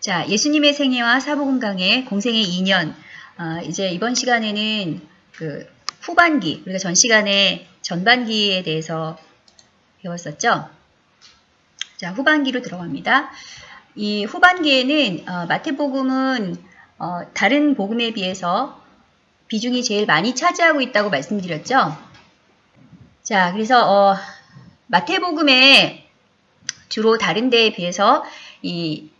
자, 예수님의 생애와 사복음 강의 공생의 2년. 어, 이제 이번 시간에는 그 후반기, 우리가 전 시간에 전반기에 대해서 배웠었죠. 자, 후반기로 들어갑니다. 이 후반기에는 어, 마태복음은 어, 다른 복음에 비해서 비중이 제일 많이 차지하고 있다고 말씀드렸죠. 자, 그래서 어, 마태복음에 주로 다른 데에 비해서 이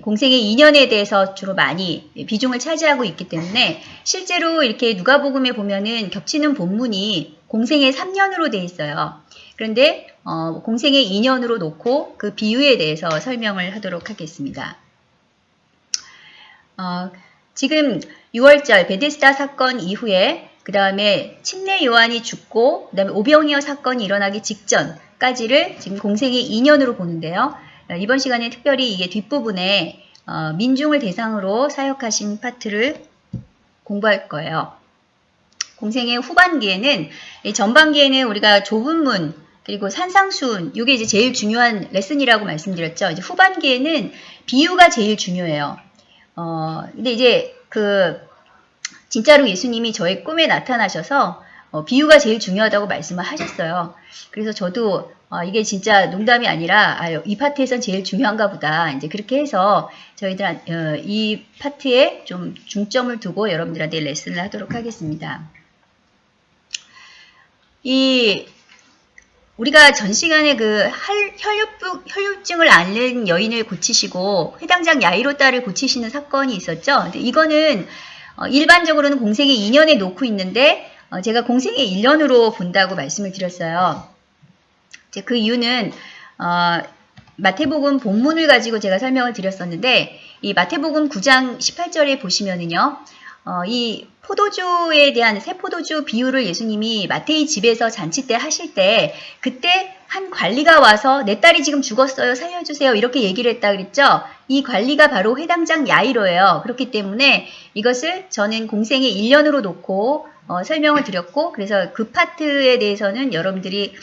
공생의 인연에 대해서 주로 많이 비중을 차지하고 있기 때문에 실제로 이렇게 누가복음에 보면은 겹치는 본문이 공생의 3년으로 돼 있어요. 그런데 어, 공생의 2년으로 놓고 그 비유에 대해서 설명을 하도록 하겠습니다. 어, 지금 6월절 베데스다 사건 이후에 그 다음에 침례 요한이 죽고 그 다음에 오병이어 사건이 일어나기 직전까지를 지금 공생의 2년으로 보는데요. 이번 시간에 특별히 이게 뒷부분에 어, 민중을 대상으로 사역하신 파트를 공부할 거예요. 공생의 후반기에는 전반기에는 우리가 좁은 문 그리고 산상순 이게 이제 제일 중요한 레슨이라고 말씀드렸죠. 이제 후반기에는 비유가 제일 중요해요. 어 근데 이제 그 진짜로 예수님이 저의 꿈에 나타나셔서 어, 비유가 제일 중요하다고 말씀을 하셨어요. 그래서 저도 어, 이게 진짜 농담이 아니라 아, 이 파트에선 제일 중요한가 보다. 이제 그렇게 해서 저희들 어, 이 파트에 좀 중점을 두고 여러분들한테 레슨을 하도록 하겠습니다. 이 우리가 전 시간에 그 혈류증, 혈류증을 앓는 여인을 고치시고 회당장 야이로 딸을 고치시는 사건이 있었죠. 근데 이거는 어, 일반적으로는 공생의 2년에 놓고 있는데 어, 제가 공생의 1년으로 본다고 말씀을 드렸어요. 그 이유는 어, 마태복음 본문을 가지고 제가 설명을 드렸었는데 이 마태복음 9장 18절에 보시면은요. 어, 이 포도주에 대한 새 포도주 비유를 예수님이 마태의 집에서 잔치 때 하실 때 그때 한 관리가 와서 내 딸이 지금 죽었어요. 살려주세요. 이렇게 얘기를 했다 그랬죠? 이 관리가 바로 회당장 야이로예요. 그렇기 때문에 이것을 저는 공생의 1년으로 놓고 어, 설명을 드렸고 그래서 그 파트에 대해서는 여러분들이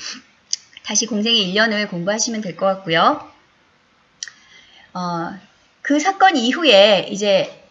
다시 공생의 1년을 공부하시면 될 것 같고요 어, 그 사건 이후에 이제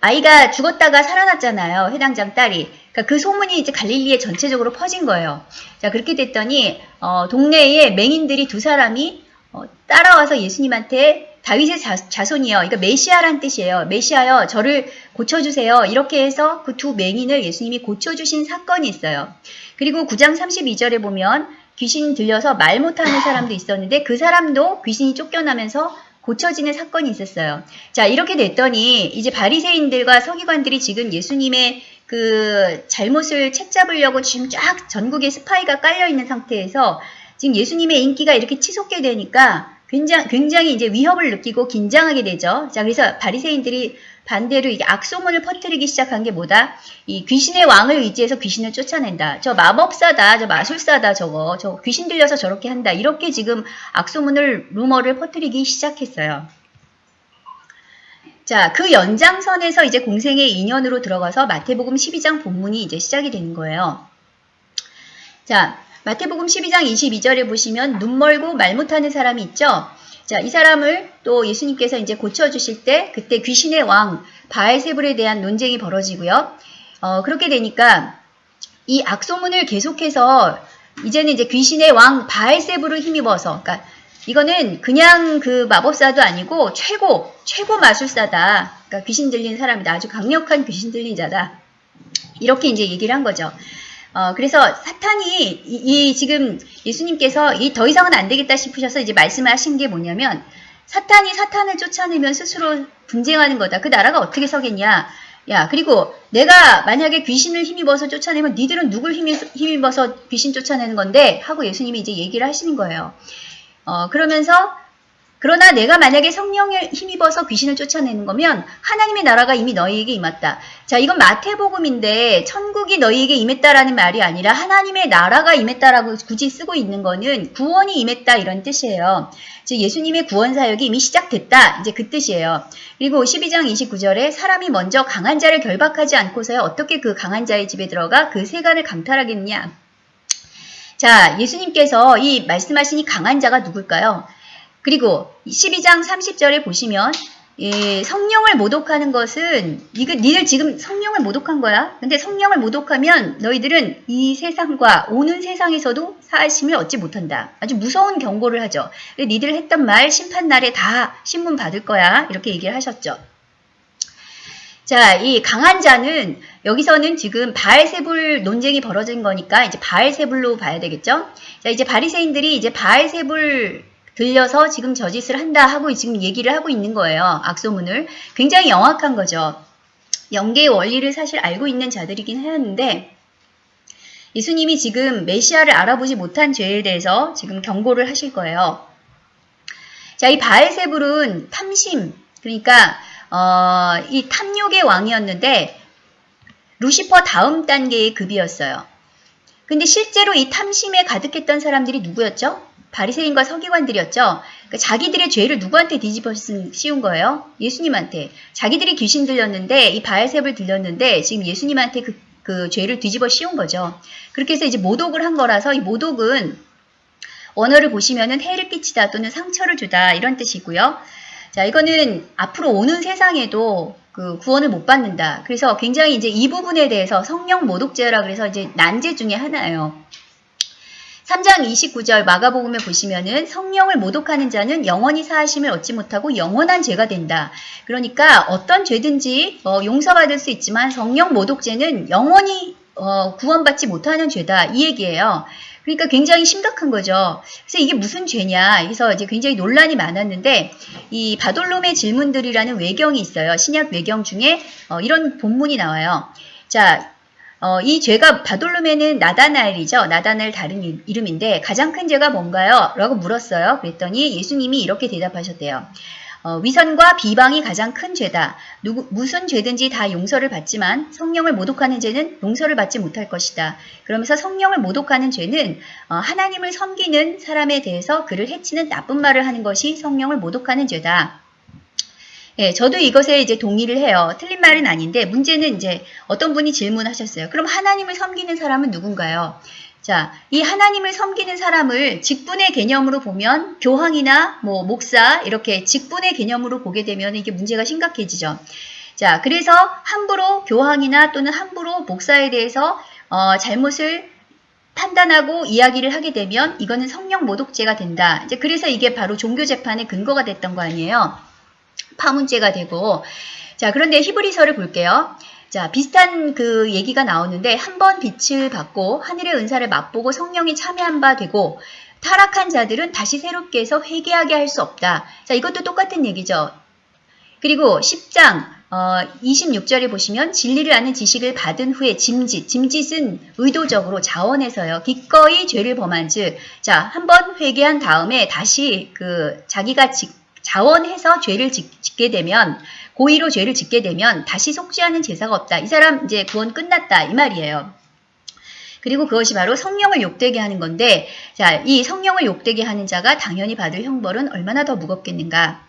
아이가 죽었다가 살아났잖아요. 해당장 딸이. 그러니까 그 소문이 이제 갈릴리에 전체적으로 퍼진 거예요. 자 그렇게 됐더니 어, 동네에 맹인들이 두 사람이 어, 따라와서 예수님한테 다윗의 자, 손이요 그러니까 메시아란 뜻이에요. 메시아요. 저를 고쳐주세요. 이렇게 해서 그 두 맹인을 예수님이 고쳐주신 사건이 있어요. 그리고 9장 32절에 보면 귀신 들려서 말 못하는 사람도 있었는데 그 사람도 귀신이 쫓겨나면서 고쳐지는 사건이 있었어요. 자 이렇게 됐더니 이제 바리새인들과 서기관들이 지금 예수님의 그 잘못을 채잡으려고 지금 쫙 전국에 스파이가 깔려 있는 상태에서 지금 예수님의 인기가 이렇게 치솟게 되니까 굉장히, 굉장히 이제 위협을 느끼고 긴장하게 되죠. 자 그래서 바리새인들이 반대로 이게 악소문을 퍼뜨리기 시작한 게 뭐다? 이 귀신의 왕을 의지해서 귀신을 쫓아낸다. 저 마법사다. 저 마술사다. 저거. 저 귀신 들려서 저렇게 한다. 이렇게 지금 악소문을 루머를 퍼뜨리기 시작했어요. 자, 그 연장선에서 이제 공생의 인연으로 들어가서 마태복음 12장 본문이 이제 시작이 되는 거예요. 자, 마태복음 12장 22절에 보시면 눈 멀고 말 못하는 사람이 있죠. 자, 이 사람을 또 예수님께서 이제 고쳐주실 때 그때 귀신의 왕 바알세불에 대한 논쟁이 벌어지고요. 어, 그렇게 되니까 이 악소문을 계속해서 이제는 이제 귀신의 왕 바알세불을 힘입어서 그러니까 이거는 그냥 그 마법사도 아니고 최고 최고 마술사다. 그러니까 귀신 들린 사람이다. 아주 강력한 귀신 들린 자다. 이렇게 이제 얘기를 한 거죠. 어, 그래서 사탄이 이, 이 지금 예수님께서 이 더 이상은 안 되겠다 싶으셔서 이제 말씀을 하신 게 뭐냐면 사탄이 사탄을 쫓아내면 스스로 분쟁하는 거다. 그 나라가 어떻게 서겠냐. 야 그리고 내가 만약에 귀신을 힘입어서 쫓아내면 니들은 누굴 힘입어서 귀신 쫓아내는 건데 하고 예수님이 이제 얘기를 하시는 거예요. 어, 그러면서 그러나 내가 만약에 성령을 힘입어서 귀신을 쫓아내는 거면 하나님의 나라가 이미 너희에게 임했다. 자, 이건 마태복음인데 천국이 너희에게 임했다라는 말이 아니라 하나님의 나라가 임했다라고 굳이 쓰고 있는 거는 구원이 임했다 이런 뜻이에요. 즉 예수님의 구원 사역이 이미 시작됐다. 이제 그 뜻이에요. 그리고 12장 29절에 사람이 먼저 강한 자를 결박하지 않고서야 어떻게 그 강한 자의 집에 들어가 그 세간을 강탈하겠느냐. 자, 예수님께서 이 말씀하신 이 강한 자가 누굴까요? 그리고 12장 30절에 보시면 예, 성령을 모독하는 것은 니들 지금 성령을 모독한 거야. 근데 성령을 모독하면 너희들은 이 세상과 오는 세상에서도 사심을 얻지 못한다. 아주 무서운 경고를 하죠. 니들 했던 말 심판 날에 다 신문 받을 거야. 이렇게 얘기를 하셨죠. 자, 이 강한 자는 여기서는 지금 바알세불 논쟁이 벌어진 거니까 이제 바알세불로 봐야 되겠죠? 자, 이제 바리새인들이 이제 바알세불 들려서 지금 저 짓을 한다 하고 지금 얘기를 하고 있는 거예요. 악소문을. 굉장히 영악한 거죠. 영계의 원리를 사실 알고 있는 자들이긴 하였는데 예수님이 지금 메시아를 알아보지 못한 죄에 대해서 지금 경고를 하실 거예요. 자, 이 바알세불은 탐심, 그러니까 어, 이 탐욕의 왕이었는데 루시퍼 다음 단계의 급이었어요. 근데 실제로 이 탐심에 가득했던 사람들이 누구였죠? 바리새인과 서기관들이었죠. 그러니까 자기들의 죄를 누구한테 뒤집어 씌운 거예요? 예수님한테. 자기들이 귀신 들렸는데 이 바알셉을 들렸는데 지금 예수님한테 그, 그 죄를 뒤집어 씌운 거죠. 그렇게 해서 이제 모독을 한 거라서 이 모독은 원어를 보시면은 해를 끼치다 또는 상처를 주다 이런 뜻이고요. 자, 이거는 앞으로 오는 세상에도 그 구원을 못 받는다. 그래서 굉장히 이제 이 부분에 대해서 성령 모독죄라 그래서 이제 난제 중에 하나예요. 3장 29절 마가복음에 보시면은 성령을 모독하는 자는 영원히 사하심을 얻지 못하고 영원한 죄가 된다. 그러니까 어떤 죄든지 어, 용서받을 수 있지만 성령 모독죄는 영원히 어, 구원받지 못하는 죄다. 이 얘기예요. 그러니까 굉장히 심각한 거죠. 그래서 이게 무슨 죄냐. 그래서 이제 굉장히 논란이 많았는데 이 바돌롬의 질문들이라는 외경이 있어요. 신약 외경 중에 어, 이런 본문이 나와요. 자, 어, 이 죄가 바돌로메는 나다나엘이죠. 나다나엘 다른 이름인데 가장 큰 죄가 뭔가요? 라고 물었어요. 그랬더니 예수님이 이렇게 대답하셨대요. 어, 위선과 비방이 가장 큰 죄다. 누구, 무슨 죄든지 다 용서를 받지만 성령을 모독하는 죄는 용서를 받지 못할 것이다. 그러면서 성령을 모독하는 죄는 어, 하나님을 섬기는 사람에 대해서 그를 해치는 나쁜 말을 하는 것이 성령을 모독하는 죄다. 예, 저도 이것에 이제 동의를 해요. 틀린 말은 아닌데 문제는 이제 어떤 분이 질문하셨어요. 그럼 하나님을 섬기는 사람은 누군가요? 자, 이 하나님을 섬기는 사람을 직분의 개념으로 보면 교황이나 뭐 목사 이렇게 직분의 개념으로 보게 되면 이게 문제가 심각해지죠. 자, 그래서 함부로 교황이나 또는 함부로 목사에 대해서 어, 잘못을 판단하고 이야기를 하게 되면 이거는 성령 모독죄가 된다. 이제 그래서 이게 바로 종교 재판의 근거가 됐던 거 아니에요. 파문제가 되고 자 그런데 히브리서를 볼게요. 자 비슷한 그 얘기가 나오는데 한 번 빛을 받고 하늘의 은사를 맛보고 성령이 참여한 바 되고 타락한 자들은 다시 새롭게 해서 회개하게 할 수 없다. 자 이것도 똑같은 얘기죠. 그리고 10장 어, 26절에 보시면 진리를 아는 지식을 받은 후에 짐짓, 짐짓은 의도적으로 자원해서요. 기꺼이 죄를 범한 즉, 자, 한 번 회개한 다음에 다시 그 자기가 직, 자원해서 죄를 짓, 게 되면 고의로 죄를 짓게 되면 다시 속죄하는 제사가 없다. 이 사람 이제 구원 끝났다 이 말이에요. 그리고 그것이 바로 성령을 욕되게 하는 건데 자, 이 성령을 욕되게 하는 자가 당연히 받을 형벌은 얼마나 더 무겁겠는가?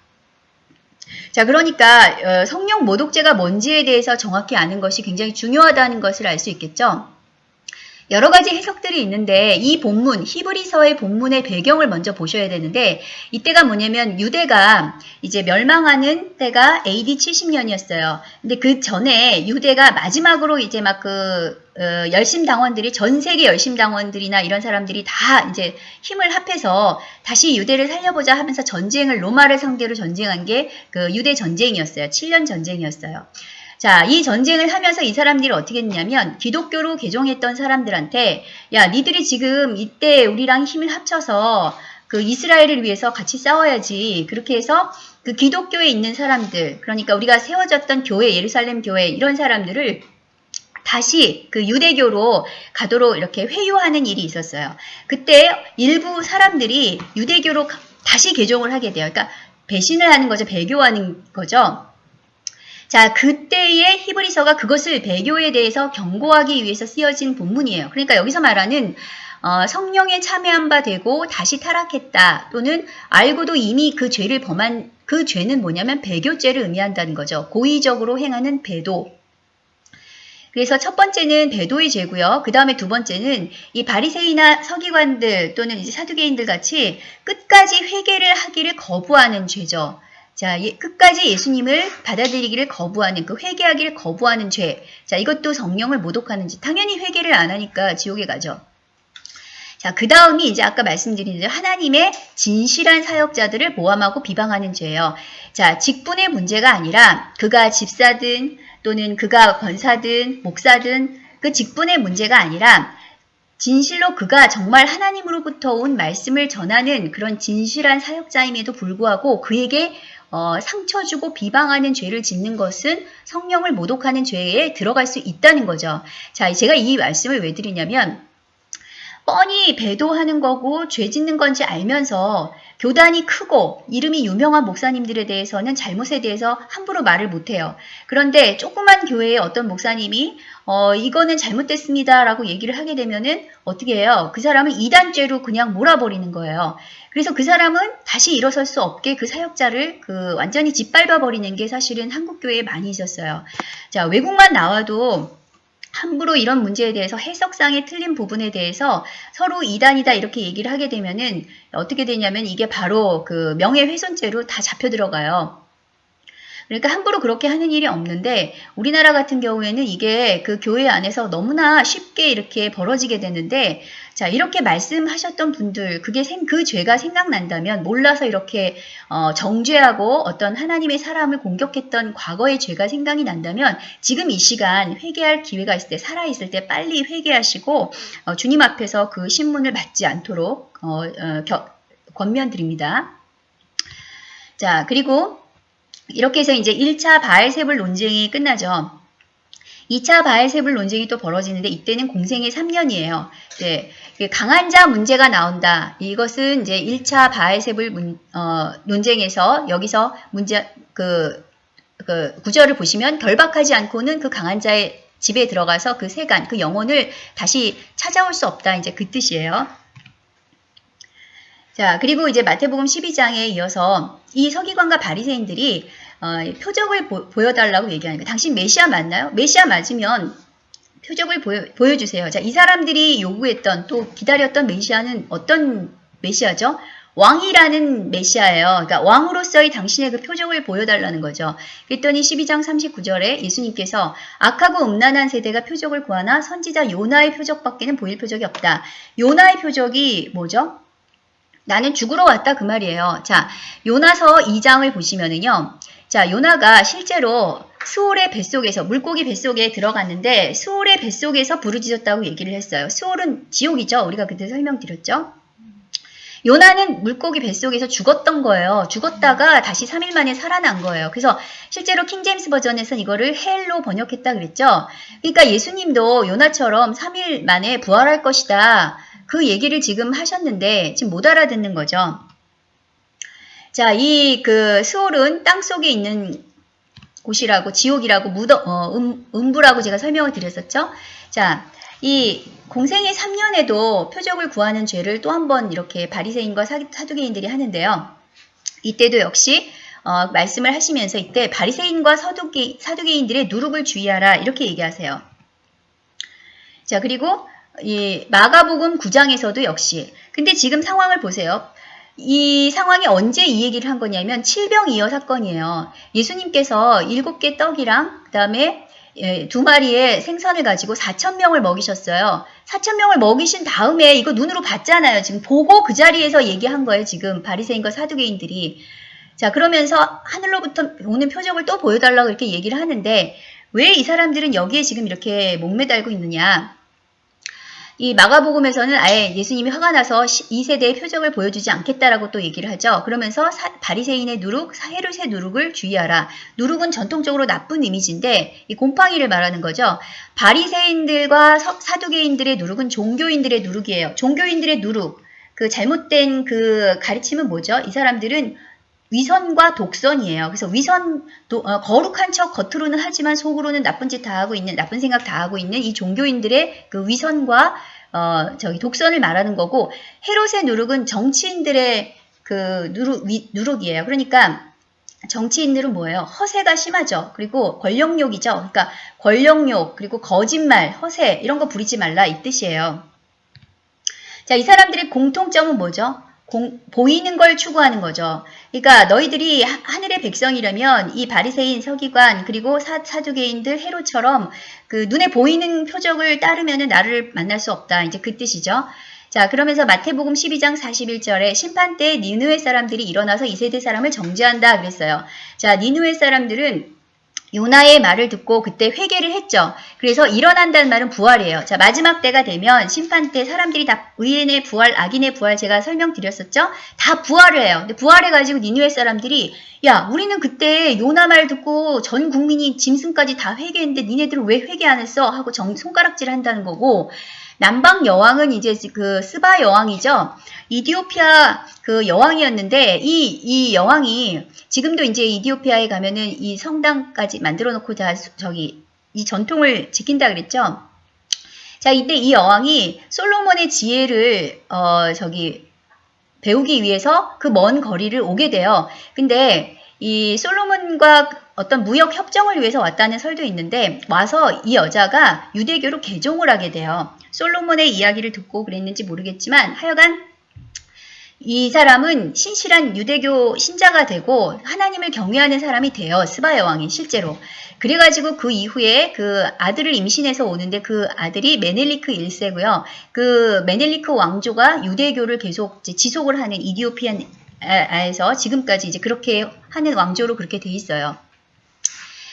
자, 그러니까 어, 성령 모독죄가 뭔지에 대해서 정확히 아는 것이 굉장히 중요하다는 것을 알 수 있겠죠. 여러 가지 해석들이 있는데 이 본문 히브리서의 본문의 배경을 먼저 보셔야 되는데 이때가 뭐냐면 유대가 이제 멸망하는 때가 AD 70년이었어요. 근데 그 전에 유대가 마지막으로 이제 막그 어, 열심 당원들이 전 세계 열심 당원들이나 이런 사람들이 다 이제 힘을 합해서 다시 유대를 살려보자 하면서 전쟁을 로마를 상대로 전쟁한 게 그 유대 전쟁이었어요. 7년 전쟁이었어요. 자, 이 전쟁을 하면서 이 사람들이 어떻게 했냐면 기독교로 개종했던 사람들한테 야, 니들이 지금 이때 우리랑 힘을 합쳐서 그 이스라엘을 위해서 같이 싸워야지. 그렇게 해서 그 기독교에 있는 사람들, 그러니까 우리가 세워졌던 교회, 예루살렘 교회 이런 사람들을 다시 그 유대교로 가도록 이렇게 회유하는 일이 있었어요. 그때 일부 사람들이 유대교로 다시 개종을 하게 돼요. 그러니까 배신을 하는 거죠. 배교하는 거죠. 자, 그때의 히브리서가 그것을 배교에 대해서 경고하기 위해서 쓰여진 본문이에요. 그러니까 여기서 말하는 어, 성령에 참여한 바 되고 다시 타락했다 또는 알고도 이미 그 죄를 범한 그 죄는 뭐냐면 배교죄를 의미한다는 거죠. 고의적으로 행하는 배도. 그래서 첫 번째는 배도의 죄고요. 그 다음에 두 번째는 이 바리새이나 서기관들 또는 이제 사두개인들 같이 끝까지 회개를 하기를 거부하는 죄죠. 자, 예, 끝까지 예수님을 받아들이기를 거부하는 그 회개하기를 거부하는 죄. 자, 이것도 성령을 모독하는 짓. 당연히 회개를 안 하니까 지옥에 가죠. 자, 그 다음이 이제 아까 말씀드린 대로 하나님의 진실한 사역자들을 모함하고 비방하는 죄예요. 자, 직분의 문제가 아니라 그가 집사든 또는 그가 권사든 목사든 그 직분의 문제가 아니라 진실로 그가 정말 하나님으로부터 온 말씀을 전하는 그런 진실한 사역자임에도 불구하고 그에게 어, 상처 주고 비방하는 죄를 짓는 것은 성령을 모독하는 죄에 들어갈 수 있다는 거죠. 자, 제가 이 말씀을 왜 드리냐면 뻔히 배도하는 거고 죄 짓는 건지 알면서 교단이 크고 이름이 유명한 목사님들에 대해서는 잘못에 대해서 함부로 말을 못해요. 그런데 조그만 교회의 어떤 목사님이 어 이거는 잘못됐습니다 라고 얘기를 하게 되면은 어떻게 해요? 그 사람은 이단죄로 그냥 몰아버리는 거예요. 그래서 그 사람은 다시 일어설 수 없게 그 사역자를 그 완전히 짓밟아 버리는 게 사실은 한국 교회에 많이 있었어요. 자 외국만 나와도 함부로 이런 문제에 대해서 해석상의 틀린 부분에 대해서 서로 이단이다 이렇게 얘기를 하게 되면은 어떻게 되냐면 이게 바로 그 명예훼손죄로 다 잡혀 들어가요. 그러니까 함부로 그렇게 하는 일이 없는데 우리나라 같은 경우에는 이게 그 교회 안에서 너무나 쉽게 이렇게 벌어지게 되는데 자 이렇게 말씀하셨던 분들 그게 생, 그 죄가 생각난다면 몰라서 이렇게 어, 정죄하고 어떤 하나님의 사람을 공격했던 과거의 죄가 생각이 난다면 지금 이 시간 회개할 기회가 있을 때 살아있을 때 빨리 회개하시고 어, 주님 앞에서 그 신문을 받지 않도록 어, 어, 겨, 권면드립니다. 자 그리고 이렇게 해서 이제 1차 바알세불 논쟁이 끝나죠. 2차 바알세불 논쟁이 또 벌어지는데 이때는 공생의 3년이에요. 네, 그 강한 자 문제가 나온다. 이것은 이제 1차 바알세불 문, 어, 논쟁에서 여기서 문제 그, 그 구절을 보시면 결박하지 않고는 그 강한 자의 집에 들어가서 그 세간, 그 영혼을 다시 찾아올 수 없다. 이제 그 뜻이에요. 자, 그리고 이제 마태복음 12장에 이어서 이 서기관과 바리새인들이 어, 표적을 보, 여달라고 거예요. 당신 메시아 맞나요? 메시아 맞으면 표적을 보여, 보여 주세요. 자, 이 사람들이 요구했던 또 기다렸던 메시아는 어떤 메시아죠? 왕이라는 메시아예요. 그러니까 왕으로서의 당신의 그 표적을 보여달라는 거죠. 그랬더니 12장 39절에 예수님께서 악하고 음란한 세대가 표적을 구하나 선지자 요나의 표적밖에는 보일 표적이 없다. 요나의 표적이 뭐죠? 나는 죽으러 왔다 그 말이에요. 자, 요나서 2장을 보시면은요. 자, 요나가 실제로 수올의 뱃속에서 물고기 뱃속에 들어갔는데 수올의 뱃속에서 부르짖었다고 얘기를 했어요. 수올은 지옥이죠. 우리가 그때 설명드렸죠. 요나는 물고기 뱃속에서 죽었던 거예요. 죽었다가 다시 3일 만에 살아난 거예요. 그래서 실제로 킹제임스 버전에서는 이거를 hell로 번역했다 그랬죠. 그러니까 예수님도 요나처럼 3일 만에 부활할 것이다. 그 얘기를 지금 하셨는데 지금 못 알아듣는 거죠. 자, 이 그 수올은 땅 속에 있는 곳이라고 지옥이라고 무더, 어, 음, 음부라고 제가 설명을 드렸었죠. 자, 이 공생의 3년에도 표적을 구하는 죄를 또 한 번 이렇게 바리새인과 사두개인들이 하는데요. 이때도 역시 어, 말씀을 하시면서 이때 바리새인과 사두개, 사두개인들의 누룩을 주의하라 이렇게 얘기하세요. 자 그리고 이 마가복음 9장에서도 역시 근데 지금 상황을 보세요. 이 상황이 언제 이 얘기를 한 거냐면 칠병이어 사건이에요. 예수님께서 일곱 개 떡이랑 그 다음에 예, 두 마리의 생선을 가지고 4천 명을 먹이셨어요. 4천 명을 먹이신 다음에 이거 눈으로 봤잖아요. 지금 보고 그 자리에서 얘기한 거예요. 지금 바리새인과 사두개인들이. 자 그러면서 하늘로부터 오는 표적을 또 보여달라고 이렇게 얘기를 하는데 왜 이 사람들은 여기에 지금 이렇게 목매달고 있느냐. 이 마가복음에서는 아예 예수님이 화가 나서 2세대의 표적을 보여주지 않겠다라고 또 얘기를 하죠. 그러면서 사, 바리새인의 누룩, 헤롯의 누룩을 주의하라. 누룩은 전통적으로 나쁜 이미지인데 이 곰팡이를 말하는 거죠. 바리새인들과 사두개인들의 누룩은 종교인들의 누룩이에요. 종교인들의 누룩, 그 잘못된 그 가르침은 뭐죠? 이 사람들은 위선과 독선이에요. 그래서 위선, 도, 어, 거룩한 척 겉으로는 하지만 속으로는 나쁜 짓 다 하고 있는, 나쁜 생각 다 하고 있는 이 종교인들의 그 위선과 어, 저기 독선을 말하는 거고 헤롯의 누룩은 정치인들의 그 누룩, 위, 누룩이에요. 그러니까 정치인들은 뭐예요? 허세가 심하죠. 그리고 권력욕이죠. 그러니까 권력욕, 그리고 거짓말, 허세 이런 거 부리지 말라 이 뜻이에요. 자, 이 사람들의 공통점은 뭐죠? 공- 보이는 걸 추구하는 거죠. 그러니까 너희들이 하- 하늘의 백성이라면 이 바리새인, 서기관 그리고 사, 사두개인들 헤로처럼 그 눈에 보이는 표적을 따르면은 나를 만날 수 없다. 이제 그 뜻이죠. 자, 그러면서 마태복음 12장 41절에 심판 때 니느웨 사람들이 일어나서 이 세대 사람을 정죄한다 그랬어요. 자, 니느웨 사람들은 요나의 말을 듣고 그때 회개를 했죠. 그래서 일어난다는 말은 부활이에요. 자, 마지막 때가 되면 심판 때 사람들이 다 의인의 부활, 악인의 부활 제가 설명드렸었죠? 다 부활을 해요. 근데 부활해가지고 니누의 사람들이 야, 우리는 그때 요나 말 듣고 전 국민이 짐승까지 다 회개했는데 니네들은 왜 회개 안 했어? 하고 정, 손가락질 한다는 거고 남방 여왕은 이제 그 스바 여왕이죠. 이디오피아 그 여왕이었는데 이, 이 여왕이 지금도 이제 이디오피아에 가면은 이 성당까지 만들어 놓고 다 수- 저기 이 전통을 지킨다 그랬죠. 자, 이때 이 여왕이 솔로몬의 지혜를 어 저기 배우기 위해서 그 먼 거리를 오게 돼요. 근데 이 솔로몬과 어떤 무역 협정을 위해서 왔다는 설도 있는데 와서 이 여자가 유대교로 개종을 하게 돼요. 솔로몬의 이야기를 듣고 그랬는지 모르겠지만 하여간 이 사람은 신실한 유대교 신자가 되고 하나님을 경외하는 사람이 돼요. 스바 여왕이 실제로. 그래가지고 그 이후에 그 아들을 임신해서 오는데 그 아들이 메넬리크 1세고요. 그 메넬리크 왕조가 유대교를 계속 지속을 하는 이디오피아에서 지금까지 이제 그렇게 하는 왕조로 그렇게 돼 있어요.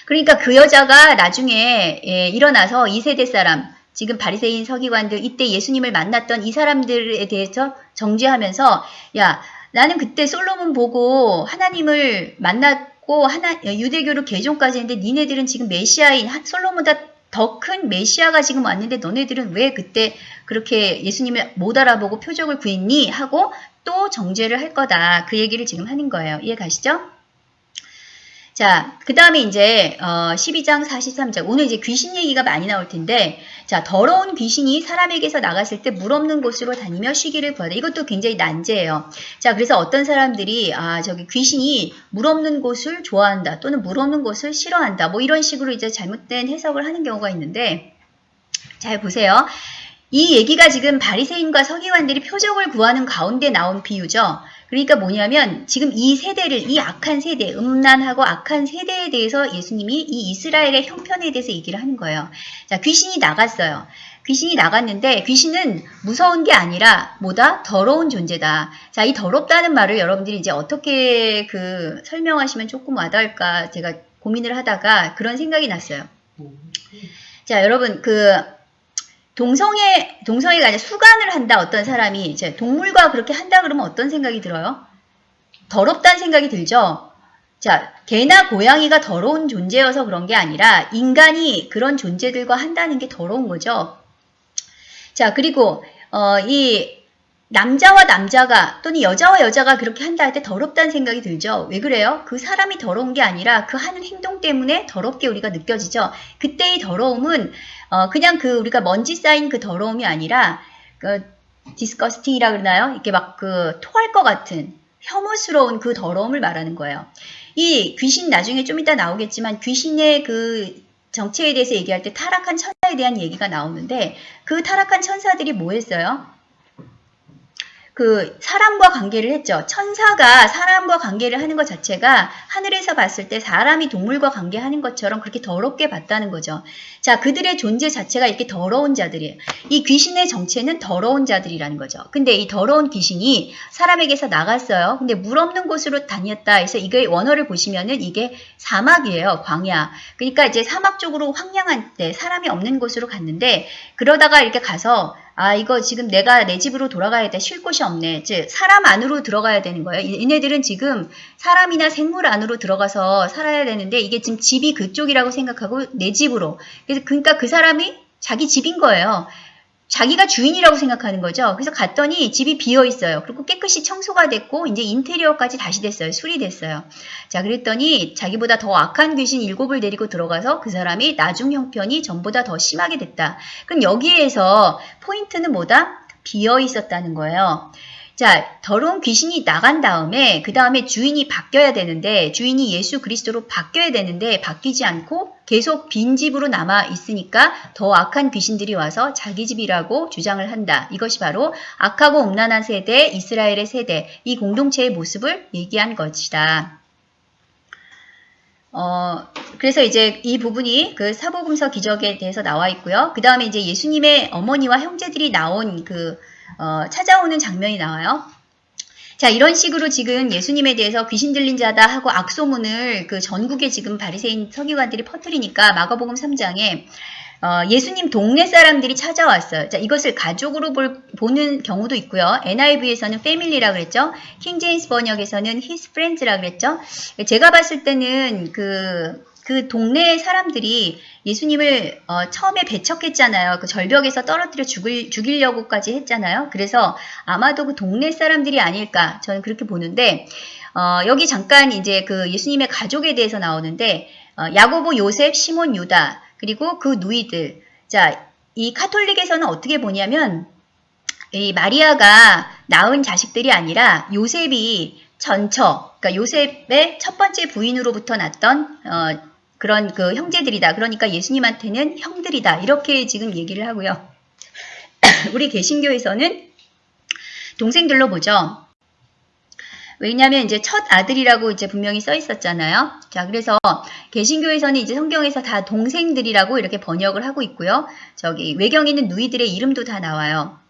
그러니까 그 여자가 나중에 예, 일어나서 2세대 사람 지금 바리새인 서기관들 이때 예수님을 만났던 이 사람들에 대해서 정죄하면서 야 나는 그때 솔로몬 보고 하나님을 만났고 하나 유대교로 개종까지 했는데 니네들은 지금 메시아인 하- 솔로몬보다 더 큰 메시아가 지금 왔는데 너네들은 왜 그때 그렇게 예수님을 못 알아보고 표적을 구했니? 하고 또 정죄를 할 거다. 그 얘기를 지금 하는 거예요. 이해 가시죠? 자, 그 다음에 이제, 어, 12장 43절. 오늘 이제 귀신 얘기가 많이 나올 텐데, 자, 더러운 귀신이 사람에게서 나갔을 때 물 없는 곳으로 다니며 쉬기를 구하다. 이것도 굉장히 난제예요. 자, 그래서 어떤 사람들이, 아, 저기 귀신이 물 없는 곳을 좋아한다. 또는 물 없는 곳을 싫어한다. 뭐 이런 식으로 이제 잘못된 해석을 하는 경우가 있는데, 잘 보세요. 이 얘기가 지금 바리새인과 서기관들이 표적을 구하는 가운데 나온 비유죠. 그러니까 뭐냐면 지금 이 세대를 이 악한 세대, 음란하고 악한 세대에 대해서 예수님이 이 이스라엘의 형편에 대해서 얘기를 하는 거예요. 자, 귀신이 나갔어요. 귀신이 나갔는데 귀신은 무서운 게 아니라 뭐다? 더러운 존재다. 자, 이 더럽다는 말을 여러분들이 이제 어떻게 그 설명하시면 조금 와닿을까 제가 고민을 하다가 그런 생각이 났어요. 자, 여러분 그 동성애, 동성애가 아니라 수간을 한다, 어떤 사람이. 이제 동물과 그렇게 한다 그러면 어떤 생각이 들어요? 더럽다는 생각이 들죠? 자, 개나 고양이가 더러운 존재여서 그런 게 아니라 인간이 그런 존재들과 한다는 게 더러운 거죠. 자, 그리고, 어, 이 남자와 남자가 또는 여자와 여자가 그렇게 한다 할 때 더럽다는 생각이 들죠. 왜 그래요? 그 사람이 더러운 게 아니라 그 하는 행동 때문에 더럽게 우리가 느껴지죠. 그때의 더러움은 어, 그냥 그 우리가 먼지 쌓인 그 더러움이 아니라 그 디스커스팅이라 그러나요? 이렇게 막 그 토할 것 같은 혐오스러운 그 더러움을 말하는 거예요. 이 귀신 나중에 좀 이따 나오겠지만 귀신의 그 정체에 대해서 얘기할 때 타락한 천사에 대한 얘기가 나오는데 그 타락한 천사들이 뭐 했어요? 그 사람과 관계를 했죠. 천사가 사람과 관계를 하는 것 자체가 하늘에서 봤을 때 사람이 동물과 관계하는 것처럼 그렇게 더럽게 봤다는 거죠. 자, 그들의 존재 자체가 이렇게 더러운 자들이에요. 이 귀신의 정체는 더러운 자들이라는 거죠. 근데 이 더러운 귀신이 사람에게서 나갔어요. 근데 물 없는 곳으로 다녔다 해서 이게 원어를 보시면은 이게 사막이에요. 광야. 그러니까 이제 사막 쪽으로 황량한 때 사람이 없는 곳으로 갔는데 그러다가 이렇게 가서 아, 이거 지금 내가 내 집으로 돌아가야 돼. 쉴 곳이 없네. 즉, 사람 안으로 들어가야 되는 거예요. 이- 얘네들은 지금 사람이나 생물 안으로 들어가서 살아야 되는데 이게 지금 집이 그쪽이라고 생각하고 내 집으로. 그래서 그러니까 그 사람이 자기 집인 거예요. 자기가 주인이라고 생각하는 거죠. 그래서 갔더니 집이 비어 있어요. 그리고 깨끗이 청소가 됐고 이제 인테리어까지 다시 됐어요. 수리됐어요. 자, 그랬더니 자기보다 더 악한 귀신 일곱을 데리고 들어가서 그 사람이 나중 형편이 전보다 더 심하게 됐다. 그럼 여기에서 포인트는 뭐다? 비어 있었다는 거예요. 자, 더러운 귀신이 나간 다음에 그 다음에 주인이 바뀌어야 되는데 주인이 예수 그리스도로 바뀌어야 되는데 바뀌지 않고 계속 빈 집으로 남아 있으니까 더 악한 귀신들이 와서 자기 집이라고 주장을 한다. 이것이 바로 악하고 음란한 세대, 이스라엘의 세대, 이 공동체의 모습을 얘기한 것이다. 어, 그래서 이제 이 부분이 그 사복음서 기적에 대해서 나와 있고요. 그 다음에 이제 예수님의 어머니와 형제들이 나온 그 어, 찾아오는 장면이 나와요. 자, 이런 식으로 지금 예수님에 대해서 귀신 들린 자다 하고 악소문을 그 전국에 지금 바리새인 서기관들이 퍼뜨리니까 마가복음 3장에 어, 예수님 동네 사람들이 찾아왔어요. 자, 이것을 가족으로 볼, 보는 경우도 있고요. NIV에서는 패밀리라 그랬죠. 킹제임스 번역에서는 his friends라 그랬죠. 제가 봤을 때는 그, 그 동네 사람들이 예수님을 어, 처음에 배척했잖아요. 그 절벽에서 떨어뜨려 죽을, 죽이려고까지 했잖아요. 그래서 아마도 그 동네 사람들이 아닐까 저는 그렇게 보는데 어, 여기 잠깐 이제 그 예수님의 가족에 대해서 나오는데 어, 야고보, 요셉, 시몬, 유다 그리고 그 누이들. 자, 이 카톨릭에서는 어떻게 보냐면 이 마리아가 낳은 자식들이 아니라 요셉이 전처, 그러니까 요셉의 첫 번째 부인으로부터 났던 어, 그런 그 형제들이다. 그러니까 예수님한테는 형들이다. 이렇게 지금 얘기를 하고요. 우리 개신교에서는 동생들로 보죠. 왜냐하면 이제 첫 아들이라고 이제 분명히 써 있었잖아요. 자, 그래서 개신교에서는 이제 성경에서 다 동생들이라고 이렇게 번역을 하고 있고요. 저기 외경에 있는 누이들의 이름도 다 나와요.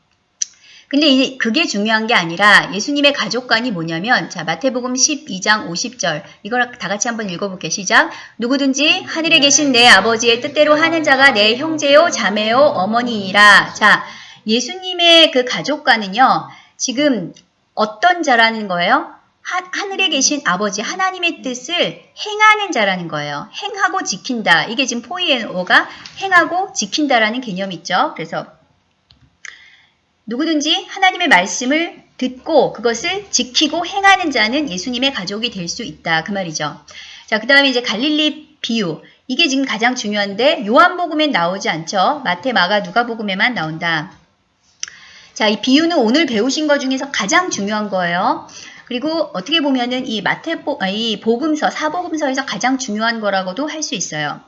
근데 이제 그게 중요한 게 아니라 예수님의 가족관이 뭐냐면 자 마태복음 12장 50절 이걸 다 같이 한번 읽어볼게요. 시작. 누구든지 하늘에 계신 내 아버지의 뜻대로 하는 자가 내 형제요 자매요 어머니이라. 자 예수님의 그 가족관은요. 지금 어떤 자라는 거예요? 하, 하늘에 계신 아버지 하나님의 뜻을 행하는 자라는 거예요. 행하고 지킨다. 이게 지금 포이에오가 행하고 지킨다라는 개념이 있죠. 그래서 누구든지 하나님의 말씀을 듣고 그것을 지키고 행하는 자는 예수님의 가족이 될 수 있다. 그 말이죠. 자, 그 다음에 이제 갈릴리 비유. 이게 지금 가장 중요한데 요한복음엔 나오지 않죠. 마태, 마가, 누가복음에만 나온다. 자, 이 비유는 오늘 배우신 것 중에서 가장 중요한 거예요. 그리고 어떻게 보면은 이 마태복, 아, 이 복음서, 사복음서에서 가장 중요한 거라고도 할 수 있어요.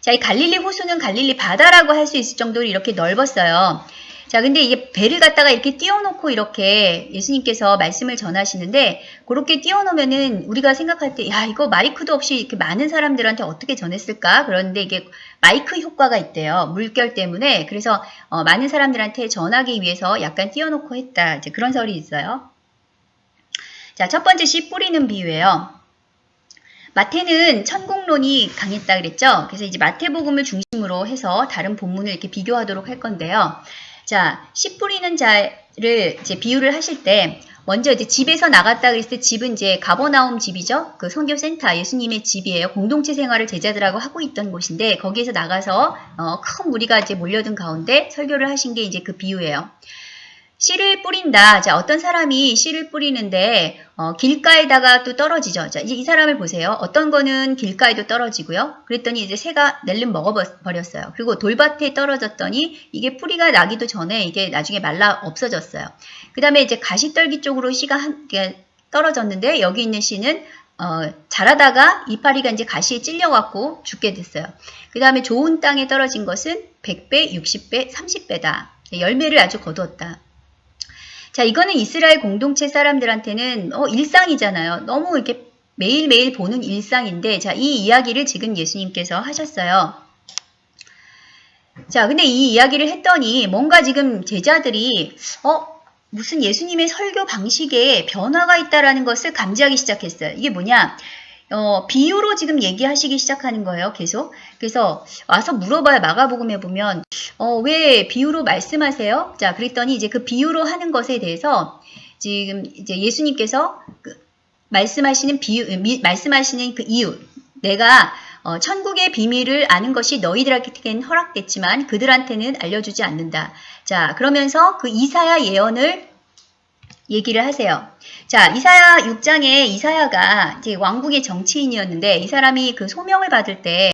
자, 이 갈릴리 호수는 갈릴리 바다라고 할 수 있을 정도로 이렇게 넓었어요. 자, 근데 이게 배를 갖다가 이렇게 띄워놓고 이렇게 예수님께서 말씀을 전하시는데 그렇게 띄워놓으면은 우리가 생각할 때, 야, 이거 마이크도 없이 이렇게 많은 사람들한테 어떻게 전했을까? 그런데 이게 마이크 효과가 있대요. 물결 때문에. 그래서 어, 많은 사람들한테 전하기 위해서 약간 띄워놓고 했다. 이제 그런 설이 있어요. 자, 첫 번째 씨 뿌리는 비유예요. 마태는 천국론이 강했다 그랬죠. 그래서 이제 마태복음을 중심으로 해서 다른 본문을 이렇게 비교하도록 할 건데요. 자, 씨 뿌리는 자를 이제 비유를 하실 때 먼저 이제 집에서 나갔다 그랬을 때 집은 이제 가버나움 집이죠. 그 선교센터 예수님의 집이에요. 공동체 생활을 제자들하고 하고 있던 곳인데 거기에서 나가서 어, 큰 무리가 이제 몰려든 가운데 설교를 하신 게 이제 그 비유예요. 씨를 뿌린다. 자, 어떤 사람이 씨를 뿌리는데 어, 길가에다가 또 떨어지죠. 자, 이제 이 사람을 보세요. 어떤 거는 길가에도 떨어지고요. 그랬더니 이제 새가 낼름 먹어버렸어요. 그리고 돌밭에 떨어졌더니 이게 뿌리가 나기도 전에 이게 나중에 말라 없어졌어요. 그 다음에 이제 가시떨기 쪽으로 씨가 한, 떨어졌는데 여기 있는 씨는 어, 자라다가 이파리가 이제 가시에 찔려갖고 죽게 됐어요. 그 다음에 좋은 땅에 떨어진 것은 100배, 60배, 30배다. 열매를 아주 거두었다. 자, 이거는 이스라엘 공동체 사람들한테는 어, 일상이잖아요. 너무 이렇게 매일매일 보는 일상인데, 자, 이 이야기를 지금 예수님께서 하셨어요. 자, 근데 이 이야기를 했더니 뭔가 지금 제자들이, 어, 무슨 예수님의 설교 방식에 변화가 있다라는 것을 감지하기 시작했어요. 이게 뭐냐? 어, 비유로 지금 얘기하시기 시작하는 거예요. 계속. 그래서 와서 물어봐요. 마가복음에 보면 어, 왜 비유로 말씀하세요? 자, 그랬더니 이제 그 비유로 하는 것에 대해서 지금 이제 예수님께서 그 말씀하시는 비유 미, 말씀하시는 그 이유 내가 어, 천국의 비밀을 아는 것이 너희들에게는 허락됐지만 그들한테는 알려주지 않는다. 자, 그러면서 그 이사야 예언을 얘기를 하세요. 자, 이사야 6장에 이사야가 이제 왕국의 정치인이었는데 이 사람이 그 소명을 받을 때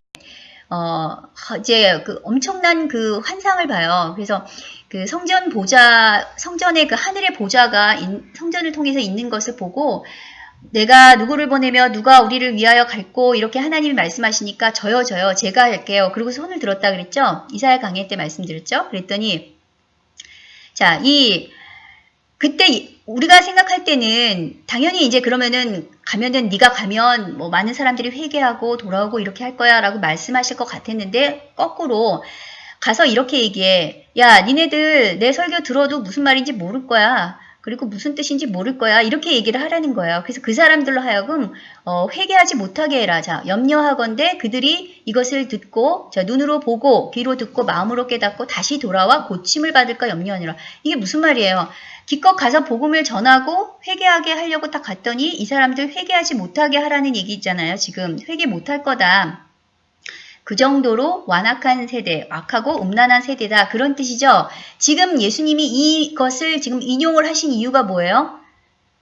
어, 이제 그 엄청난 그 환상을 봐요. 그래서 그 성전 보좌, 성전의 그 하늘의 보좌가 인- 성전을 통해서 있는 것을 보고 내가 누구를 보내며 누가 우리를 위하여 갈고 이렇게 하나님이 말씀하시니까 저요 저요 제가 할게요. 그리고 손을 들었다 그랬죠. 이사야 강해 때 말씀드렸죠. 그랬더니 자, 이 그때 이- 우리가 생각할 때는 당연히 이제 그러면은 가면은 네가 가면 뭐 많은 사람들이 회개하고 돌아오고 이렇게 할 거야 라고 말씀하실 것 같았는데 거꾸로 가서 이렇게 얘기해. 야, 니네들 내 설교 들어도 무슨 말인지 모를 거야. 그리고 무슨 뜻인지 모를 거야. 이렇게 얘기를 하라는 거예요. 그래서 그 사람들로 하여금 어, 회개하지 못하게 해라. 자, 염려하건대 그들이 이것을 듣고 자, 눈으로 보고 귀로 듣고 마음으로 깨닫고 다시 돌아와 고침을 받을까 염려하느라. 이게 무슨 말이에요? 기껏 가서 복음을 전하고 회개하게 하려고 딱 갔더니 이 사람들 회개하지 못하게 하라는 얘기 있잖아요. 지금 회개 못할 거다. 그 정도로 완악한 세대, 악하고 음란한 세대다. 그런 뜻이죠. 지금 예수님이 이것을 지금 인용을 하신 이유가 뭐예요?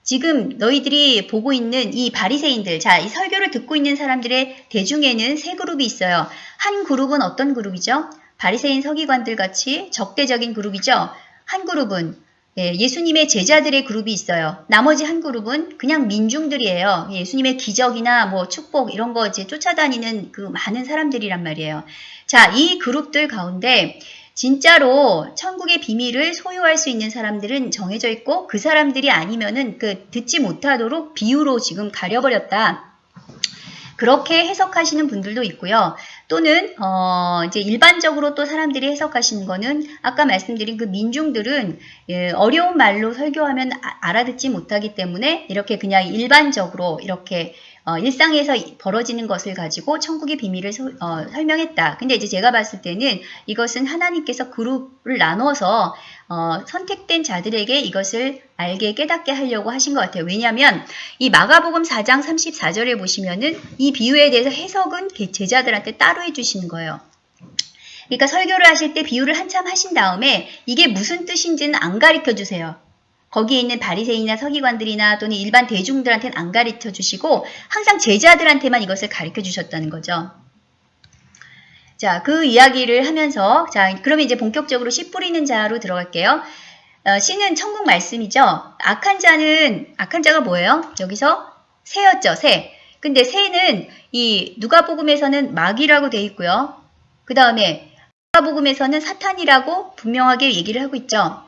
지금 너희들이 보고 있는 이 바리새인들, 자, 이 설교를 듣고 있는 사람들의 대중에는 세 그룹이 있어요. 한 그룹은 어떤 그룹이죠? 바리새인 서기관들 같이 적대적인 그룹이죠. 한 그룹은 예, 예수님의 제자들의 그룹이 있어요. 나머지 한 그룹은 그냥 민중들이에요. 예수님의 기적이나 뭐 축복 이런 거 이제 쫓아다니는 그 많은 사람들이란 말이에요. 자, 이 그룹들 가운데 진짜로 천국의 비밀을 소유할 수 있는 사람들은 정해져 있고 그 사람들이 아니면은 그 듣지 못하도록 비유로 지금 가려버렸다. 그렇게 해석하시는 분들도 있고요. 또는 어 이제 일반적으로 또 사람들이 해석하시는 거는 아까 말씀드린 그 민중들은 예, 어려운 말로 설교하면 아- 알아듣지 못하기 때문에 이렇게 그냥 일반적으로 이렇게 어, 일상에서 벌어지는 것을 가지고 천국의 비밀을 소- 어, 설명했다. 근데 이제 제가 봤을 때는 이것은 하나님께서 그룹을 나눠서 어, 선택된 자들에게 이것을 알게 깨닫게 하려고 하신 것 같아요. 왜냐하면 이 마가복음 4장 34절에 보시면은 이 비유에 대해서 해석은 개- 제자들한테 따로 해주시는 거예요. 그러니까 설교를 하실 때 비유를 한참 하신 다음에 이게 무슨 뜻인지는 안 가르쳐 주세요. 거기에 있는 바리새인이나 서기관들이나 또는 일반 대중들한테는 안 가르쳐 주시고 항상 제자들한테만 이것을 가르쳐 주셨다는 거죠. 자, 그 이야기를 하면서 자, 그러면 이제 본격적으로 씨 뿌리는 자로 들어갈게요. 어, 씨는 천국 말씀이죠. 악한 자는 악한 자가 뭐예요? 여기서 새였죠, 새. 근데 새는 이 누가복음에서는 마귀라고 돼 있고요. 그 다음에 누가복음에서는 사탄이라고 분명하게 얘기를 하고 있죠.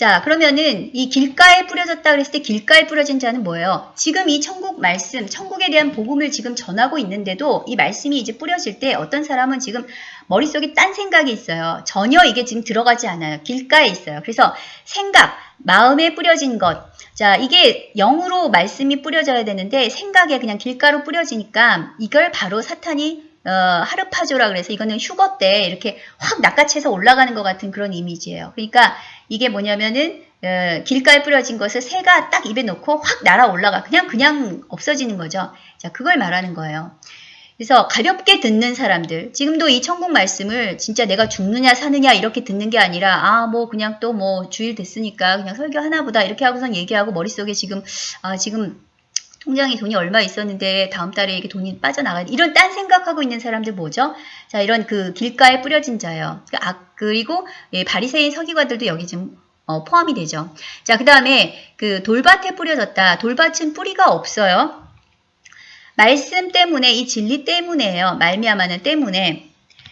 자, 그러면은 이 길가에 뿌려졌다 그랬을 때 길가에 뿌려진 자는 뭐예요? 지금 이 천국 말씀, 천국에 대한 복음을 지금 전하고 있는데도 이 말씀이 이제 뿌려질 때 어떤 사람은 지금 머릿속에 딴 생각이 있어요. 전혀 이게 지금 들어가지 않아요. 길가에 있어요. 그래서 생각, 마음에 뿌려진 것. 자, 이게 영으로 말씀이 뿌려져야 되는데 생각에 그냥 길가로 뿌려지니까 이걸 바로 사탄이 어, 하르파조라 그래서 이거는 휴거 때 이렇게 확 낚아채서 올라가는 것 같은 그런 이미지예요. 그러니까 이게 뭐냐면은 어, 길가에 뿌려진 것을 새가 딱 입에 놓고 확 날아 올라가 그냥 그냥 없어지는 거죠. 자 그걸 말하는 거예요. 그래서 가볍게 듣는 사람들 지금도 이 천국 말씀을 진짜 내가 죽느냐 사느냐 이렇게 듣는 게 아니라 아 뭐 그냥 또 뭐 주일 됐으니까 그냥 설교 하나보다 이렇게 하고선 얘기하고 머릿속에 지금 아 지금 통장에 돈이 얼마 있었는데 다음 달에 이게 돈이 빠져나가야 돼. 이런 딴 생각하고 있는 사람들 뭐죠? 자, 이런 그 길가에 뿌려진 자예요. 그 아, 그리고 예, 바리새인 서기관들도 여기 지금 어, 포함이 되죠. 자, 그 다음에 그 돌밭에 뿌려졌다. 돌밭은 뿌리가 없어요. 말씀 때문에 이 진리 때문에요. 말미암아는 때문에.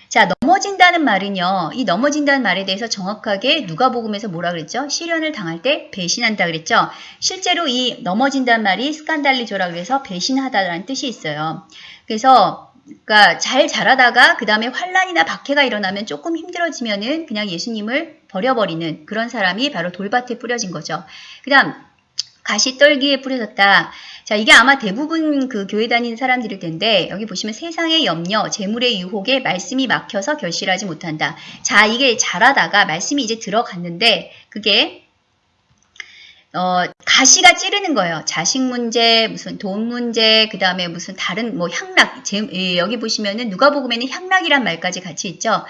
자, 넘어진다는 말은요. 이 넘어진다는 말에 대해서 정확하게 누가복음에서 뭐라 그랬죠? 시련을 당할 때 배신한다 그랬죠? 실제로 이 넘어진다는 말이 스칸달리조라 그래서 배신하다라는 뜻이 있어요. 그래서 그러니까 잘 자라다가 그 다음에 환란이나 박해가 일어나면 조금 힘들어지면은 그냥 예수님을 버려버리는 그런 사람이 바로 돌밭에 뿌려진 거죠. 그 다음 가시떨기에 뿌려졌다. 자, 이게 아마 대부분 그 교회 다니는 사람들일 텐데, 여기 보시면 세상의 염려, 재물의 유혹에 말씀이 막혀서 결실하지 못한다. 자, 이게 자라다가 말씀이 이제 들어갔는데, 그게, 어, 가시가 찌르는 거예요. 자식 문제, 무슨 돈 문제, 그 다음에 무슨 다른 뭐 향락, 제, 예, 여기 보시면은 누가복음에는 향락이란 말까지 같이 있죠.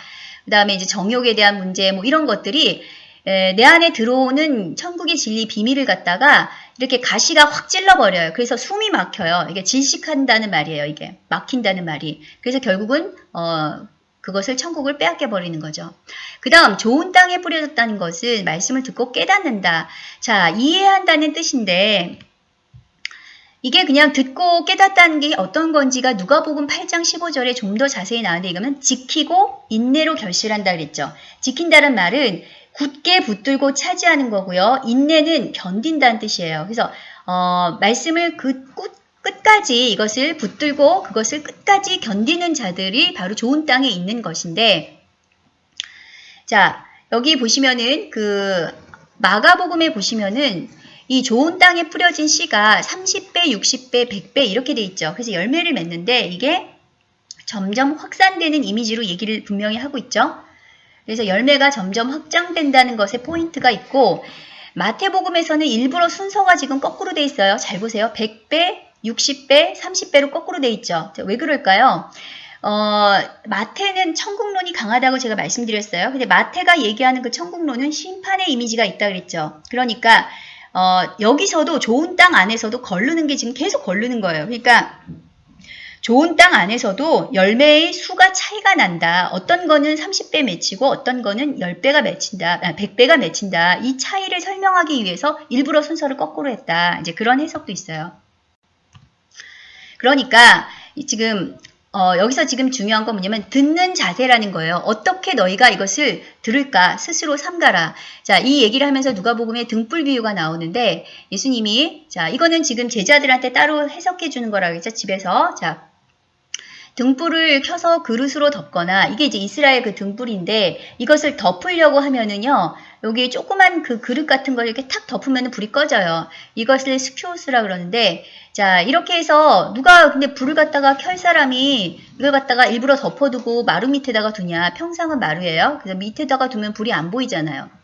그 다음에 이제 정욕에 대한 문제, 뭐 이런 것들이 에, 내 안에 들어오는 천국의 진리 비밀을 갖다가 이렇게 가시가 확 찔러버려요. 그래서 숨이 막혀요. 이게 질식한다는 말이에요. 이게 막힌다는 말이. 그래서 결국은 어, 그것을 천국을 빼앗겨 버리는 거죠. 그 다음 좋은 땅에 뿌려졌다는 것은 말씀을 듣고 깨닫는다. 자 이해한다는 뜻인데 이게 그냥 듣고 깨닫다는 게 어떤 건지가 누가복음 8장 15절에 좀 더 자세히 나오는데 이거는 지키고 인내로 결실한다 그랬죠. 지킨다는 말은 굳게 붙들고 차지하는 거고요. 인내는 견딘다는 뜻이에요. 그래서 어, 말씀을 그 끝, 끝까지 이것을 붙들고 그것을 끝까지 견디는 자들이 바로 좋은 땅에 있는 것인데 자 여기 보시면은 그 마가복음에 보시면은 이 좋은 땅에 뿌려진 씨가 30배, 60배, 100배 이렇게 돼 있죠. 그래서 열매를 맺는데 이게 점점 확산되는 이미지로 얘기를 분명히 하고 있죠. 그래서 열매가 점점 확장된다는 것에 포인트가 있고 마태복음에서는 일부러 순서가 지금 거꾸로 돼 있어요. 잘 보세요. 100배, 60배, 30배로 거꾸로 돼 있죠. 왜 그럴까요? 어, 마태는 천국론이 강하다고 제가 말씀드렸어요. 근데 마태가 얘기하는 그 천국론은 심판의 이미지가 있다 그랬죠. 그러니까 어, 여기서도 좋은 땅 안에서도 걸르는 게 지금 계속 걸르는 거예요. 그러니까 좋은 땅 안에서도 열매의 수가 차이가 난다. 어떤 거는 30배 맺히고 어떤 거는 10배가 맺힌다. 100배가 아, 맺힌다. 이 차이를 설명하기 위해서 일부러 순서를 거꾸로 했다. 이제 그런 해석도 있어요. 그러니까 지금 어, 여기서 지금 중요한 건 뭐냐면 듣는 자세라는 거예요. 어떻게 너희가 이것을 들을까 스스로 삼가라. 자, 이 얘기를 하면서 누가복음에 등불 비유가 나오는데 예수님이 자, 이거는 지금 제자들한테 따로 해석해 주는 거라고 했죠. 집에서. 자, 등불을 켜서 그릇으로 덮거나 이게 이제 이스라엘 그 등불인데 이것을 덮으려고 하면은요 여기 조그만 그 그릇 같은 걸 이렇게 탁 덮으면 불이 꺼져요. 이것을 스큐스라 그러는데 자 이렇게 해서 누가 근데 불을 갖다가 켤 사람이 이걸 갖다가 일부러 덮어두고 마루 밑에다가 두냐? 평상은 마루예요. 그래서 밑에다가 두면 불이 안 보이잖아요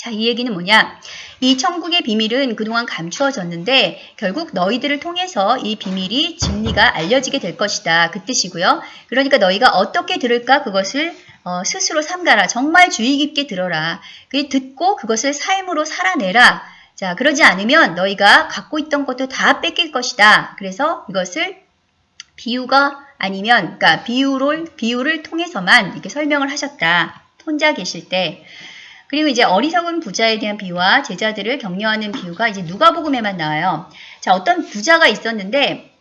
자, 이 얘기는 뭐냐? 이 천국의 비밀은 그동안 감추어졌는데 결국 너희들을 통해서 이 비밀이 진리가 알려지게 될 것이다. 그 뜻이고요. 그러니까 너희가 어떻게 들을까 그것을 어, 스스로 삼가라. 정말 주의 깊게 들어라. 그 듣고 그것을 삶으로 살아내라. 자, 그러지 않으면 너희가 갖고 있던 것도 다 뺏길 것이다. 그래서 이것을 비유가 아니면 그러니까 비유를 비유를 통해서만 이렇게 설명을 하셨다. 혼자 계실 때. 그리고 이제 어리석은 부자에 대한 비유와 제자들을 격려하는 비유가 이제 누가복음에만 나와요. 자, 어떤 부자가 있었는데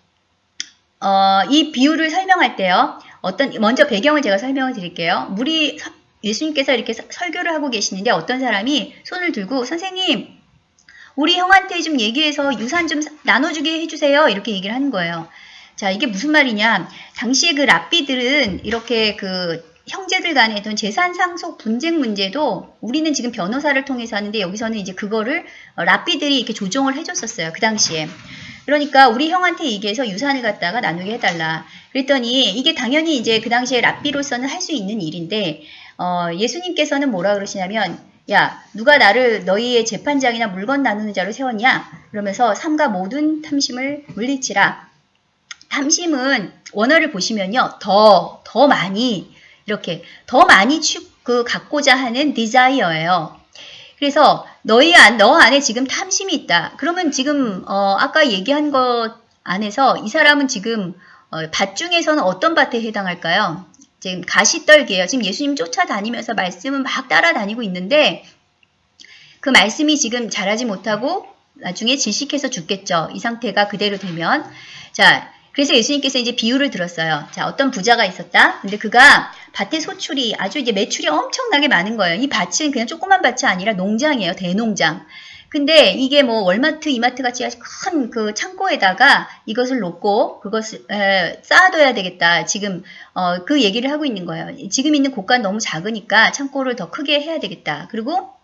어, 이 비유를 설명할 때요. 어떤 먼저 배경을 제가 설명을 드릴게요. 물이 예수님께서 이렇게 설교를 하고 계시는데 어떤 사람이 손을 들고 선생님 우리 형한테 좀 얘기해서 유산 좀 나눠주게 해주세요. 이렇게 얘기를 하는 거예요. 자, 이게 무슨 말이냐. 당시에 그 랍비들은 이렇게 그 형제들 간의 어떤 재산 상속 분쟁 문제도 우리는 지금 변호사를 통해서 하는데 여기서는 이제 그거를 어, 랍비들이 이렇게 조정을 해줬었어요. 그 당시에. 그러니까 우리 형한테 얘기해서 유산을 갖다가 나누게 해달라. 그랬더니 이게 당연히 이제 그 당시에 랍비로서는 할 수 있는 일인데 어, 예수님께서는 뭐라 그러시냐면 야 누가 나를 너희의 재판장이나 물건 나누는 자로 세웠냐? 그러면서 삼가 모든 탐심을 물리치라. 탐심은 원어를 보시면요. 더, 더 많이 이렇게 더 많이 축, 그 갖고자 하는 디자이어예요. 그래서 너희 안, 너 안에 지금 탐심이 있다. 그러면 지금 어, 아까 얘기한 것 안에서 이 사람은 지금 어, 밭 중에서는 어떤 밭에 해당할까요? 지금 가시떨기예요. 지금 예수님 쫓아다니면서 말씀은 막 따라다니고 있는데 그 말씀이 지금 자라지 못하고 나중에 질식해서 죽겠죠. 이 상태가 그대로 되면 자 그래서 예수님께서 이제 비유를 들었어요. 자, 어떤 부자가 있었다. 근데 그가 밭의 소출이 아주 이제 매출이 엄청나게 많은 거예요. 이 밭은 그냥 조그만 밭이 아니라 농장이에요. 대농장. 근데 이게 뭐 월마트, 이마트 같이 큰그 창고에다가 이것을 놓고 그것을 에, 쌓아둬야 되겠다. 지금 어, 그 얘기를 하고 있는 거예요. 지금 있는 곳간 너무 작으니까 창고를 더 크게 해야 되겠다. 그리고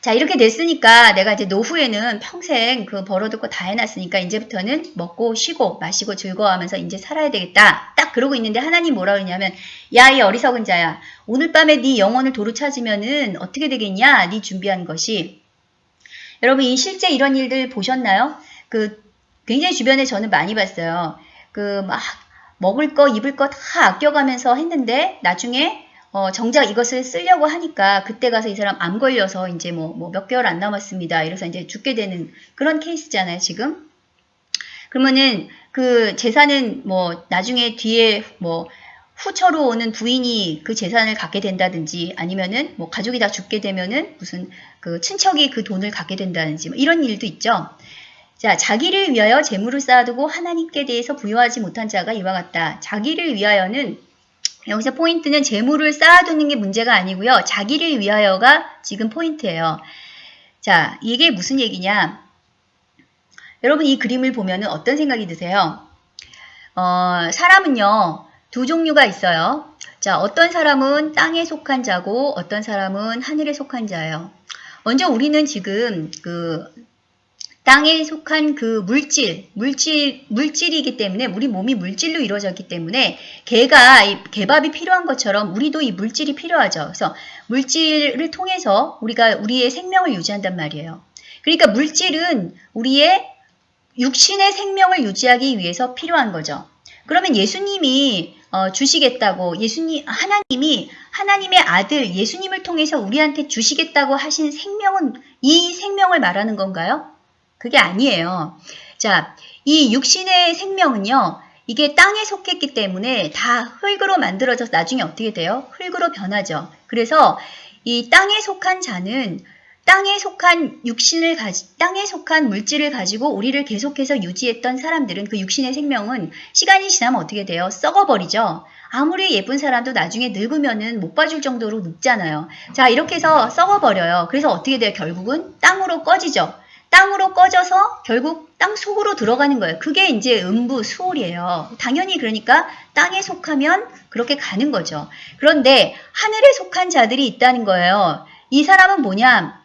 자, 이렇게 됐으니까 내가 이제 노후에는 평생 그 벌어두고 다 해놨으니까 이제부터는 먹고 쉬고 마시고 즐거워하면서 이제 살아야 되겠다. 딱 그러고 있는데 하나님 뭐라 그러냐면 야, 이 어리석은 자야. 오늘 밤에 네 영혼을 도로 찾으면은 어떻게 되겠냐? 네 준비한 것이. 여러분, 이 실제 이런 일들 보셨나요? 그 굉장히 주변에 저는 많이 봤어요. 그 막 먹을 거, 입을 거 다 아껴가면서 했는데 나중에 어, 정작 이것을 쓰려고 하니까 그때 가서 이 사람 암 걸려서 이제 뭐, 뭐 몇 개월 안 남았습니다. 이래서 이제 죽게 되는 그런 케이스잖아요, 지금. 그러면은 그 재산은 뭐 나중에 뒤에 뭐 후처로 오는 부인이 그 재산을 갖게 된다든지 아니면은 뭐 가족이 다 죽게 되면은 무슨 그 친척이 그 돈을 갖게 된다든지 뭐 이런 일도 있죠. 자, 자기를 위하여 재물을 쌓아두고 하나님께 대해서 부여하지 못한 자가 이와 같다. 자기를 위하여는 여기서 포인트는 재물을 쌓아두는 게 문제가 아니고요. 자기를 위하여가 지금 포인트예요. 자, 이게 무슨 얘기냐? 여러분 이 그림을 보면 어떤 생각이 드세요? 어, 사람은요. 두 종류가 있어요. 자, 어떤 사람은 땅에 속한 자고 어떤 사람은 하늘에 속한 자예요. 먼저 우리는 지금 그 땅에 속한 그 물질, 물질, 물질이기 때문에 우리 몸이 물질로 이루어졌기 때문에 개가 이 개밥이 필요한 것처럼 우리도 이 물질이 필요하죠. 그래서 물질을 통해서 우리가 우리의 생명을 유지한단 말이에요. 그러니까 물질은 우리의 육신의 생명을 유지하기 위해서 필요한 거죠. 그러면 예수님이 어, 주시겠다고 예수님 하나님이 하나님의 아들 예수님을 통해서 우리한테 주시겠다고 하신 생명은 이 생명을 말하는 건가요? 그게 아니에요. 자, 이 육신의 생명은요. 이게 땅에 속했기 때문에 다 흙으로 만들어져서 나중에 어떻게 돼요? 흙으로 변하죠. 그래서 이 땅에 속한 자는 땅에 속한 육신을 가지, 땅에 속한 물질을 가지고 우리를 계속해서 유지했던 사람들은 그 육신의 생명은 시간이 지나면 어떻게 돼요? 썩어버리죠. 아무리 예쁜 사람도 나중에 늙으면은 못 봐줄 정도로 늙잖아요. 자, 이렇게 해서 썩어버려요. 그래서 어떻게 돼요? 결국은 땅으로 꺼지죠. 땅으로 꺼져서 결국 땅 속으로 들어가는 거예요. 그게 이제 음부 수월이에요. 당연히 그러니까 땅에 속하면 그렇게 가는 거죠. 그런데 하늘에 속한 자들이 있다는 거예요. 이 사람은 뭐냐?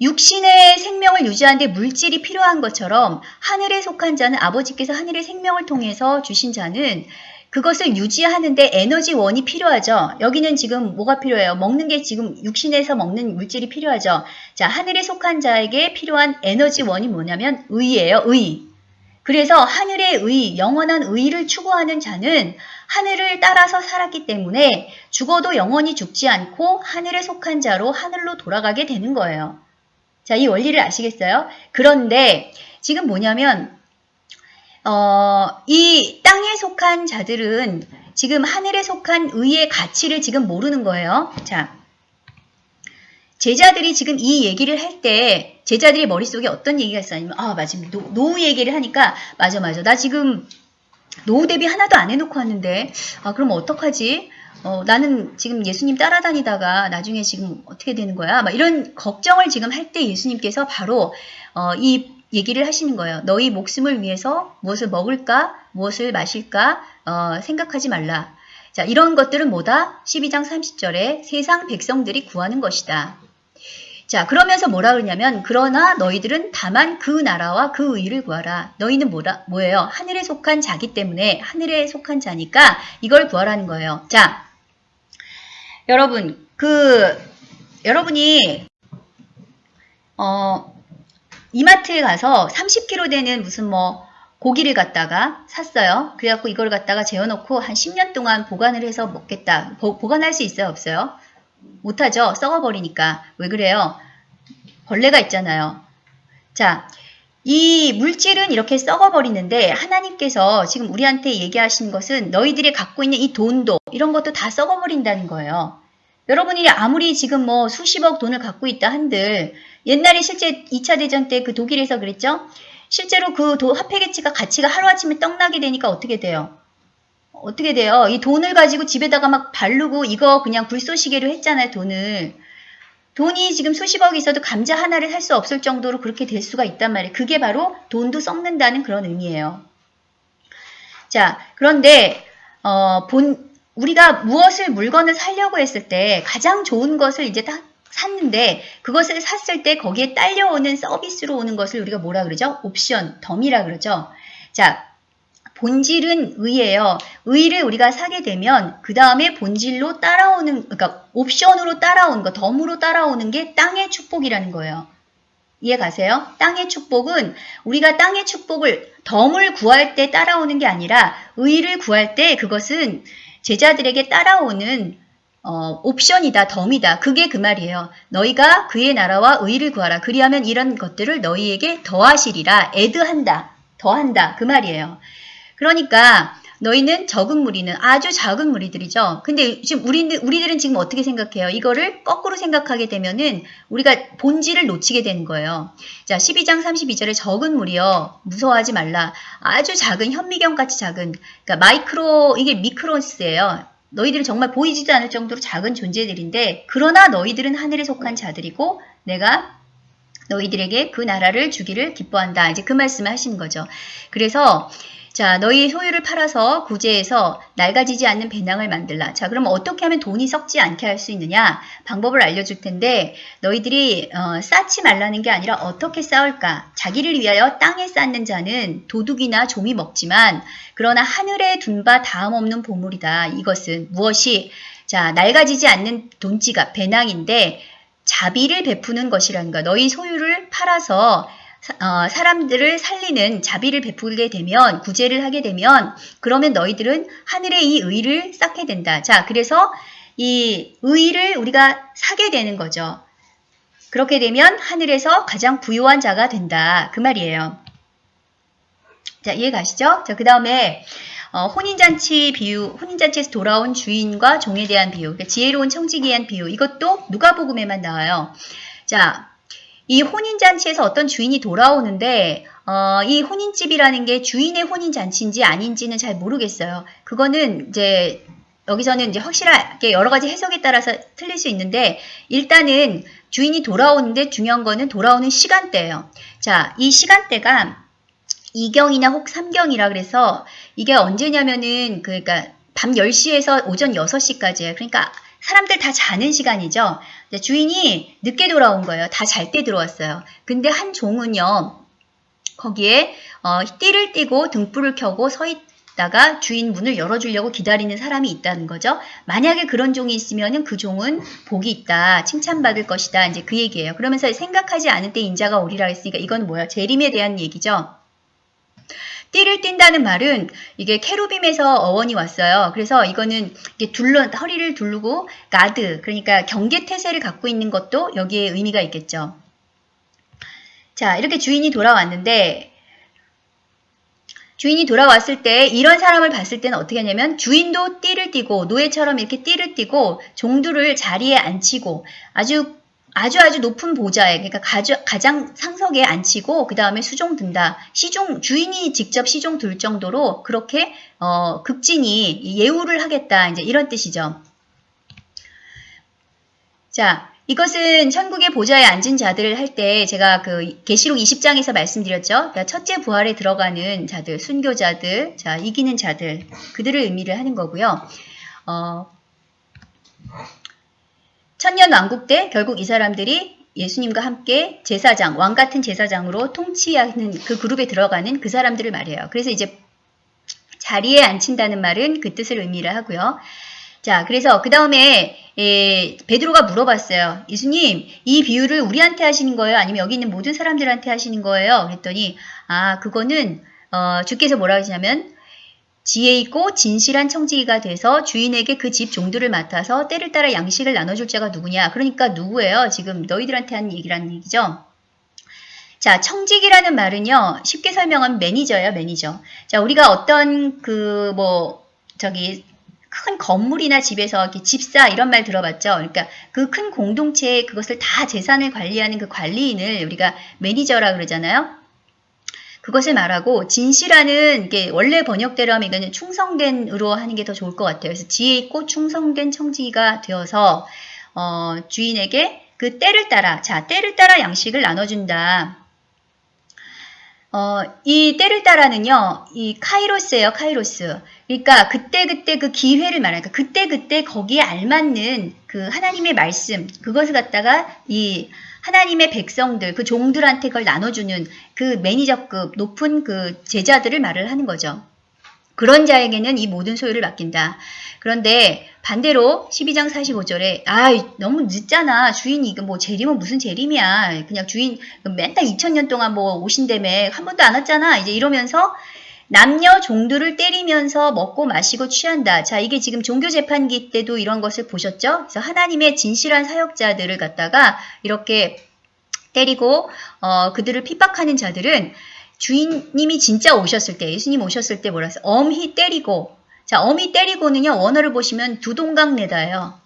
육신의 생명을 유지하는데 물질이 필요한 것처럼 하늘에 속한 자는 아버지께서 하늘의 생명을 통해서 주신 자는 그것을 유지하는데 에너지원이 필요하죠. 여기는 지금 뭐가 필요해요? 먹는 게 지금 육신에서 먹는 물질이 필요하죠. 자, 하늘에 속한 자에게 필요한 에너지원이 뭐냐면 의예요. 의. 그래서 하늘의 의, 영원한 의를 추구하는 자는 하늘을 따라서 살았기 때문에 죽어도 영원히 죽지 않고 하늘에 속한 자로 하늘로 돌아가게 되는 거예요. 자, 이 원리를 아시겠어요? 그런데 지금 뭐냐면 어, 이 땅에 속한 자들은 지금 하늘에 속한 의의 가치를 지금 모르는 거예요. 자, 제자들이 지금 이 얘기를 할 때 제자들이 머릿속에 어떤 얘기가 있어요? 아, 맞아. 노, 노후 얘기를 하니까 맞아, 맞아. 나 지금 노후 대비 하나도 안 해놓고 왔는데 아, 그럼 어떡하지? 어, 나는 지금 예수님 따라다니다가 나중에 지금 어떻게 되는 거야? 막 이런 걱정을 지금 할 때 예수님께서 바로 어, 이 얘기를 하시는 거예요. 너희 목숨을 위해서 무엇을 먹을까, 무엇을 마실까 어, 생각하지 말라. 자, 이런 것들은 뭐다? 12장 30절에 세상 백성들이 구하는 것이다. 자, 그러면서 뭐라 그러냐면 그러나 너희들은 다만 그 나라와 그 의를 구하라. 너희는 뭐라 뭐예요? 하늘에 속한 자기 때문에 하늘에 속한 자니까 이걸 구하라는 거예요. 자, 여러분 그 여러분이 어 이마트에 가서 30kg 되는 무슨 뭐 고기를 갖다가 샀어요. 그래갖고 이걸 갖다가 재워놓고 한 10년 동안 보관을 해서 먹겠다. 보, 보관할 수 있어요? 없어요? 못하죠. 썩어버리니까. 왜 그래요? 벌레가 있잖아요. 자, 이 물질은 이렇게 썩어버리는데 하나님께서 지금 우리한테 얘기하신 것은 너희들이 갖고 있는 이 돈도 이런 것도 다 썩어버린다는 거예요. 여러분이 아무리 지금 뭐 수십억 돈을 갖고 있다 한들 옛날에 실제 2차 대전 때 그 독일에서 그랬죠? 실제로 그 도, 화폐 가치가 가치가 하루아침에 떡나게 되니까 어떻게 돼요? 어떻게 돼요? 이 돈을 가지고 집에다가 막 바르고 이거 그냥 불쏘시개로 했잖아요, 돈을. 돈이 지금 수십억 있어도 감자 하나를 살 수 없을 정도로 그렇게 될 수가 있단 말이에요. 그게 바로 돈도 썩는다는 그런 의미예요. 자, 그런데 어, 본 우리가 무엇을 물건을 살려고 했을 때 가장 좋은 것을 이제 딱 샀는데 그것을 샀을 때 거기에 딸려오는 서비스로 오는 것을 우리가 뭐라 그러죠? 옵션, 덤이라 그러죠. 자, 본질은 의예요. 의를 우리가 사게 되면 그 다음에 본질로 따라오는 그러니까 옵션으로 따라오는 거, 덤으로 따라오는 게 땅의 축복이라는 거예요. 이해 가세요? 땅의 축복은 우리가 땅의 축복을 덤을 구할 때 따라오는 게 아니라 의를 구할 때 그것은 제자들에게 따라오는 어, 옵션이다, 덤이다. 그게 그 말이에요. 너희가 그의 나라와 의를 구하라. 그리하면 이런 것들을 너희에게 더하시리라. 애드한다. 더한다. 그 말이에요. 그러니까 너희는 적은 무리는 아주 작은 무리들이죠. 근데 지금 우리들, 우리들은 지금 어떻게 생각해요? 이거를 거꾸로 생각하게 되면은 우리가 본질을 놓치게 되는 거예요. 자, 12장 32절에 적은 무리여 무서워하지 말라. 아주 작은 현미경 같이 작은 그러니까 마이크로 이게 미크로스예요. 너희들은 정말 보이지도 않을 정도로 작은 존재들인데 그러나 너희들은 하늘에 속한 자들이고 내가 너희들에게 그 나라를 주기를 기뻐한다. 이제 그 말씀을 하시는 거죠. 그래서 자, 너희 소유를 팔아서 구제해서 낡아지지 않는 배낭을 만들라. 자, 그럼 어떻게 하면 돈이 썩지 않게 할 수 있느냐? 방법을 알려줄 텐데 너희들이 어, 쌓지 말라는 게 아니라 어떻게 쌓을까? 자기를 위하여 땅에 쌓는 자는 도둑이나 좀이 먹지만 그러나 하늘에 둔 바 다음 없는 보물이다. 이것은 무엇이 자, 낡아지지 않는 돈지갑, 배낭인데 자비를 베푸는 것이라는 거. 너희 소유를 팔아서 어, 사람들을 살리는 자비를 베풀게 되면 구제를 하게 되면 그러면 너희들은 하늘의 이 의를 쌓게 된다. 자, 그래서 이 의를 우리가 사게 되는 거죠. 그렇게 되면 하늘에서 가장 부유한 자가 된다. 그 말이에요. 자, 이해 가시죠? 자, 그 다음에 어, 혼인잔치 비유, 혼인잔치에서 돌아온 주인과 종에 대한 비유, 그러니까 지혜로운 청지기에 대한 비유, 이것도 누가복음에만 나와요. 자, 이 혼인잔치에서 어떤 주인이 돌아오는데 어, 이 혼인집이라는 게 주인의 혼인잔치인지 아닌지는 잘 모르겠어요. 그거는 이제 여기서는 이제 확실하게 여러 가지 해석에 따라서 틀릴 수 있는데 일단은 주인이 돌아오는데 중요한 거는 돌아오는 시간대예요. 자, 이 시간대가 2경이나 혹 3경이라 그래서 이게 언제냐면은 그러니까 밤 10시에서 오전 6시까지예요. 그러니까 사람들 다 자는 시간이죠. 주인이 늦게 돌아온 거예요. 다 잘 때 들어왔어요. 근데 한 종은요. 거기에 어, 띠를 띠고 등불을 켜고 서 있다가 주인 문을 열어주려고 기다리는 사람이 있다는 거죠. 만약에 그런 종이 있으면 그 종은 복이 있다. 칭찬받을 것이다. 이제 그 얘기예요. 그러면서 생각하지 않을 때 인자가 오리라 했으니까 이건 뭐야? 재림에 대한 얘기죠. 띠를 띈다는 말은 이게 케루빔에서 어원이 왔어요. 그래서 이거는 둘러 허리를 두르고 가드 그러니까 경계 태세를 갖고 있는 것도 여기에 의미가 있겠죠. 자 이렇게 주인이 돌아왔는데 주인이 돌아왔을 때 이런 사람을 봤을 때는 어떻게 하냐면 주인도 띠를 띠고 노예처럼 이렇게 띠를 띠고 종두를 자리에 앉히고 아주 아주 아주 높은 보좌에 그러니까 가장 상석에 앉히고 그 다음에 수종 든다. 시종 주인이 직접 시종 들 정도로 그렇게 어, 극진히 예우를 하겠다. 이제 이런 뜻이죠. 자, 이것은 천국의 보좌에 앉은 자들을 할 때 제가 그 계시록 20장에서 말씀드렸죠. 그러니까 첫째 부활에 들어가는 자들, 순교자들, 자 이기는 자들 그들을 의미를 하는 거고요. 어, 천년 왕국 때 결국 이 사람들이 예수님과 함께 제사장, 왕 같은 제사장으로 통치하는 그 그룹에 들어가는 그 사람들을 말해요. 그래서 이제 자리에 앉힌다는 말은 그 뜻을 의미를 하고요. 자, 그래서 그 다음에 베드로가 물어봤어요. 예수님, 이 비유를 우리한테 하시는 거예요? 아니면 여기 있는 모든 사람들한테 하시는 거예요? 그랬더니 아, 그거는 어, 주께서 뭐라 하시냐면 지혜 있고 진실한 청지기가 돼서 주인에게 그 집 종들을 맡아서 때를 따라 양식을 나눠줄 자가 누구냐. 그러니까 누구예요? 지금 너희들한테 하는 얘기라는 얘기죠. 자, 청지기라는 말은요, 쉽게 설명하면 매니저예요, 매니저. 자, 우리가 어떤 그, 뭐, 저기, 큰 건물이나 집에서 이렇게 집사 이런 말 들어봤죠. 그러니까 그 큰 공동체에 그것을 다 재산을 관리하는 그 관리인을 우리가 매니저라 그러잖아요. 그것을 말하고 진실하는 게 원래 번역대로 하면 이거는 충성된으로 하는 게 더 좋을 것 같아요. 그래서 지혜 있고 충성된 청지기가 되어서 어, 주인에게 그 때를 따라 자 때를 따라 양식을 나눠준다. 어, 이 때를 따라는요, 이 카이로스예요, 카이로스. 그러니까 그때 그때 그 기회를 말하니까 그때 그때 거기에 알맞는 그 하나님의 말씀, 그것을 갖다가 이 하나님의 백성들, 그 종들한테 그걸 나눠주는 그 매니저급 높은 그 제자들을 말을 하는 거죠. 그런 자에게는 이 모든 소유를 맡긴다. 그런데 반대로 12장 45절에 아 너무 늦잖아. 주인이 이거 뭐 재림은 무슨 재림이야. 그냥 주인 맨날 2000년 동안 뭐 오신다며 한 번도 안 왔잖아. 이제 이러면서 남녀 종들을 때리면서 먹고 마시고 취한다. 자, 이게 지금 종교 재판기 때도 이런 것을 보셨죠? 그래서 하나님의 진실한 사역자들을 갖다가 이렇게 때리고 어, 그들을 핍박하는 자들은 주인님이 진짜 오셨을 때, 예수님 오셨을 때 뭐라 했어요? 엄히 때리고. 자, 엄히 때리고는요, 원어를 보시면 두동강 내다예요.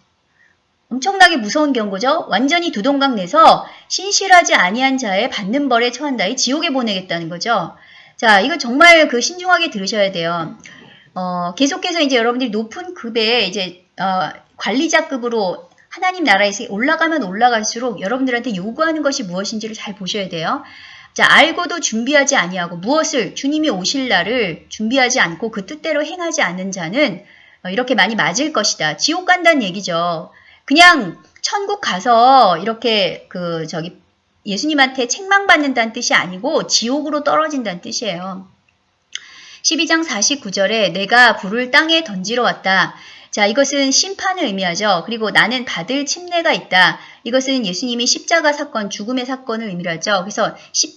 엄청나게 무서운 경고죠. 완전히 두동강 내서 신실하지 아니한 자의 받는 벌에 처한다 이 지옥에 보내겠다는 거죠. 자, 이거 정말 그 신중하게 들으셔야 돼요. 어, 계속해서 이제 여러분들이 높은 급에 이제 어, 관리자급으로 하나님 나라에서 올라가면 올라갈수록 여러분들한테 요구하는 것이 무엇인지를 잘 보셔야 돼요. 자, 알고도 준비하지 아니하고 무엇을 주님이 오실 날을 준비하지 않고 그 뜻대로 행하지 않는 자는 어, 이렇게 많이 맞을 것이다. 지옥 간다는 얘기죠. 그냥 천국 가서 이렇게 그 저기 예수님한테 책망받는다는 뜻이 아니고 지옥으로 떨어진다는 뜻이에요. 12장 49절에 내가 불을 땅에 던지러 왔다. 자, 이것은 심판을 의미하죠. 그리고 나는 받을 침례가 있다. 이것은 예수님이 십자가 사건, 죽음의 사건을 의미하죠. 그래서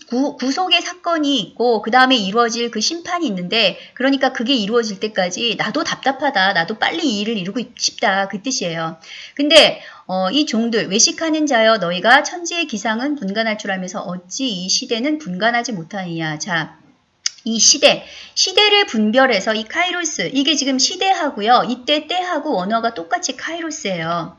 구, 구속의 사건이 있고 그 다음에 이루어질 그 심판이 있는데 그러니까 그게 이루어질 때까지 나도 답답하다. 나도 빨리 이 일을 이루고 싶다. 그 뜻이에요. 근데 어, 이 종들 외식하는 자여 너희가 천지의 기상은 분간할 줄 알면서 어찌 이 시대는 분간하지 못하느냐. 자, 이 시대, 시대를 분별해서 이 카이로스, 이게 지금 시대하고요. 이때 때하고 원어가 똑같이 카이로스예요.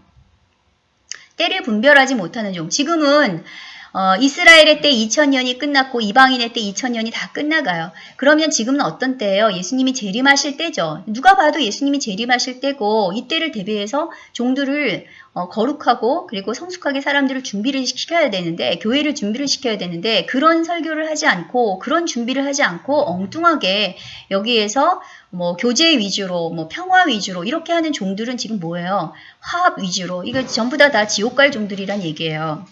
때를 분별하지 못하는 종. 지금은 어, 이스라엘의 때 2000년이 끝났고 이방인의 때 2000년이 다 끝나가요. 그러면 지금은 어떤 때예요? 예수님이 재림하실 때죠. 누가 봐도 예수님이 재림하실 때고 이때를 대비해서 종들을 어, 거룩하고 그리고 성숙하게 사람들을 준비를 시켜야 되는데 교회를 준비를 시켜야 되는데 그런 설교를 하지 않고 그런 준비를 하지 않고 엉뚱하게 여기에서 뭐 교제 위주로 뭐 평화 위주로 이렇게 하는 종들은 지금 뭐예요? 화합 위주로 이거 전부 다 다 지옥 갈 종들이란 얘기예요.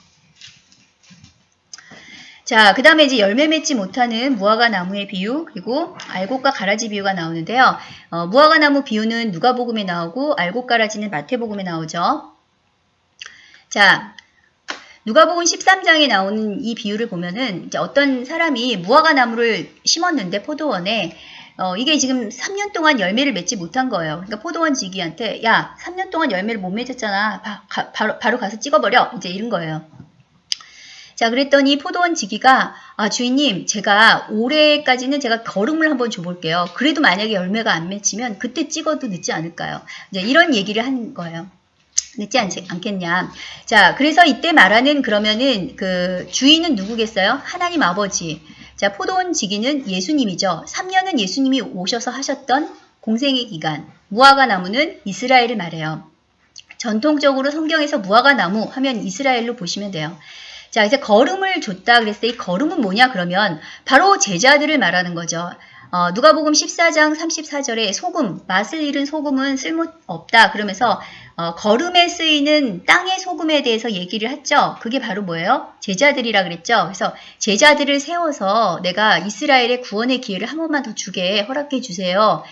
자, 그 다음에 이제 열매 맺지 못하는 무화과 나무의 비유, 그리고 알곡과 가라지 비유가 나오는데요. 어, 무화과 나무 비유는 누가복음에 나오고 알곡 가라지는 마태복음에 나오죠. 자, 누가복음 13장에 나오는 이 비유를 보면은 이제 어떤 사람이 무화과 나무를 심었는데 포도원에 어, 이게 지금 3년 동안 열매를 맺지 못한 거예요. 그러니까 포도원 지기한테 야, 3년 동안 열매를 못 맺었잖아. 바, 가, 바로, 바로 가서 찍어버려. 이제 이런 거예요. 자, 그랬더니 포도원 지기가 아, 주인님, 제가 올해까지는 제가 걸음을 한번 줘볼게요. 그래도 만약에 열매가 안 맺히면 그때 찍어도 늦지 않을까요? 이제 이런 얘기를 한 거예요. 늦지 않지, 않겠냐. 자, 그래서 이때 말하는 그러면은 그 주인은 누구겠어요? 하나님 아버지. 자, 포도원 지기는 예수님이죠. 3년은 예수님이 오셔서 하셨던 공생의 기간. 무화과 나무는 이스라엘을 말해요. 전통적으로 성경에서 무화과 나무 하면 이스라엘로 보시면 돼요. 자, 이제 걸음을 줬다 그랬을 때 이 걸음은 뭐냐 그러면 바로 제자들을 말하는 거죠. 어, 누가복음 14장 34절에 소금, 맛을 잃은 소금은 쓸모없다 그러면서 어, 걸음에 쓰이는 땅의 소금에 대해서 얘기를 했죠. 그게 바로 뭐예요? 제자들이라 그랬죠. 그래서 제자들을 세워서 내가 이스라엘의 구원의 기회를 한 번만 더 주게 허락해 주세요.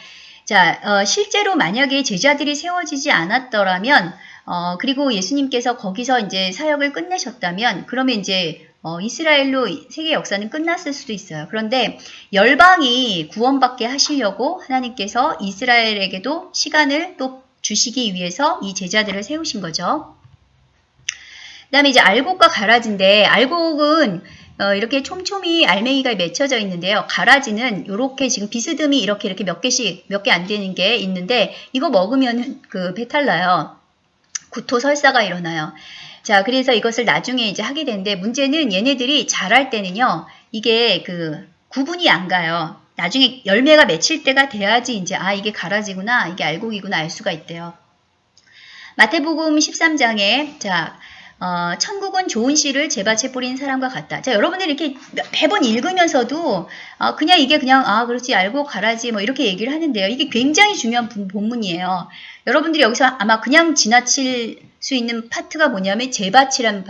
자, 어, 실제로 만약에 제자들이 세워지지 않았더라면 어, 그리고 예수님께서 거기서 이제 사역을 끝내셨다면 그러면 이제 어, 이스라엘로 세계 역사는 끝났을 수도 있어요. 그런데 열방이 구원받게 하시려고 하나님께서 이스라엘에게도 시간을 또 주시기 위해서 이 제자들을 세우신 거죠. 그 다음에 이제 알곡과 가라지인데 알곡은 어, 이렇게 촘촘히 알맹이가 맺혀져 있는데요. 가라지는 이렇게 지금 비스듬히 이렇게 이렇게 몇 개씩 몇 개 안 되는 게 있는데 이거 먹으면 그 배탈 나요. 구토 설사가 일어나요. 자, 그래서 이것을 나중에 이제 하게 되는데 문제는 얘네들이 자랄 때는요. 이게 그 구분이 안 가요. 나중에 열매가 맺힐 때가 돼야지 이제 아 이게 가라지구나 이게 알곡이구나 알 수가 있대요. 마태복음 13장에 자 어, 천국은 좋은 씨를 제밭에 뿌린 사람과 같다. 자, 여러분들 이렇게 매번 읽으면서도 어, 그냥 이게 그냥 아 그렇지 알고 가라지 뭐 이렇게 얘기를 하는데요. 이게 굉장히 중요한 본문이에요. 여러분들이 여기서 아마 그냥 지나칠 수 있는 파트가 뭐냐면 제밭이라는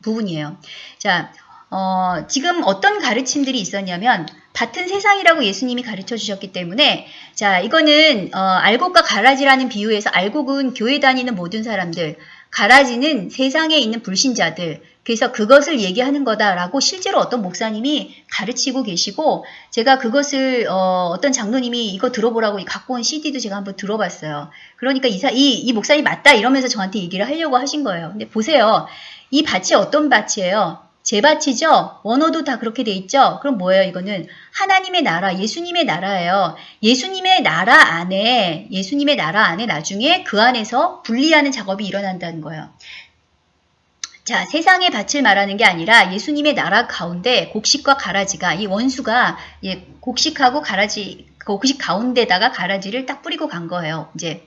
부분이에요. 자, 어, 지금 어떤 가르침들이 있었냐면 같은 세상이라고 예수님이 가르쳐 주셨기 때문에 자 이거는 어, 알곡과 가라지라는 비유에서 알곡은 교회 다니는 모든 사람들 가라지는 세상에 있는 불신자들 그래서 그것을 얘기하는 거다라고 실제로 어떤 목사님이 가르치고 계시고 제가 그것을 어, 떤 장로님이 이거 들어보라고 갖고 온 CD도 제가 한번 들어봤어요. 그러니까 이, 이, 이 목사님 맞다 이러면서 저한테 얘기를 하려고 하신 거예요. 근데 보세요. 이 밭이 어떤 밭이에요? 제밭이죠? 원어도 다 그렇게 돼 있죠? 그럼 뭐예요, 이거는? 하나님의 나라, 예수님의 나라예요. 예수님의 나라 안에, 예수님의 나라 안에 나중에 그 안에서 분리하는 작업이 일어난다는 거예요. 자, 세상의 밭을 말하는 게 아니라 예수님의 나라 가운데 곡식과 가라지가, 이 원수가 예, 곡식하고 가라지, 곡식 가운데다가 가라지를 딱 뿌리고 간 거예요. 이제.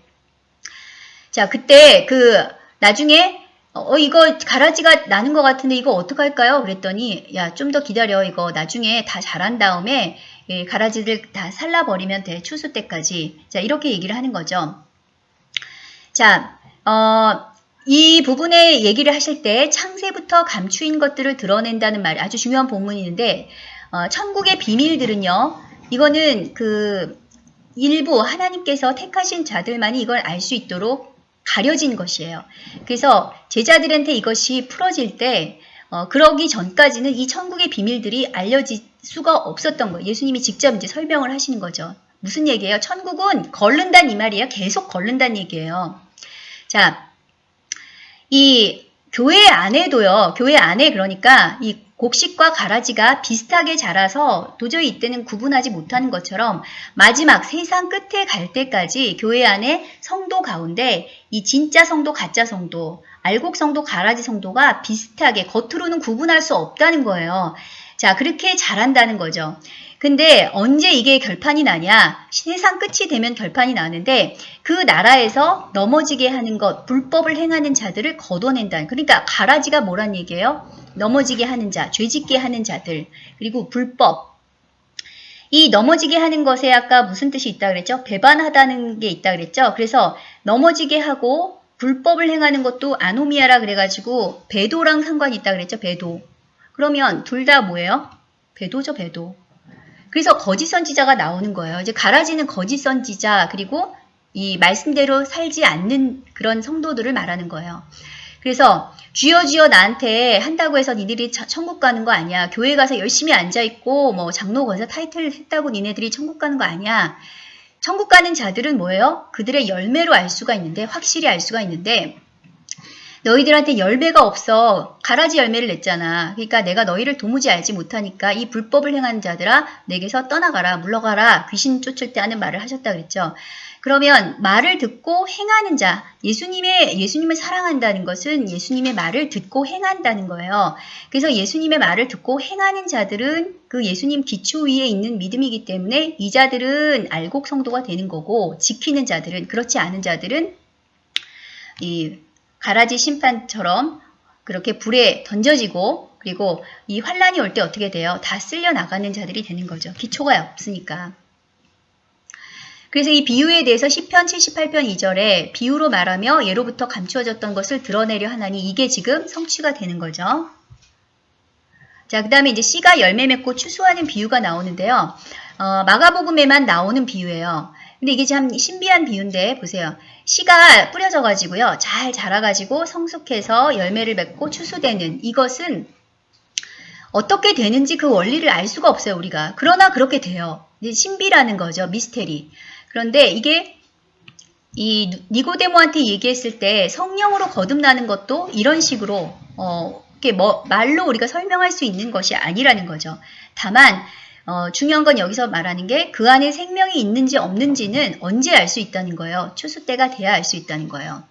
자, 그때 그, 나중에 어, 이거 가라지가 나는 것 같은데 이거 어떡할까요? 그랬더니 야, 좀 더 기다려. 이거 나중에 다 자란 다음에 예, 가라지들 다 살라버리면 돼. 추수 때까지. 자, 이렇게 얘기를 하는 거죠. 자, 어, 이 부분에 얘기를 하실 때 창세부터 감추인 것들을 드러낸다는 말 아주 중요한 본문이 있는데 어, 천국의 비밀들은요. 이거는 그 일부 하나님께서 택하신 자들만이 이걸 알 수 있도록 가려진 것이에요. 그래서 제자들한테 이것이 풀어질 때 어, 그러기 전까지는 이 천국의 비밀들이 알려질 수가 없었던 거예요. 예수님이 직접 이제 설명을 하시는 거죠. 무슨 얘기예요? 천국은 걸른다는 이 말이에요. 계속 걸른다는 얘기예요. 자, 이 교회 안에도요. 교회 안에 그러니까 이 곡식과 가라지가 비슷하게 자라서 도저히 이때는 구분하지 못하는 것처럼 마지막 세상 끝에 갈 때까지 교회 안에 성도 가운데 이 진짜 성도, 가짜 성도, 알곡 성도, 가라지 성도가 비슷하게 겉으로는 구분할 수 없다는 거예요. 자, 그렇게 자란다는 거죠. 근데 언제 이게 결판이 나냐? 세상 끝이 되면 결판이 나는데 그 나라에서 넘어지게 하는 것, 불법을 행하는 자들을 걷어낸다. 그러니까 가라지가 뭐란 얘기예요? 넘어지게 하는 자, 죄짓게 하는 자들, 그리고 불법. 이 넘어지게 하는 것에 아까 무슨 뜻이 있다 그랬죠? 배반하다는 게 있다 그랬죠? 그래서 넘어지게 하고 불법을 행하는 것도 아노미아라 그래가지고 배도랑 상관이 있다 그랬죠? 배도. 그러면 둘 다 뭐예요? 배도죠, 배도. 그래서 거짓 선지자가 나오는 거예요. 이제 가라지는 거짓 선지자 그리고 이 말씀대로 살지 않는 그런 성도들을 말하는 거예요. 그래서 주여 주여 나한테 한다고 해서 니들이 천국 가는 거 아니야. 교회 가서 열심히 앉아있고 뭐 장로 권사 타이틀 했다고 니네들이 천국 가는 거 아니야. 천국 가는 자들은 뭐예요? 그들의 열매로 알 수가 있는데 확실히 알 수가 있는데 너희들한테 열매가 없어. 가라지 열매를 냈잖아. 그러니까 내가 너희를 도무지 알지 못하니까 이 불법을 행하는 자들아 내게서 떠나가라 물러가라 귀신 쫓을 때 하는 말을 하셨다 그랬죠. 그러면 말을 듣고 행하는 자, 예수님의 예수님을 사랑한다는 것은 예수님의 말을 듣고 행한다는 거예요. 그래서 예수님의 말을 듣고 행하는 자들은 그 예수님 기초 위에 있는 믿음이기 때문에 이 자들은 알곡 성도가 되는 거고 지키는 자들은 그렇지 않은 자들은 이 가라지 심판처럼 그렇게 불에 던져지고 그리고 이 환란이 올 때 어떻게 돼요? 다 쓸려 나가는 자들이 되는 거죠. 기초가 없으니까. 그래서 이 비유에 대해서 10편 78편 2절에 비유로 말하며 예로부터 감추어졌던 것을 드러내려 하나니 이게 지금 성취가 되는 거죠. 자, 그 다음에 이제 씨가 열매 맺고 추수하는 비유가 나오는데요. 어, 마가복음에만 나오는 비유예요. 근데 이게 참 신비한 비유인데 보세요. 씨가 뿌려져 가지고요. 잘 자라 가지고 성숙해서 열매를 맺고 추수되는 이것은 어떻게 되는지 그 원리를 알 수가 없어요. 우리가. 그러나 그렇게 돼요. 신비라는 거죠. 미스테리. 그런데 이게 이 니고데모한테 얘기했을 때 성령으로 거듭나는 것도 이런 식으로 어, 이렇게 뭐 말로 우리가 설명할 수 있는 것이 아니라는 거죠. 다만 어, 중요한 건 여기서 말하는 게 그 안에 생명이 있는지 없는지는 언제 알 수 있다는 거예요. 추수 때가 돼야 알 수 있다는 거예요.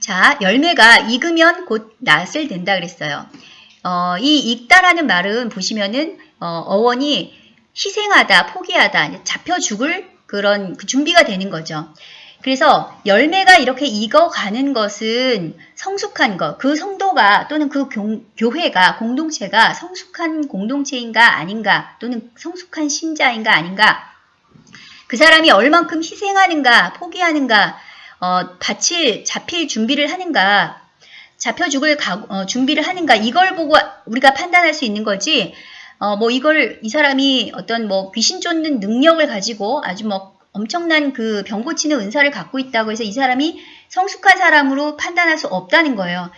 자, 열매가 익으면 곧 낫을 된다 그랬어요. 어, 이 익다라는 말은 보시면은 어, 원이 희생하다, 포기하다, 잡혀 죽을 그런 그 준비가 되는 거죠. 그래서 열매가 이렇게 익어가는 것은 성숙한 것, 그 성도가 또는 그 교, 회가 공동체가 성숙한 공동체인가 아닌가 또는 성숙한 신자인가 아닌가 그 사람이 얼만큼 희생하는가 포기하는가 어, 바칠 잡힐 준비를 하는가 잡혀 죽을 가, 어, 준비를 하는가 이걸 보고 우리가 판단할 수 있는 거지 어, 뭐 이걸 이 사람이 어떤 뭐 귀신 쫓는 능력을 가지고 아주 뭐 엄청난 그 병 고치는 은사를 갖고 있다고 해서 이 사람이 성숙한 사람으로 판단할 수 없다는 거예요.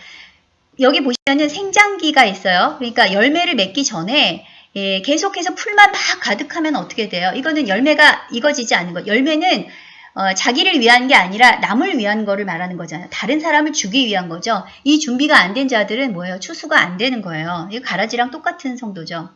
여기 보시면은 생장기가 있어요. 그러니까 열매를 맺기 전에 예, 계속해서 풀만 막 가득하면 어떻게 돼요? 이거는 열매가 익어지지 않는 거. 열매는 어, 자기를 위한 게 아니라 남을 위한 거를 말하는 거잖아요. 다른 사람을 주기 위한 거죠. 이 준비가 안 된 자들은 뭐예요? 추수가 안 되는 거예요. 이 가라지랑 똑같은 성도죠.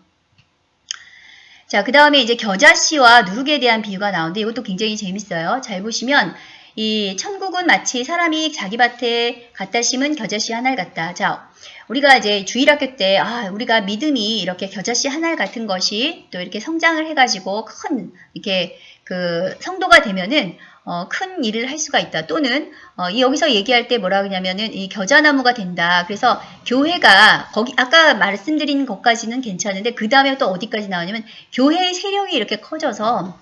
자, 그 다음에 이제 겨자씨와 누룩에 대한 비유가 나오는데 이것도 굉장히 재밌어요. 잘 보시면 이 천국은 마치 사람이 자기 밭에 갖다 심은 겨자씨 한알 같다. 자, 우리가 이제 주일학교 때, 아, 우리가 믿음이 이렇게 겨자씨 한알 같은 것이 또 이렇게 성장을 해가지고 큰, 이렇게 그 성도가 되면은 어, 큰 일을 할 수가 있다. 또는 어, 이 여기서 얘기할 때 뭐라 그러냐면은 이 겨자나무가 된다. 그래서 교회가 거기 아까 말씀드린 것까지는 괜찮은데 그 다음에 또 어디까지 나오냐면 교회의 세력이 이렇게 커져서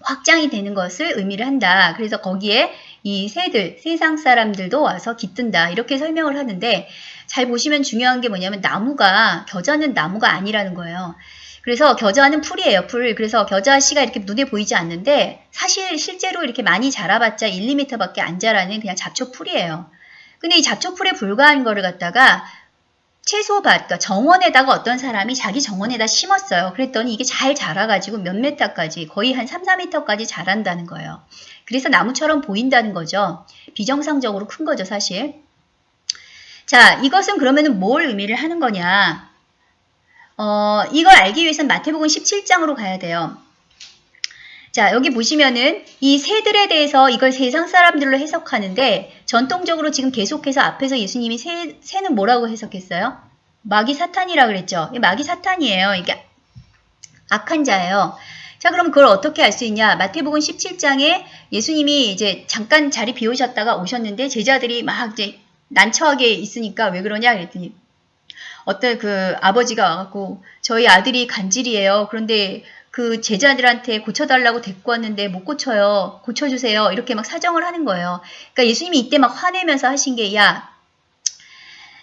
확장이 되는 것을 의미를 한다. 그래서 거기에 이 새들, 세상 사람들도 와서 깃든다. 이렇게 설명을 하는데 잘 보시면 중요한 게 뭐냐면 나무가 겨자는 나무가 아니라는 거예요. 그래서 겨자는 풀이에요, 풀. 그래서 겨자 씨가 이렇게 눈에 보이지 않는데 사실 실제로 이렇게 많이 자라봤자 1, 2m밖에 안 자라는 그냥 잡초 풀이에요. 근데 이 잡초 풀에 불과한 거를 갖다가 채소밭, 그러니까 정원에다가 어떤 사람이 자기 정원에다 심었어요. 그랬더니 이게 잘 자라가지고 몇 메타까지, 거의 한 3, 4m까지 자란다는 거예요. 그래서 나무처럼 보인다는 거죠. 비정상적으로 큰 거죠, 사실. 자, 이것은 그러면 은 뭘 의미를 하는 거냐? 어, 이걸 알기 위해서는 마태복음 17장으로 가야 돼요. 자, 여기 보시면은 이 새들에 대해서 이걸 세상 사람들로 해석하는데 전통적으로 지금 계속해서 앞에서 예수님이 새, 새는 뭐라고 해석했어요? 마귀 사탄이라 그랬죠. 마귀 사탄이에요. 이게 악한 자예요. 자, 그럼 그걸 어떻게 알 수 있냐? 마태복음 17장에 예수님이 이제 잠깐 자리 비우셨다가 오셨는데 제자들이 막 이제 난처하게 있으니까 왜 그러냐 그랬더니 어떤 그 아버지가 와갖고 저희 아들이 간질이에요. 그런데 그 제자들한테 고쳐달라고 데리고 왔는데 못 고쳐요. 고쳐주세요. 이렇게 막 사정을 하는 거예요. 그러니까 예수님이 이때 막 화내면서 하신 게, 야,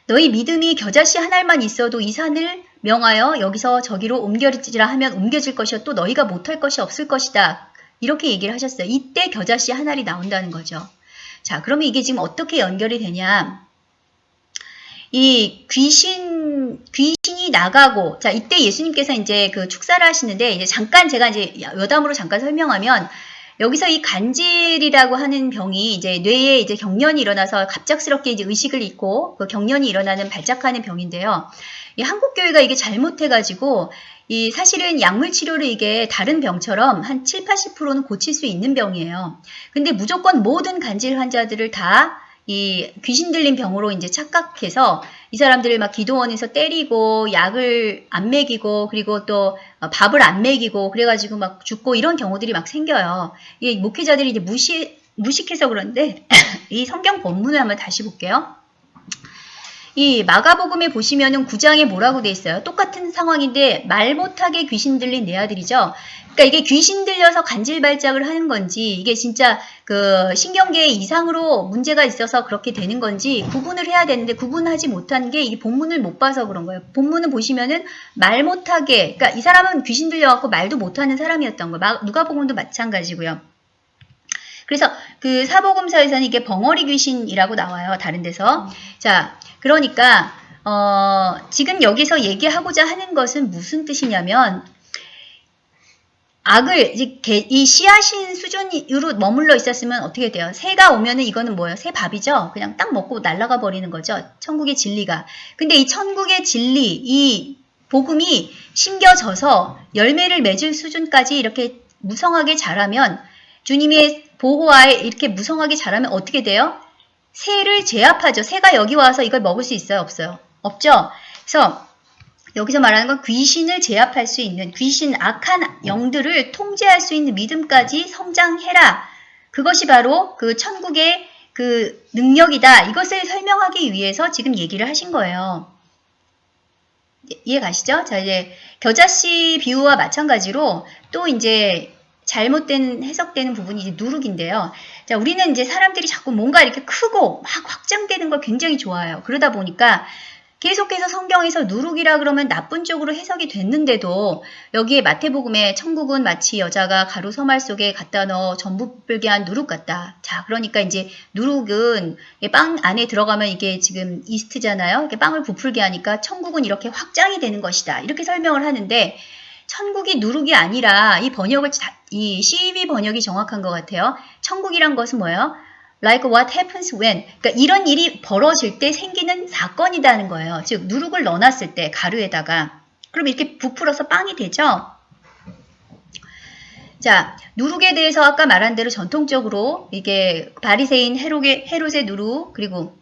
너희 믿음이 겨자씨 한 알만 있어도 이 산을 명하여 여기서 저기로 옮겨지라 하면 옮겨질 것이요. 또 너희가 못할 것이 없을 것이다. 이렇게 얘기를 하셨어요. 이때 겨자씨 한 알이 나온다는 거죠. 자, 그러면 이게 지금 어떻게 연결이 되냐. 이 귀신, 귀신이 나가고, 자, 이때 예수님께서 이제 그 축사를 하시는데, 이제 잠깐 제가 이제 여담으로 잠깐 설명하면, 여기서 이 간질이라고 하는 병이 이제 뇌에 이제 경련이 일어나서 갑작스럽게 이제 의식을 잃고 그 경련이 일어나는 발작하는 병인데요. 이 한국 교회가 이게 잘못해가지고 이 사실은 약물 치료를 이게 다른 병처럼 한 7, 80%는 고칠 수 있는 병이에요. 근데 무조건 모든 간질 환자들을 다 이 귀신 들린 병으로 이제 착각해서 이 사람들을 막 기도원에서 때리고 약을 안 먹이고 그리고 또 밥을 안 먹이고 그래가지고 막 죽고 이런 경우들이 막 생겨요. 이 목회자들이 이제 무시 무식해서 그런데 이 성경 본문을 한번 다시 볼게요. 이 마가복음에 보시면은 9장에 뭐라고 돼 있어요? 똑같은 상황인데 말 못하게 귀신 들린 내 아들이죠. 그러니까 이게 귀신 들려서 간질 발작을 하는 건지 이게 진짜 그 신경계 이상으로 문제가 있어서 그렇게 되는 건지 구분을 해야 되는데 구분하지 못한 게 이 본문을 못 봐서 그런 거예요. 본문을 보시면은 말 못하게 그러니까 이 사람은 귀신 들려갖고 말도 못하는 사람이었던 거예요. 누가복음도 마찬가지고요. 그래서 그 사복음서에서는 이게 벙어리 귀신이라고 나와요. 다른 데서. 자, 그러니까 어, 지금 여기서 얘기하고자 하는 것은 무슨 뜻이냐면 악을 이 씨앗인 수준으로 머물러 있었으면 어떻게 돼요? 새가 오면은 이거는 뭐예요? 새 밥이죠. 그냥 딱 먹고 날아가 버리는 거죠. 천국의 진리가. 근데 이 천국의 진리, 이 복음이 심겨져서 열매를 맺을 수준까지 이렇게 무성하게 자라면 주님의 보호하에 이렇게 무성하게 자라면 어떻게 돼요? 새를 제압하죠. 새가 여기 와서 이걸 먹을 수 있어요? 없어요? 없죠? 그래서 여기서 말하는 건 귀신을 제압할 수 있는 귀신 악한 영들을 통제할 수 있는 믿음까지 성장해라. 그것이 바로 그 천국의 그 능력이다. 이것을 설명하기 위해서 지금 얘기를 하신 거예요. 이해 가시죠? 자, 이제 겨자씨 비유와 마찬가지로 또 이제 잘못된 해석되는 부분이 이제 누룩인데요. 자, 우리는 이제 사람들이 자꾸 뭔가 이렇게 크고 막 확장되는 걸 굉장히 좋아해요. 그러다 보니까 계속해서 성경에서 누룩이라 그러면 나쁜 쪽으로 해석이 됐는데도 여기에 마태복음에 천국은 마치 여자가 가루 서말 속에 갖다 넣어 전부 불게 한 누룩 같다. 자, 그러니까 이제 누룩은 빵 안에 들어가면 이게 지금 이스트잖아요. 이렇게 빵을 부풀게 하니까 천국은 이렇게 확장이 되는 것이다. 이렇게 설명을 하는데 천국이 누룩이 아니라 이 번역을 자- 이 CEB 번역이 정확한 것 같아요. 천국이란 것은 뭐예요? Like what happens when. 그러니까 이런 일이 벌어질 때 생기는 사건이라는 거예요. 즉 누룩을 넣어놨을 때 가루에다가 그럼 이렇게 부풀어서 빵이 되죠. 자, 누룩에 대해서 아까 말한 대로 전통적으로 이게 바리새인 헤롯의, 헤롯의 누룩 그리고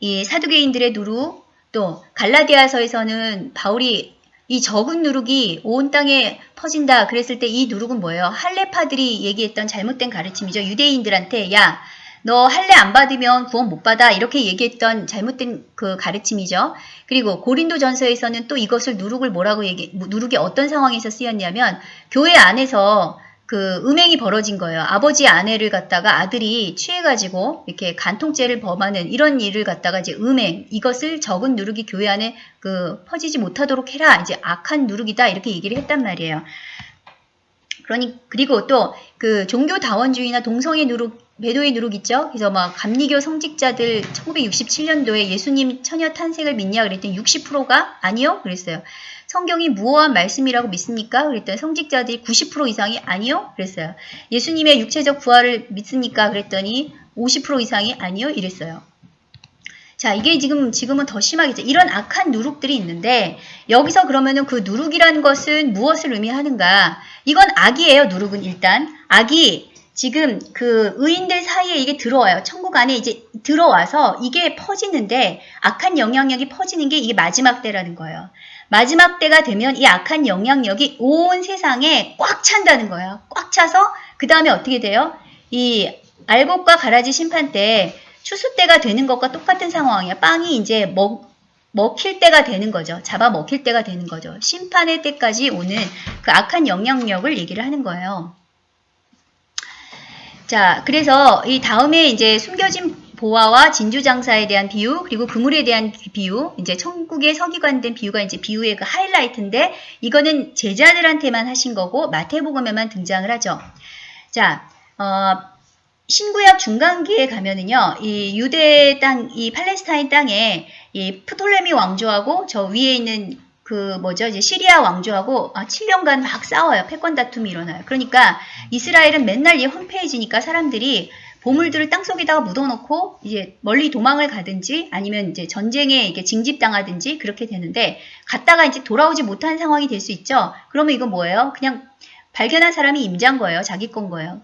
이 사두개인들의 누룩 또 갈라디아서에서는 바울이 이 적은 누룩이 온 땅에 퍼진다 그랬을 때 이 누룩은 뭐예요? 할례파들이 얘기했던 잘못된 가르침이죠. 유대인들한테 야 너 할례 안 받으면 구원 못 받아 이렇게 얘기했던 잘못된 그 가르침이죠. 그리고 고린도 전서에서는 또 이것을 누룩을 뭐라고 얘기 누룩이 어떤 상황에서 쓰였냐면 교회 안에서 그 음행이 벌어진 거예요. 아버지 아내를 갖다가 아들이 취해가지고 이렇게 간통죄를 범하는 이런 일을 갖다가 이제 음행 이것을 적은 누룩이 교회 안에 그 퍼지지 못하도록 해라 이제 악한 누룩이다 이렇게 얘기를 했단 말이에요. 그러니 그리고 또 그 종교 다원주의나 동성애 누룩 배도의 누룩 있죠. 그래서 막 감리교 성직자들 1967년도에 예수님 처녀 탄생을 믿냐 그랬더니 60%가 아니요 그랬어요. 성경이 무어한 말씀이라고 믿습니까? 그랬더니 성직자들이 90% 이상이 아니요 그랬어요. 예수님의 육체적 부활을 믿습니까? 그랬더니 50% 이상이 아니요 이랬어요. 자, 이게 지금, 지금은 더 심하겠죠. 이런 악한 누룩들이 있는데, 여기서 그러면은 그 누룩이라는 것은 무엇을 의미하는가? 이건 악이에요, 누룩은 일단. 악이 지금 그 의인들 사이에 이게 들어와요. 천국 안에 이제 들어와서 이게 퍼지는데, 악한 영향력이 퍼지는 게 이게 마지막 때라는 거예요. 마지막 때가 되면 이 악한 영향력이 온 세상에 꽉 찬다는 거예요. 꽉 차서, 그 다음에 어떻게 돼요? 이 알곡과 가라지 심판 때 추수 때가 되는 것과 똑같은 상황이야. 빵이 이제 먹, 먹힐 때가 되는 거죠. 잡아 먹힐 때가 되는 거죠. 심판의 때까지 오는 그 악한 영향력을 얘기를 하는 거예요. 자, 그래서 이 다음에 이제 숨겨진 보화와 진주 장사에 대한 비유, 그리고 그물에 대한 비유, 이제 천국의 서기관된 비유가 이제 비유의 그 하이라이트인데, 이거는 제자들한테만 하신 거고, 마태복음에만 등장을 하죠. 자, 어, 신구약 중간기에 가면은요, 이 유대 땅, 이 팔레스타인 땅에 이 프톨레미 왕조하고 저 위에 있는 그 뭐죠, 이제 시리아 왕조하고 아, 7년간 막 싸워요. 패권 다툼이 일어나요. 그러니까 이스라엘은 맨날 이 홈페이지니까 사람들이 보물들을 땅 속에다가 묻어놓고 이제 멀리 도망을 가든지 아니면 이제 전쟁에 이게 징집당하든지 그렇게 되는데 갔다가 이제 돌아오지 못한 상황이 될 수 있죠. 그러면 이거 뭐예요? 그냥 발견한 사람이 임자인 거예요. 자기 건 거예요.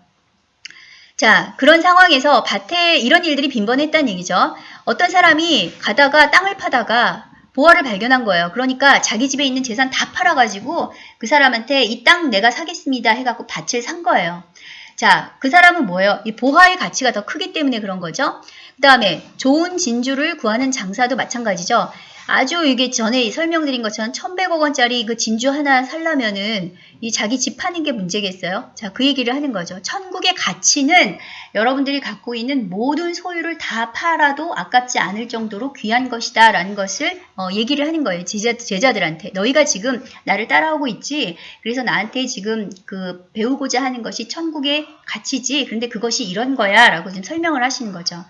자, 그런 상황에서 밭에 이런 일들이 빈번했다는 얘기죠. 어떤 사람이 가다가 땅을 파다가 보화를 발견한 거예요. 그러니까 자기 집에 있는 재산 다 팔아가지고 그 사람한테 이 땅 내가 사겠습니다 해갖고 밭을 산 거예요. 자, 그 사람은 뭐예요? 이 보화의 가치가 더 크기 때문에 그런 거죠. 그 다음에 좋은 진주를 구하는 장사도 마찬가지죠. 아주 이게 전에 설명드린 것처럼 1100억 원짜리 그 진주 하나 살려면은 이 자기 집 파는 게 문제겠어요? 자, 그 얘기를 하는 거죠. 천국의 가치는 여러분들이 갖고 있는 모든 소유를 다 팔아도 아깝지 않을 정도로 귀한 것이다 라는 것을 어, 얘기를 하는 거예요. 제자, 제자들한테. 너희가 지금 나를 따라오고 있지. 그래서 나한테 지금 그 배우고자 하는 것이 천국의 가치지. 그런데 그것이 이런 거야 라고 지금 설명을 하시는 거죠.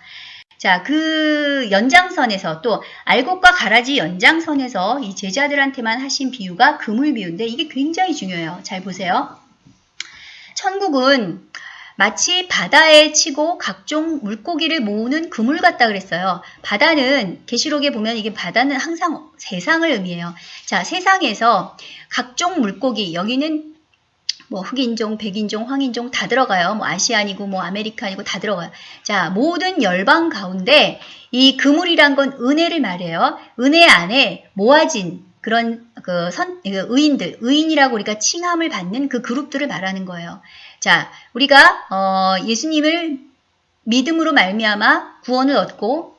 자, 그 연장선에서 또 알곡과 가라지 연장선에서 이 제자들한테만 하신 비유가 그물 비유인데 이게 굉장히 중요해요. 잘 보세요. 천국은 마치 바다에 치고 각종 물고기를 모으는 그물 같다 그랬어요. 바다는 계시록에 보면 이게 바다는 항상 세상을 의미해요. 자, 세상에서 각종 물고기 여기는 뭐 흑인종, 백인종, 황인종 다 들어가요. 뭐 아시안이고 뭐 아메리칸이고 다 들어가요. 자, 모든 열방 가운데 이 그물이란 건 은혜를 말해요. 은혜 안에 모아진 그런 그 선, 그 의인들, 의인이라고 우리가 칭함을 받는 그 그룹들을 말하는 거예요. 자, 우리가 어, 예수님을 믿음으로 말미암아 구원을 얻고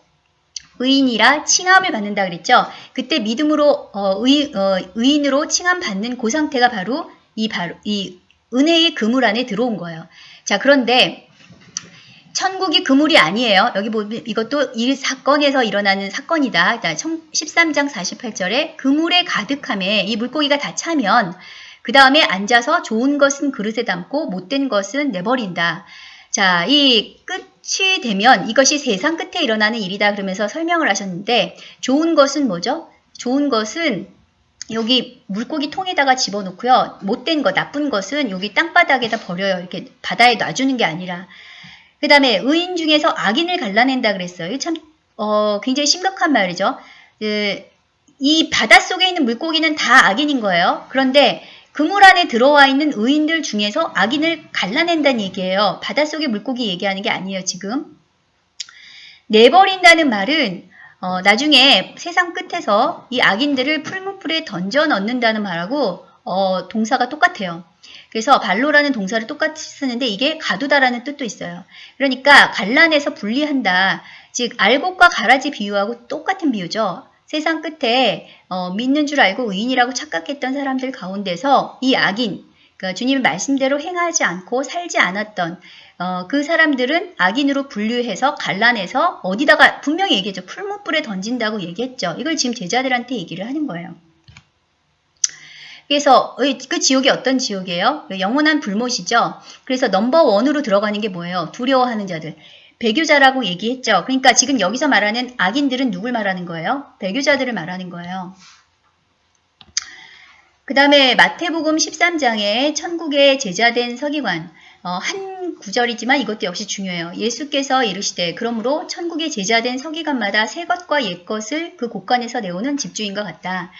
의인이라 칭함을 받는다 그랬죠. 그때 믿음으로 어, 의, 어, 의인으로 칭함 받는 그 상태가 바로 이 바로 이 은혜의 그물 안에 들어온 거예요. 자, 그런데 천국이 그물이 아니에요. 여기 보면 이것도 이 사건에서 일어나는 사건이다. 13장 48절에 그물에 가득함에 이 물고기가 다 차면 그 다음에 앉아서 좋은 것은 그릇에 담고 못된 것은 내버린다. 자, 이 끝이 되면 이것이 세상 끝에 일어나는 일이다 그러면서 설명을 하셨는데 좋은 것은 뭐죠? 좋은 것은 여기 물고기 통에다가 집어넣고요. 못된 것, 나쁜 것은 여기 땅바닥에다 버려요. 이렇게 바다에 놔주는 게 아니라. 그 다음에 의인 중에서 악인을 갈라낸다 그랬어요. 참 어, 굉장히 심각한 말이죠. 그, 이 바닷속에 있는 물고기는 다 악인인 거예요. 그런데 그물 안에 들어와 있는 의인들 중에서 악인을 갈라낸다는 얘기예요. 바닷속의 물고기 얘기하는 게 아니에요, 지금. 내버린다는 말은 어, 나중에 세상 끝에서 이 악인들을 풀무풀에 던져 넣는다는 말하고 어, 동사가 똑같아요. 그래서 발로라는 동사를 똑같이 쓰는데 이게 가두다라는 뜻도 있어요. 그러니까 갈라내서 분리한다. 즉 알곡과 가라지 비유하고 똑같은 비유죠. 세상 끝에 어, 믿는 줄 알고 의인이라고 착각했던 사람들 가운데서 이 악인, 그러니까 주님의 말씀대로 행하지 않고 살지 않았던 어, 그 사람들은 악인으로 분류해서 갈라내서 어디다가 분명히 얘기했죠. 풀무불에 던진다고 얘기했죠. 이걸 지금 제자들한테 얘기를 하는 거예요. 그래서 그 지옥이 어떤 지옥이에요? 영원한 불못이죠. 그래서 넘버 원으로 들어가는 게 뭐예요? 두려워하는 자들. 배교자라고 얘기했죠. 그러니까 지금 여기서 말하는 악인들은 누굴 말하는 거예요? 배교자들을 말하는 거예요. 그 다음에 마태복음 13장에 천국의 제자된 서기관 어, 한 구절이지만 이것도 역시 중요해요. 예수께서 이르시되 그러므로 천국의 제자된 서기관마다 새 것과 옛 것을 그 곳간에서 내오는 집주인과 같다.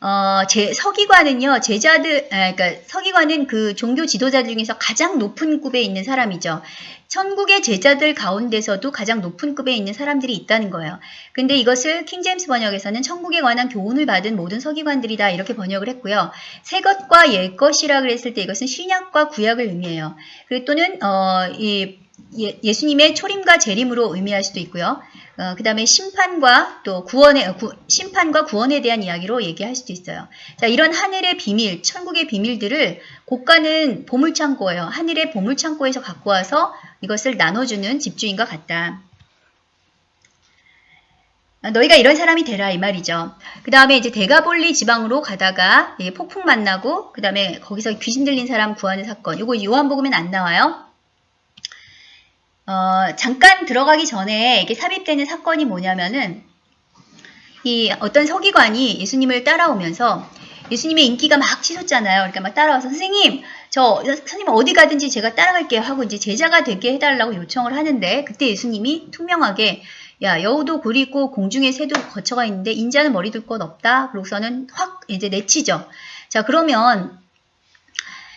어, 제, 서기관은요, 제자들, 아, 그러니까 서기관은 그 종교 지도자들 중에서 가장 높은 급에 있는 사람이죠. 천국의 제자들 가운데서도 가장 높은 급에 있는 사람들이 있다는 거예요. 근데 이것을 킹제임스 번역에서는 천국에 관한 교훈을 받은 모든 서기관들이다 이렇게 번역을 했고요. 새 것과 옛 것이라 그랬을 때 이것은 신약과 구약을 의미해요. 그리고 또는 어, 이 예, 수님의 초림과 재림으로 의미할 수도 있고요. 어, 그 다음에 심판과 또 구원의 구, 심판과 구원에 대한 이야기로 얘기할 수도 있어요. 자, 이런 하늘의 비밀, 천국의 비밀들을 고가는 보물창고예요. 하늘의 보물창고에서 갖고 와서 이것을 나눠주는 집주인과 같다. 아, 너희가 이런 사람이 되라 이 말이죠. 그 다음에 이제 대가볼리 지방으로 가다가 폭풍 만나고 그 다음에 거기서 귀신 들린 사람 구하는 사건. 이거 요한복음엔 안 나와요. 어, 잠깐 들어가기 전에 이게 삽입되는 사건이 뭐냐면은 이 어떤 서기관이 예수님을 따라오면서 예수님의 인기가 막 치솟잖아요. 그러니까 막 따라와서 선생님, 저 선생님 어디 가든지 제가 따라갈게요 하고 이제 제자가 되게 해달라고 요청을 하는데 그때 예수님이 투명하게 야 여우도 있고 공중에 새도 거처가 있는데 인자는 머리 둘것 없다. 그러고서는 확 이제 내치죠. 자 그러면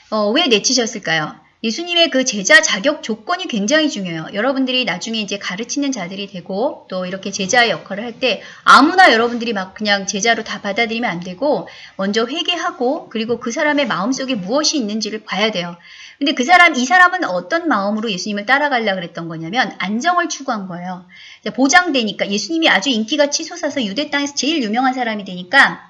어, 왜 내치셨을까요? 예수님의 그 제자 자격 조건이 굉장히 중요해요. 여러분들이 나중에 이제 가르치는 자들이 되고 또 이렇게 제자의 역할을 할 때 아무나 여러분들이 막 그냥 제자로 다 받아들이면 안 되고 먼저 회개하고 그리고 그 사람의 마음속에 무엇이 있는지를 봐야 돼요. 근데 그 사람, 이 사람은 어떤 마음으로 예수님을 따라가려 그랬던 거냐면 안정을 추구한 거예요. 보장되니까 예수님이 아주 인기가 치솟아서 유대 땅에서 제일 유명한 사람이 되니까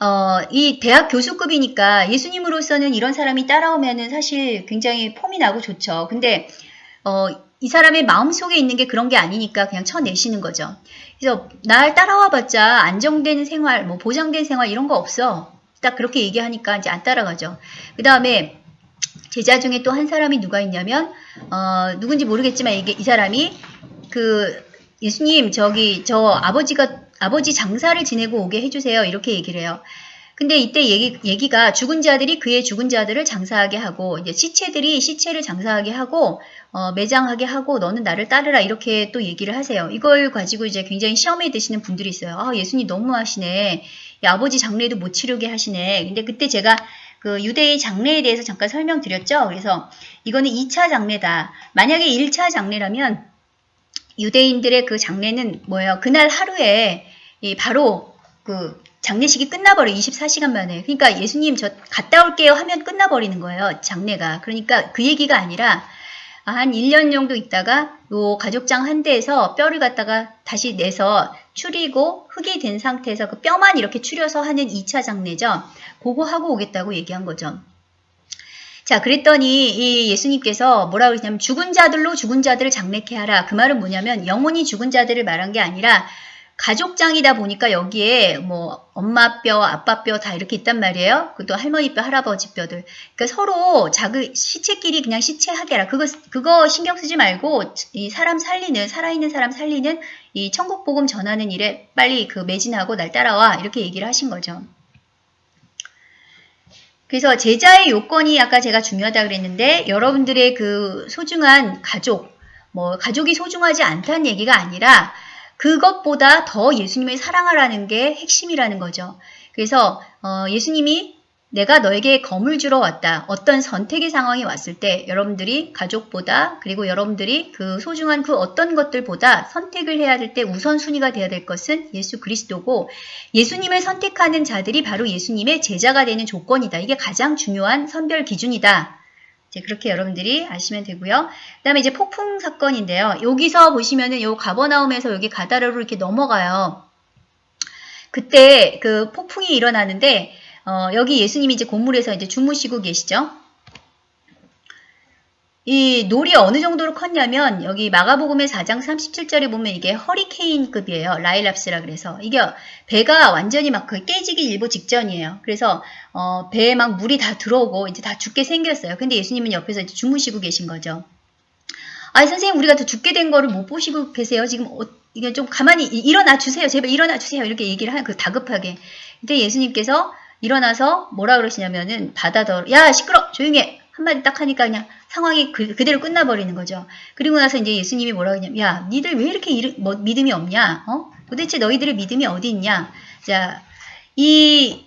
어, 이 대학 교수급이니까 예수님으로서는 이런 사람이 따라오면은 사실 굉장히 폼이 나고 좋죠. 근데 어, 이 사람의 마음속에 있는 게 그런 게 아니니까 그냥 쳐내시는 거죠. 그래서 날 따라와 봤자 안정된 생활, 뭐 보장된 생활 이런 거 없어. 딱 그렇게 얘기하니까 이제 안 따라가죠. 그 다음에 제자 중에 또 한 사람이 누가 있냐면 어, 누군지 모르겠지만 이게 이 사람이 그 예수님 저기 저 아버지가 아버지 장사를 지내고 오게 해주세요. 이렇게 얘기를 해요. 근데 이때 얘기, 얘기가 죽은 자들이 그의 죽은 자들을 장사하게 하고 이제 시체들이 시체를 장사하게 하고 어, 매장하게 하고 너는 나를 따르라 이렇게 또 얘기를 하세요. 이걸 가지고 이제 굉장히 시험에 드시는 분들이 있어요. 아 예수님 너무하시네. 야, 아버지 장례도 못 치르게 하시네. 근데 그때 제가 그 유대의 장례에 대해서 잠깐 설명드렸죠. 그래서 이거는 2차 장례다. 만약에 1차 장례라면 유대인들의 그 장례는 뭐예요? 그날 하루에 바로 그 장례식이 끝나버려 24시간 만에. 그러니까 예수님 저 갔다 올게요 하면 끝나버리는 거예요. 장례가. 그러니까 그 얘기가 아니라 한 1년 정도 있다가 요 가족장 한 대에서 뼈를 갖다가 다시 내서 추리고 흙이 된 상태에서 그 뼈만 이렇게 추려서 하는 2차 장례죠. 그거 하고 오겠다고 얘기한 거죠. 자, 그랬더니 이 예수님께서 뭐라고 그랬냐면 죽은 자들로 죽은 자들을 장례케 하라. 그 말은 뭐냐면 영혼이 죽은 자들을 말한 게 아니라 가족장이다 보니까 여기에 뭐 엄마 뼈, 아빠 뼈 다 이렇게 있단 말이에요. 그것도 할머니 뼈, 할아버지 뼈들. 그러니까 서로 자그 시체끼리 그냥 시체하게 하라. 그거 그거 신경 쓰지 말고 이 사람 살리는 살아있는 사람 살리는 이 천국 복음 전하는 일에 빨리 그 매진하고 날 따라와 이렇게 얘기를 하신 거죠. 그래서 제자의 요건이 아까 제가 중요하다 그랬는데 여러분들의 그 소중한 가족, 뭐 가족이 소중하지 않다는 얘기가 아니라 그것보다 더 예수님을 사랑하라는 게 핵심이라는 거죠. 그래서 어, 예수님이 내가 너에게 검을 주러 왔다. 어떤 선택의 상황이 왔을 때 여러분들이 가족보다 그리고 여러분들이 그 소중한 그 어떤 것들보다 선택을 해야 될 때 우선순위가 되어야 될 것은 예수 그리스도고 예수님을 선택하는 자들이 바로 예수님의 제자가 되는 조건이다. 이게 가장 중요한 선별 기준이다. 이제 그렇게 여러분들이 아시면 되고요. 그 다음에 이제 폭풍 사건인데요. 여기서 보시면은 요 가버나움에서 여기 가다라로 이렇게 넘어가요. 그때 그 폭풍이 일어나는데 어, 여기 예수님이 이제 건물에서 이제 주무시고 계시죠. 이 놀이 어느 정도로 컸냐면 여기 마가복음의 4장 37절에 보면 이게 허리케인급이에요. 라일랍스라 그래서 이게 배가 완전히 막 그 깨지기 일보 직전이에요. 그래서 어, 배에 막 물이 다 들어오고 이제 다 죽게 생겼어요. 근데 예수님은 옆에서 이제 주무시고 계신 거죠. 아니 선생님 우리가 더 죽게 된 거를 못 보시고 계세요. 지금 어, 이게 좀 가만히 이- 일어나 주세요. 제발 일어나 주세요. 이렇게 얘기를 하는 그 다급하게. 근데 예수님께서 일어나서 뭐라 그러시냐면은 바다더 야 시끄러 조용해 한마디 딱 하니까 그냥 상황이 그, 그대로 끝나버리는 거죠. 그리고 나서 이제 예수님이 뭐라 그러냐면 야 니들 왜 이렇게 이르- 뭐, 믿음이 없냐? 어? 도대체 너희들의 믿음이 어디 있냐? 자, 이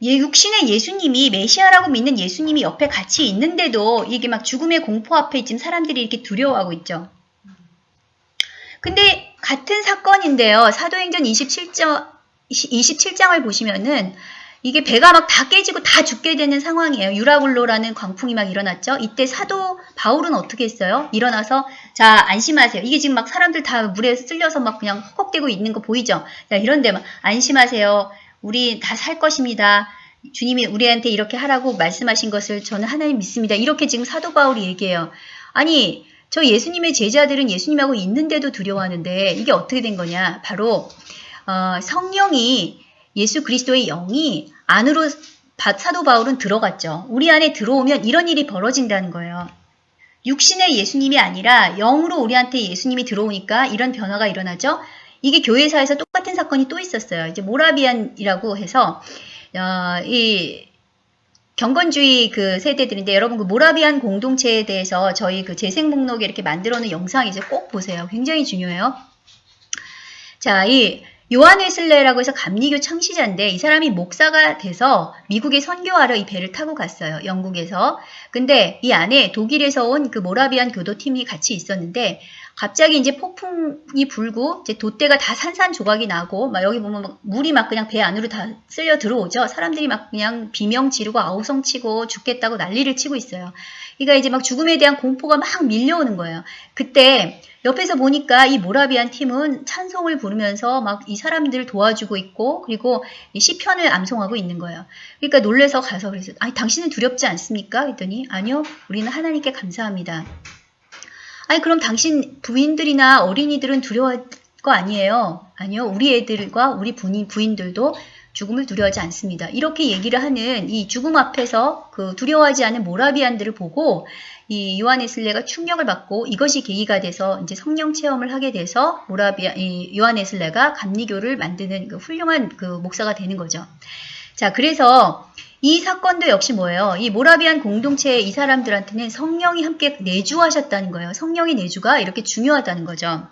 예, 육신의 예수님이 메시아라고 믿는 예수님이 옆에 같이 있는데도 이게 막 죽음의 공포 앞에 지금 사람들이 이렇게 두려워하고 있죠. 근데 같은 사건인데요. 사도행전 27장, 27장을 보시면은 이게 배가 막 다 깨지고 다 죽게 되는 상황이에요. 유라굴로라는 광풍이 막 일어났죠. 이때 사도 바울은 어떻게 했어요? 일어나서 자 안심하세요. 이게 지금 막 사람들 다 물에 쓸려서 막 그냥 헉헉대고 있는 거 보이죠? 자 이런데 막 안심하세요. 우리 다 살 것입니다. 주님이 우리한테 이렇게 하라고 말씀하신 것을 저는 하나님 믿습니다. 이렇게 지금 사도 바울이 얘기해요. 아니 저 예수님의 제자들은 예수님하고 있는데도 두려워하는데 이게 어떻게 된 거냐? 바로 어, 성령이 예수 그리스도의 영이 안으로 바- 사도 바울은 들어갔죠. 우리 안에 들어오면 이런 일이 벌어진다는 거예요. 육신의 예수님이 아니라 영으로 우리한테 예수님이 들어오니까 이런 변화가 일어나죠. 이게 교회사에서 똑같은 사건이 또 있었어요. 이제 모라비안이라고 해서 어, 이 경건주의 그 세대들인데 여러분 그 모라비안 공동체에 대해서 저희 그 재생 목록에 이렇게 만들어 놓은 영상 이제 꼭 보세요. 굉장히 중요해요. 자, 이 요한 웨슬레라고 해서 감리교 창시자인데 이 사람이 목사가 돼서 미국에 선교하러 이 배를 타고 갔어요. 영국에서. 근데 이 안에 독일에서 온 그 모라비안 교도팀이 같이 있었는데 갑자기 이제 폭풍이 불고 이제 돛대가 다 산산조각이 나고 막 여기 보면 막 물이 막 그냥 배 안으로 다 쓸려 들어오죠. 사람들이 막 그냥 비명 지르고 아우성 치고 죽겠다고 난리를 치고 있어요. 그러니까 이제 막 죽음에 대한 공포가 막 밀려오는 거예요. 그때 옆에서 보니까 이 모라비안 팀은 찬송을 부르면서 막 이 사람들을 도와주고 있고 그리고 이 시편을 암송하고 있는 거예요. 그러니까 놀래서 가서 그래서 아니 당신은 두렵지 않습니까? 했더니 아니요 우리는 하나님께 감사합니다. 아니 그럼 당신 부인들이나 어린이들은 두려워할 거 아니에요? 아니요 우리 애들과 우리 부인, 부인들도 죽음을 두려워하지 않습니다. 이렇게 얘기를 하는 이 죽음 앞에서 그 두려워하지 않은 모라비안들을 보고 이 요한에슬레가 충격을 받고 이것이 계기가 돼서 이제 성령 체험을 하게 돼서 모라비아 이 요한에슬레가 감리교를 만드는 그 훌륭한 그 목사가 되는 거죠. 자, 그래서 이 사건도 역시 뭐예요? 이 모라비안 공동체의 이 사람들한테는 성령이 함께 내주하셨다는 거예요. 성령의 내주가 이렇게 중요하다는 거죠.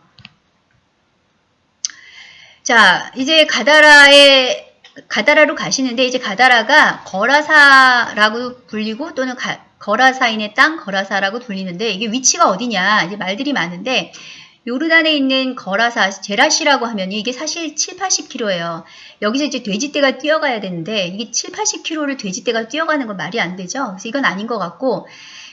자, 이제 가다라에 가다라로 가시는데 이제 가다라가 거라사라고 불리고 또는 가, 거라사인의 땅 거라사라고 불리는데 이게 위치가 어디냐 이제 말들이 많은데 요르단에 있는 거라사 제라시라고 하면 이게 사실 7, 80km예요. 여기서 이제 돼지떼가 뛰어가야 되는데 이게 7, 80km를 돼지떼가 뛰어가는 건 말이 안 되죠. 그래서 이건 아닌 것 같고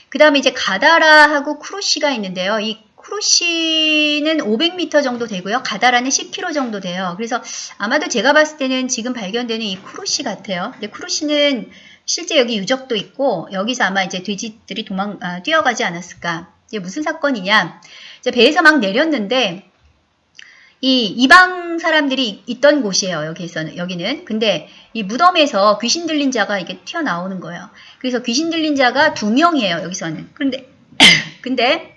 그 다음에 이제 가다라하고 쿠루시가 있는데요. 이 쿠루시는 500m 정도 되고요. 가다라는 10km 정도 돼요. 그래서 아마도 제가 봤을 때는 지금 발견되는 이 쿠루시 같아요. 근데 쿠루시는 실제 여기 유적도 있고 여기서 아마 이제 돼지들이 도망 아, 뛰어가지 않았을까. 이게 무슨 사건이냐? 이제 배에서 막 내렸는데 이 이방 사람들이 있던 곳이에요. 여기에서는 여기는. 근데 이 무덤에서 귀신 들린 자가 이게 튀어나오는 거예요. 그래서 귀신 들린 자가 두 명이에요. 여기서는. 그런데 근데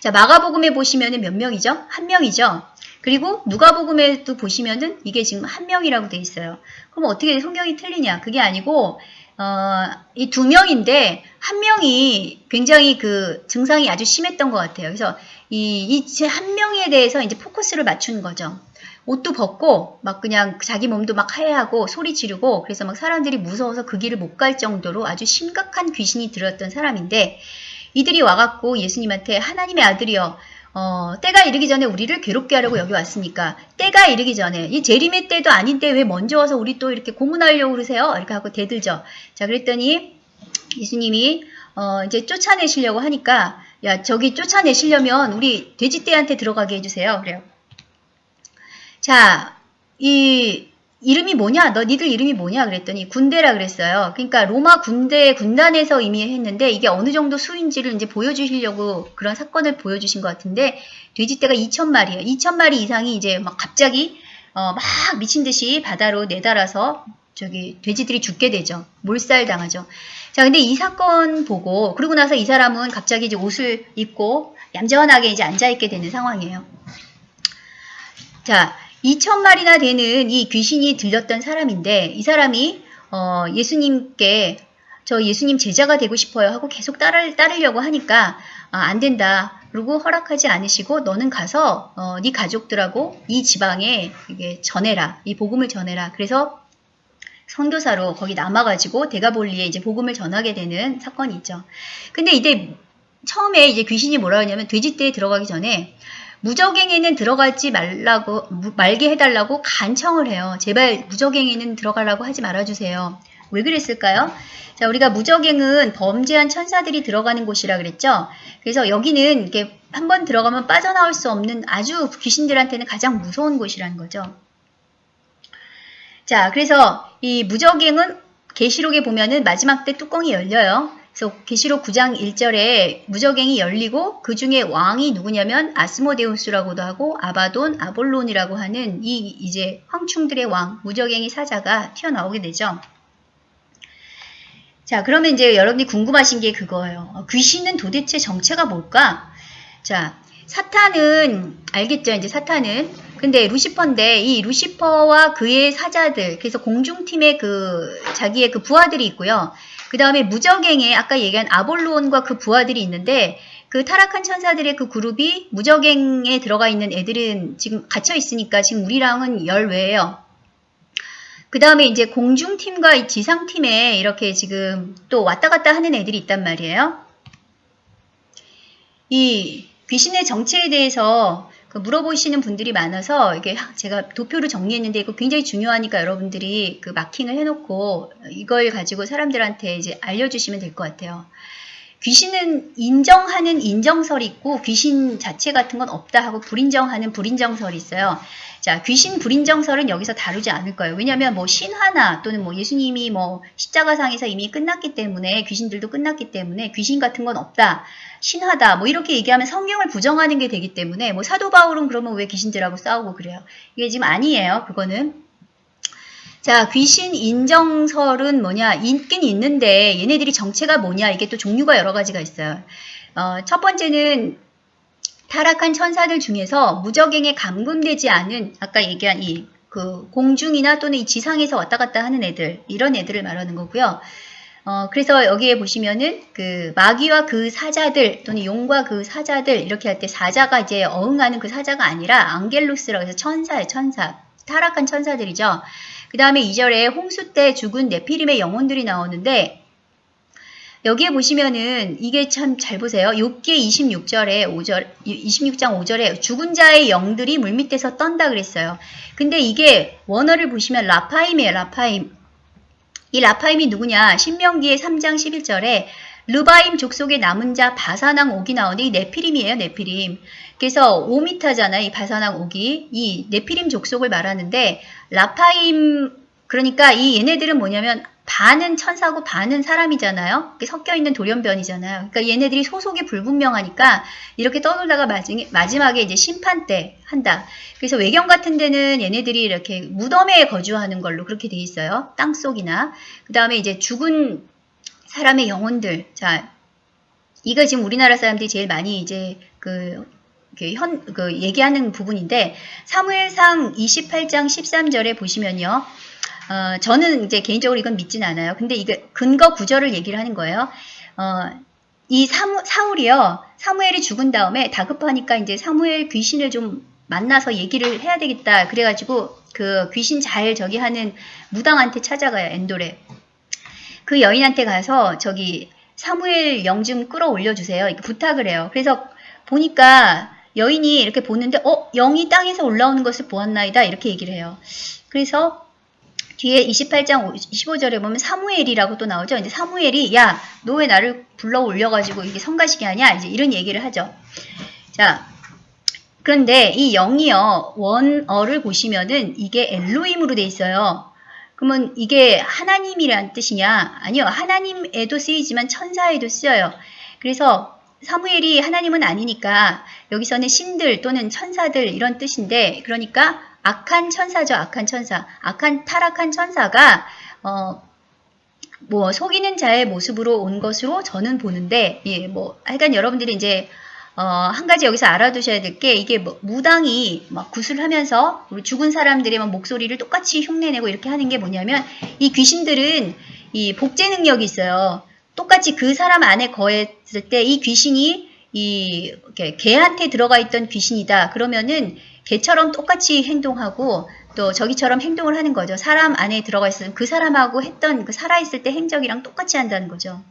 자 마가복음에 보시면은 몇 명이죠? 한 명이죠. 그리고 누가복음에도 보시면은 이게 지금 한 명이라고 돼 있어요. 그럼 어떻게 성경이 틀리냐? 그게 아니고 어, 이 두 명인데 한 명이 굉장히 그 증상이 아주 심했던 것 같아요. 그래서 이이한 명에 대해서 이제 포커스를 맞춘 거죠. 옷도 벗고 막 그냥 자기 몸도 막 하얘하고 소리 지르고 그래서 막 사람들이 무서워서 그 길을 못 갈 정도로 아주 심각한 귀신이 들었던 사람인데 이들이 와갖고 예수님한테 하나님의 아들이여 어, 때가 이르기 전에 우리를 괴롭게 하려고 여기 왔으니까 때가 이르기 전에 이 재림의 때도 아닌데 왜 먼저 와서 우리 또 이렇게 고문하려고 그러세요? 이렇게 하고 대들죠. 자 그랬더니 예수님이 어, 이제 쫓아내시려고 하니까 야 저기 쫓아내시려면 우리 돼지떼한테 들어가게 해주세요. 그래요. 자, 이 이름이 뭐냐? 너 니들 이름이 뭐냐? 그랬더니 군대라 그랬어요. 그러니까 로마 군대 군단에서 이미 했는데 이게 어느 정도 수인지를 이제 보여주시려고 그런 사건을 보여주신 것 같은데 돼지떼가 2천 마리예요. 2천 마리 이상이 이제 막 갑자기 어, 막 미친 듯이 바다로 내달아서 저기 돼지들이 죽게 되죠. 몰살 당하죠. 자, 근데 이 사건 보고 그러고 나서 이 사람은 갑자기 이제 옷을 입고 얌전하게 이제 앉아 있게 되는 상황이에요. 자, 2천 마리나 되는 이 귀신이 들렸던 사람인데 이 사람이 어, 예수님께 저 예수님 제자가 되고 싶어요 하고 계속 따르, 따르 려고 하니까 아, 안 된다. 그리고 허락하지 않으시고 너는 가서 어, 네 가족들하고 이 지방에 이게 전해라. 이 복음을 전해라. 그래서 선교사로 거기 남아가지고 대가볼리에 이제 복음을 전하게 되는 사건이 있죠. 근데 이때 처음에 이제 귀신이 뭐라 하냐면 돼지떼에 들어가기 전에 무적행에는 들어가지 말라고 말게 해달라고 간청을 해요. 제발 무적행에는 들어가라고 하지 말아주세요. 왜 그랬을까요? 자, 우리가 무적행은 범죄한 천사들이 들어가는 곳이라 그랬죠. 그래서 여기는 이렇게 한 번 들어가면 빠져나올 수 없는 아주 귀신들한테는 가장 무서운 곳이라는 거죠. 자, 그래서 이 무적행은 계시록에 보면은 마지막 때 뚜껑이 열려요. 그래서 계시록 9장 1절에 무적행이 열리고 그 중에 왕이 누구냐면 아스모데우스라고도 하고 아바돈, 아볼론이라고 하는 이 이제 황충들의 왕 무적행이 사자가 튀어나오게 되죠. 자, 그러면 이제 여러분이 궁금하신 게 그거예요. 어, 귀신은 도대체 정체가 뭘까? 자, 사탄은 알겠죠? 이제 사탄은 근데 루시퍼인데 이 루시퍼와 그의 사자들 그래서 공중팀의 그 자기의 그 부하들이 있고요. 그 다음에 무적행에 아까 얘기한 아볼론과 그 부하들이 있는데 그 타락한 천사들의 그 그룹이 무적행에 들어가 있는 애들은 지금 갇혀 있으니까 지금 우리랑은 열외예요. 그 다음에 이제 공중팀과 지상팀에 이렇게 지금 또 왔다 갔다 하는 애들이 있단 말이에요. 이 귀신의 정체에 대해서 그 물어보시는 분들이 많아서 이게 제가 도표를 정리했는데 이거 굉장히 중요하니까 여러분들이 그 마킹을 해놓고 이걸 가지고 사람들한테 이제 알려주시면 될 것 같아요. 귀신은 인정하는 인정설이 있고 귀신 자체 같은 건 없다 하고 불인정하는 불인정설이 있어요. 자, 귀신 불인정설은 여기서 다루지 않을 거예요. 왜냐하면 뭐 신화나 또는 뭐 예수님이 뭐 십자가상에서 이미 끝났기 때문에 귀신들도 끝났기 때문에 귀신 같은 건 없다. 신화다. 뭐 이렇게 얘기하면 성경을 부정하는 게 되기 때문에 뭐 사도 바울은 그러면 왜 귀신들하고 싸우고 그래요. 이게 지금 아니에요. 그거는. 자, 귀신 인정설은 뭐냐? 있긴 있는데 얘네들이 정체가 뭐냐? 이게 또 종류가 여러 가지가 있어요. 어, 첫 번째는 타락한 천사들 중에서 무적행에 감금되지 않은 아까 얘기한 이 그 공중이나 또는 이 지상에서 왔다 갔다 하는 애들 이런 애들을 말하는 거고요. 어, 그래서 여기에 보시면은 그 마귀와 그 사자들 또는 용과 그 사자들 이렇게 할 때 사자가 이제 어흥하는 그 사자가 아니라 앙겔루스라고 해서 천사예요, 천사. 타락한 천사들이죠. 그 다음에 2절에 홍수 때 죽은 네피림의 영혼들이 나오는데 여기에 보시면은 이게 참 잘 보세요. 욥기 26절에 5절 26장 5절에 죽은 자의 영들이 물밑에서 떤다 그랬어요. 근데 이게 원어를 보시면 라파임이에요. 라파임. 이 라파임이 누구냐? 신명기의 3장 11절에 르바임 족속의 남은 자 바사낭 옥이 나오는데 이 네피림이에요. 네피림. 그래서 오미타잖아요. 이 바사낭 옥이. 이 네피림 족속을 말하는데 라파임 그러니까 이 얘네들은 뭐냐면 반은 천사고 반은 사람이잖아요. 섞여 있는 돌연변이잖아요. 그러니까 얘네들이 소속이 불분명하니까 이렇게 떠돌다가 마지막에 이제 심판 때 한다. 그래서 외경 같은 데는 얘네들이 이렇게 무덤에 거주하는 걸로 그렇게 돼 있어요. 땅 속이나. 그 다음에 이제 죽은 사람의 영혼들. 자, 이거 지금 우리나라 사람들이 제일 많이 이제 그 그 현, 그 얘기하는 부분인데 사무엘상 28장 13절에 보시면요. 어, 저는 이제 개인적으로 이건 믿진 않아요. 근데 이게 근거 구절을 얘기를 하는 거예요. 어, 이 사무, 사울이요. 사무엘이 죽은 다음에 다급하니까 이제 사무엘 귀신을 좀 만나서 얘기를 해야 되겠다. 그래가지고 그 귀신 잘 저기 하는 무당한테 찾아가요. 엔돌에. 그 여인한테 가서 저기 사무엘 영 좀 끌어올려 주세요. 이렇게 부탁을 해요. 그래서 보니까 여인이 이렇게 보는데 어 영이 땅에서 올라오는 것을 보았나이다 이렇게 얘기를 해요. 그래서 뒤에 28장 15절에 보면 사무엘이라고 또 나오죠. 이제 사무엘이 야 너 왜 나를 불러 올려가지고 이게 성가시게 하냐 이제 이런 얘기를 하죠. 자 그런데 이 영이요 원어를 보시면은 이게 엘로임으로 돼 있어요. 그러면 이게 하나님이란 뜻이냐? 아니요. 하나님에도 쓰이지만 천사에도 쓰여요. 그래서 사무엘이 하나님은 아니니까 여기서는 신들 또는 천사들 이런 뜻인데 그러니까 악한 천사죠. 악한 천사. 악한 타락한 천사가 어, 뭐 속이는 자의 모습으로 온 것으로 저는 보는데 예, 뭐 하여간 여러분들이 이제 어, 한 가지 여기서 알아두셔야 될 게 이게 뭐 무당이 막 구슬하면서 우리 죽은 사람들의 막 목소리를 똑같이 흉내내고 이렇게 하는 게 뭐냐면 이 귀신들은 이 복제 능력이 있어요. 똑같이 그 사람 안에 거했을 때 이 귀신이 이 개한테 들어가 있던 귀신이다. 그러면은 개처럼 똑같이 행동하고 또 저기처럼 행동을 하는 거죠. 사람 안에 들어가 있으면 그 사람하고 했던 그 살아있을 때 행적이랑 똑같이 한다는 거죠.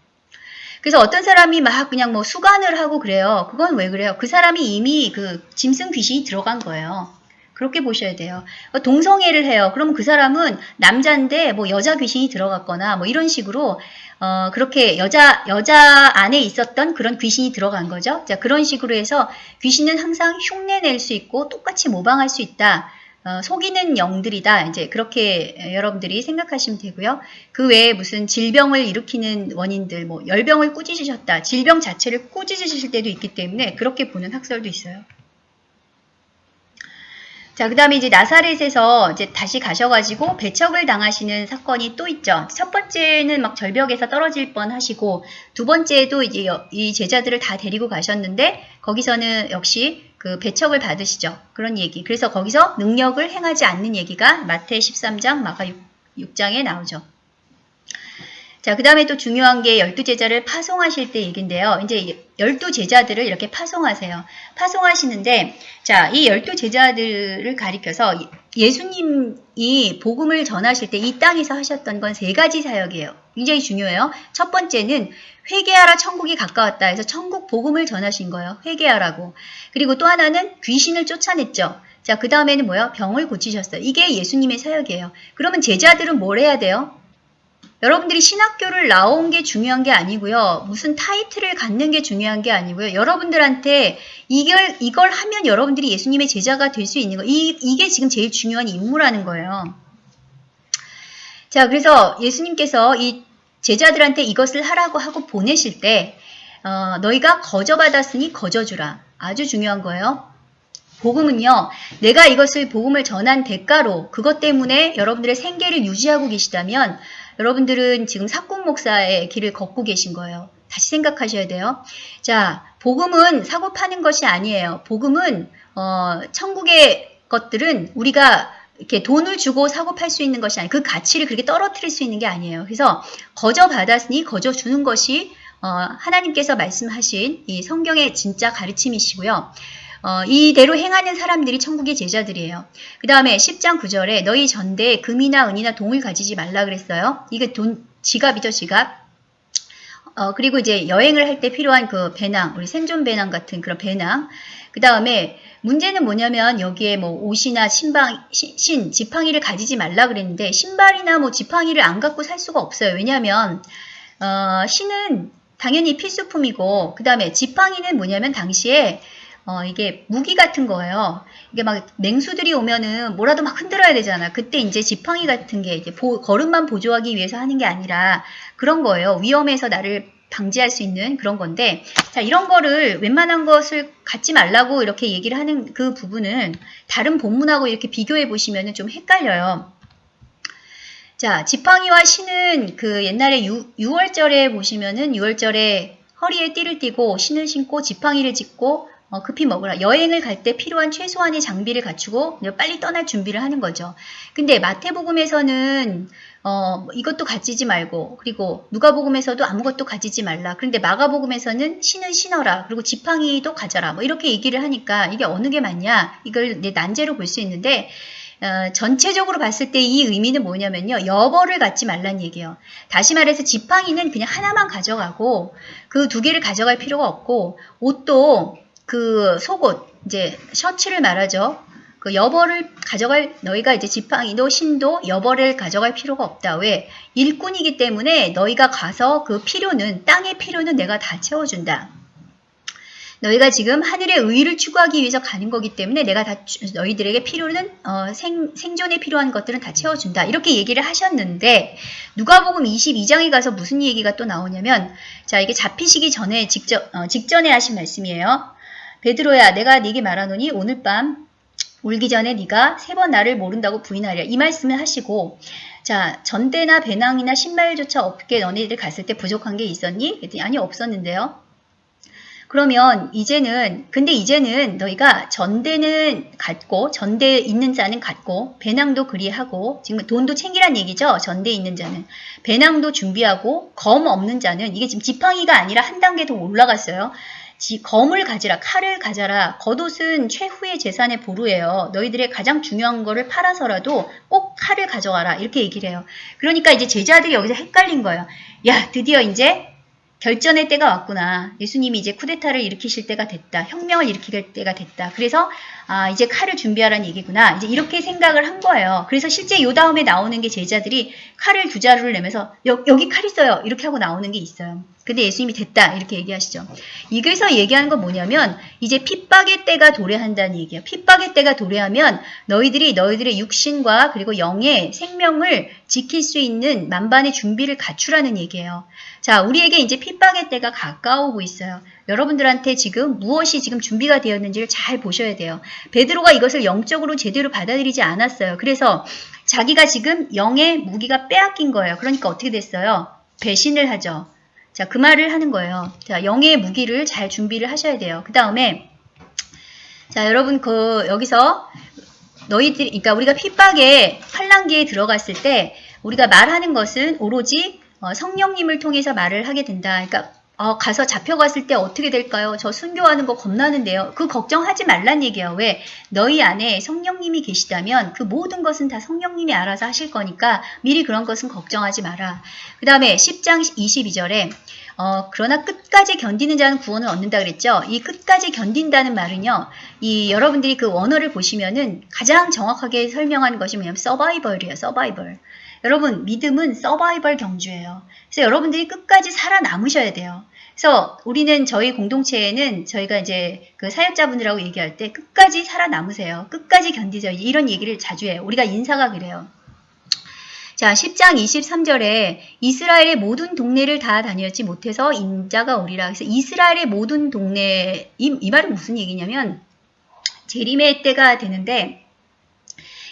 그래서 어떤 사람이 막 그냥 뭐 수간을 하고 그래요. 그건 왜 그래요? 그 사람이 이미 그 짐승 귀신이 들어간 거예요. 그렇게 보셔야 돼요. 동성애를 해요. 그럼 그 사람은 남자인데 뭐 여자 귀신이 들어갔거나 뭐 이런 식으로 어 그렇게 여자 여자 안에 있었던 그런 귀신이 들어간 거죠. 자 그런 식으로 해서 귀신은 항상 흉내 낼 수 있고 똑같이 모방할 수 있다. 어, 속이는 영들이다. 이제 그렇게 여러분들이 생각하시면 되고요. 그 외에 무슨 질병을 일으키는 원인들, 뭐 열병을 꾸짖으셨다. 질병 자체를 꾸짖으실 때도 있기 때문에 그렇게 보는 학설도 있어요. 자, 그 다음에 이제 나사렛에서 이제 다시 가셔가지고 배척을 당하시는 사건이 또 있죠. 첫 번째는 막 절벽에서 떨어질 뻔 하시고, 두 번째도 이제 이 제자들을 다 데리고 가셨는데, 거기서는 역시 그 배척을 받으시죠. 그런 얘기. 그래서 거기서 능력을 행하지 않는 얘기가 마태 13장, 마가 6, 장에 나오죠. 자, 그 다음에 또 중요한 게 열두 제자를 파송하실 때 얘기인데요. 이제 열두 제자들을 이렇게 파송하세요. 파송하시는데, 자, 이 열두 제자들을 가리켜서 예수님이 복음을 전하실 때 이 땅에서 하셨던 건 세 가지 사역이에요. 굉장히 중요해요. 첫 번째는 회개하라 천국이 가까웠다 해서 천국 복음을 전하신 거예요. 회개하라고. 그리고 또 하나는 귀신을 쫓아냈죠. 자, 그 다음에는 뭐예요? 병을 고치셨어요. 이게 예수님의 사역이에요. 그러면 제자들은 뭘 해야 돼요? 여러분들이 신학교를 나온 게 중요한 게 아니고요. 무슨 타이틀을 갖는 게 중요한 게 아니고요. 여러분들한테 이걸, 이걸 하면 여러분들이 예수님의 제자가 될 수 있는 거. 이, 이게 지금 제일 중요한 임무라는 거예요. 자, 그래서 예수님께서 이 제자들한테 이것을 하라고 하고 보내실 때, 어, 너희가 거저받았으니 거저주라. 아주 중요한 거예요. 복음은요, 내가 이것을 복음을 전한 대가로 그것 때문에 여러분들의 생계를 유지하고 계시다면 여러분들은 지금 사꾼 목사의 길을 걷고 계신 거예요. 다시 생각하셔야 돼요. 자, 복음은 사고 파는 것이 아니에요. 복음은 어, 천국의 것들은 우리가 이렇게 돈을 주고 사고 팔 수 있는 것이 아니에요. 그 가치를 그렇게 떨어뜨릴 수 있는 게 아니에요. 그래서 거저 받았으니 거저 주는 것이 어, 하나님께서 말씀하신 이 성경의 진짜 가르침이시고요. 어, 이대로 행하는 사람들이 천국의 제자들이에요. 그 다음에 10장 9절에 너희 전대에 금이나 은이나 동을 가지지 말라 그랬어요. 이게 돈, 지갑이죠, 지갑. 어, 그리고 이제 여행을 할 때 필요한 그 배낭, 우리 생존 배낭 같은 그런 배낭. 그 다음에 문제는 뭐냐면 여기에 뭐 옷이나 신방, 신, 지팡이를 가지지 말라 그랬는데 신발이나 뭐 지팡이를 안 갖고 살 수가 없어요. 왜냐하면 어, 신은 당연히 필수품이고 그 다음에 지팡이는 뭐냐면 당시에 어, 이게 무기 같은 거예요. 이게 막 맹수들이 오면은 뭐라도 막 흔들어야 되잖아. 그때 이제 지팡이 같은 게 이제 보, 걸음만 보조하기 위해서 하는 게 아니라 그런 거예요. 위험에서 나를 방지할 수 있는 그런 건데, 자, 이런 거를 웬만한 것을 갖지 말라고 이렇게 얘기를 하는 그 부분은 다른 본문하고 이렇게 비교해 보시면은 좀 헷갈려요. 자, 지팡이와 신은 그 옛날에 유, 6월절에 보시면은 6월절에 허리에 띠를 띠고 신을 신고 지팡이를 짚고 어, 급히 먹으라. 여행을 갈 때 필요한 최소한의 장비를 갖추고 빨리 떠날 준비를 하는 거죠. 근데 마태복음에서는 어, 뭐 이것도 가지지 말고 그리고 누가복음에서도 아무것도 가지지 말라. 그런데 마가복음에서는 신은 신어라. 그리고 지팡이도 가져라. 뭐 이렇게 얘기를 하니까 이게 어느 게 맞냐? 이걸 내 난제로 볼 수 있는데 어, 전체적으로 봤을 때 이 의미는 뭐냐면요. 여벌을 갖지 말란 얘기예요. 다시 말해서 지팡이는 그냥 하나만 가져가고 그 두 개를 가져갈 필요가 없고 옷도 그 속옷 이제 셔츠를 말하죠. 그 여벌을 가져갈 너희가 이제 지팡이도 신도 여벌을 가져갈 필요가 없다. 왜? 일꾼이기 때문에 너희가 가서 그 필요는 땅의 필요는 내가 다 채워준다. 너희가 지금 하늘의 의를 추구하기 위해서 가는 거기 때문에 내가 다 너희들에게 필요는 어, 생, 생존에 필요한 것들은 다 채워준다. 이렇게 얘기를 하셨는데 누가복음 22장에 가서 무슨 얘기가 또 나오냐면 자 이게 잡히시기 전에 직접 어, 직전에 하신 말씀이에요. 베드로야 내가 네게 말하노니 오늘 밤 울기 전에 네가 세 번 나를 모른다고 부인하리라 이 말씀을 하시고 자 전대나 배낭이나 신발조차 없게 너네들 갔을 때 부족한 게 있었니? 그랬더니 아니 없었는데요. 그러면 이제는 근데 이제는 너희가 전대는 갖고 전대에 있는 자는 갖고 배낭도 그리하고 지금 돈도 챙기란 얘기죠. 전대에 있는 자는 배낭도 준비하고 검 없는 자는 이게 지금 지팡이가 아니라 한 단계 더 올라갔어요. 지, 검을 가지라 칼을 가져라 겉옷은 최후의 재산의 보루예요. 너희들의 가장 중요한 거를 팔아서라도 꼭 칼을 가져와라 이렇게 얘기를 해요. 그러니까 이제 제자들이 여기서 헷갈린 거예요. 야 드디어 이제 결전의 때가 왔구나. 예수님이 이제 쿠데타를 일으키실 때가 됐다. 혁명을 일으킬 때가 됐다. 그래서 아 이제 칼을 준비하라는 얘기구나. 이제 이렇게 생각을 한 거예요. 그래서 실제 요 다음에 나오는 게 제자들이 칼을 두 자루를 내면서 여, 여기 칼 있어요. 이렇게 하고 나오는 게 있어요. 근데 예수님이 됐다 이렇게 얘기하시죠. 이게서 얘기하는 건 뭐냐면 이제 핍박의 때가 도래한다는 얘기예요. 핍박의 때가 도래하면 너희들이 너희들의 육신과 그리고 영의 생명을 지킬 수 있는 만반의 준비를 갖추라는 얘기예요. 자, 우리에게 이제 핍박의 때가 가까우고 있어요. 여러분들한테 지금 무엇이 지금 준비가 되었는지를 잘 보셔야 돼요. 베드로가 이것을 영적으로 제대로 받아들이지 않았어요. 그래서 자기가 지금 영의 무기가 빼앗긴 거예요. 그러니까 어떻게 됐어요? 배신을 하죠. 자, 그 말을 하는 거예요. 자, 영의 무기를 잘 준비를 하셔야 돼요. 그 다음에 자, 여러분 그 여기서 너희들 그러니까 우리가 핍박의 환란기에 들어갔을 때 우리가 말하는 것은 오로지 어, 성령님을 통해서 말을 하게 된다. 그러니까 어, 가서 잡혀갔을 때 어떻게 될까요? 저 순교하는 거 겁나는데요. 그 걱정하지 말란 얘기예요. 왜? 너희 안에 성령님이 계시다면 그 모든 것은 다 성령님이 알아서 하실 거니까 미리 그런 것은 걱정하지 마라. 그 다음에 10장 22절에 어, 그러나 끝까지 견디는 자는 구원을 얻는다 그랬죠. 이 끝까지 견딘다는 말은요. 이 여러분들이 그 원어를 보시면은 가장 정확하게 설명하는 것이 뭐냐면 서바이벌이에요. 서바이벌. 여러분 믿음은 서바이벌 경주예요. 그래서 여러분들이 끝까지 살아남으셔야 돼요. 그래서 우리는 저희 공동체에는 저희가 이제 그 사역자분들하고 얘기할 때 끝까지 살아남으세요. 끝까지 견디세요. 이런 얘기를 자주 해요. 우리가 인사가 그래요. 자, 10장 23절에 이스라엘의 모든 동네를 다 다녔지 못해서 인자가 오리라. 그래서 이스라엘의 모든 동네, 이, 이 말은 무슨 얘기냐면 재림의 때가 되는데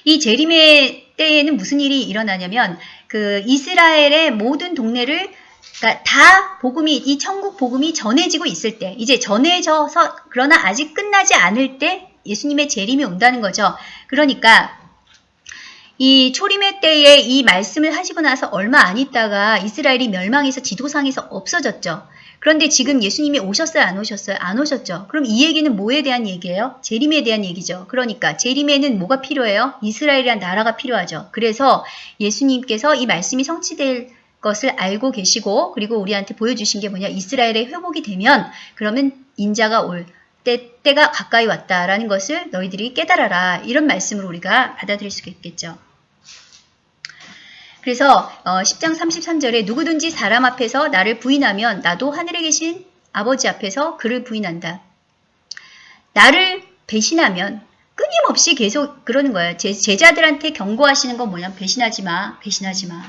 이 재림의 때에는 무슨 일이 일어나냐면 그 이스라엘의 모든 동네를 그러니까 다 복음이 이 천국 복음이 전해지고 있을 때 이제 전해져서 그러나 아직 끝나지 않을 때 예수님의 재림이 온다는 거죠. 그러니까 이 초림의 때에 이 말씀을 하시고 나서 얼마 안 있다가 이스라엘이 멸망해서 지도상에서 없어졌죠. 그런데 지금 예수님이 오셨어요? 안 오셨어요? 안 오셨죠. 그럼 이 얘기는 뭐에 대한 얘기예요? 재림에 대한 얘기죠. 그러니까 재림에는 뭐가 필요해요? 이스라엘이란 나라가 필요하죠. 그래서 예수님께서 이 말씀이 성취될 것을 알고 계시고 그리고 우리한테 보여주신 게 뭐냐 이스라엘의 회복이 되면 그러면 인자가 올 때, 때가 가까이 왔다라는 것을 너희들이 깨달아라 이런 말씀으로 우리가 받아들일 수가 있겠죠. 그래서 어, 10장 33절에 누구든지 사람 앞에서 나를 부인하면 나도 하늘에 계신 아버지 앞에서 그를 부인한다. 나를 배신하면 끊임없이 계속 그러는 거예요. 제, 제자들한테 경고하시는 건 뭐냐면 배신하지 마, 배신하지 마.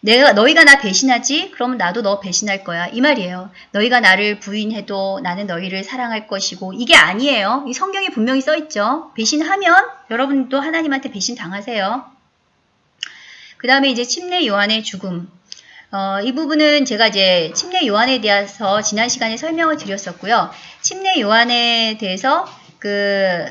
내가 너희가 나 배신하지? 그러면 나도 너 배신할 거야. 이 말이에요. 너희가 나를 부인해도 나는 너희를 사랑할 것이고 이게 아니에요. 이 성경에 분명히 써 있죠. 배신하면 여러분도 하나님한테 배신 당하세요. 그 다음에 이제 침례 요한의 죽음. 어, 이 부분은 제가 이제 침례 요한에 대해서 지난 시간에 설명을 드렸었고요. 침례 요한에 대해서 그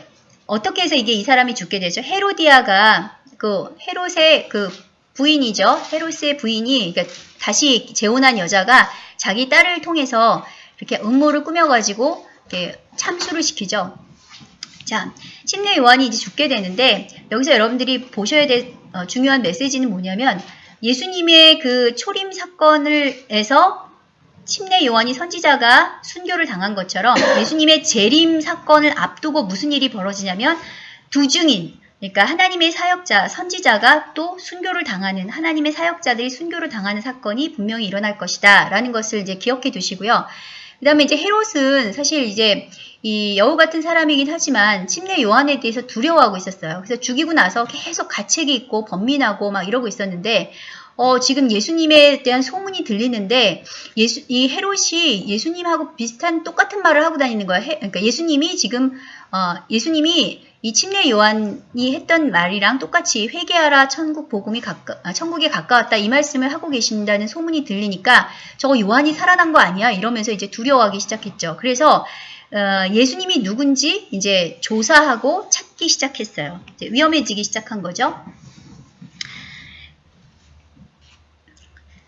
어떻게 해서 이게 이 사람이 죽게 되죠? 헤로디아가 그 헤롯의 그 부인이죠. 헤롯의 부인이 그러니까 다시 재혼한 여자가 자기 딸을 통해서 이렇게 음모를 꾸며가지고 이렇게 참수를 시키죠. 자, 침례 요한이 이제 죽게 되는데 여기서 여러분들이 보셔야 될 어, 중요한 메시지는 뭐냐면 예수님의 그 초림 사건을 해서 침례 요한이 선지자가 순교를 당한 것처럼 예수님의 재림 사건을 앞두고 무슨 일이 벌어지냐면 두 증인 그러니까 하나님의 사역자, 선지자가 또 순교를 당하는 하나님의 사역자들이 순교를 당하는 사건이 분명히 일어날 것이다 라는 것을 이제 기억해 두시고요. 그 다음에 이제 헤롯은 사실 이제 이 여우 같은 사람이긴 하지만 침례 요한에 대해서 두려워하고 있었어요. 그래서 죽이고 나서 계속 가책이 있고 번민하고 막 이러고 있었는데 어, 지금 예수님에 대한 소문이 들리는데 예수, 이 헤롯이 예수님하고 비슷한 똑같은 말을 하고 다니는 거야. 해, 그러니까 예수님이 지금 어, 예수님이 이 침례 요한이 했던 말이랑 똑같이 회개하라 천국 복음이 가까 아, 천국에 가까웠다 이 말씀을 하고 계신다는 소문이 들리니까 저거 요한이 살아난 거 아니야 이러면서 이제 두려워하기 시작했죠. 그래서 어, 예수님이 누군지 이제 조사하고 찾기 시작했어요. 위험해지기 시작한 거죠.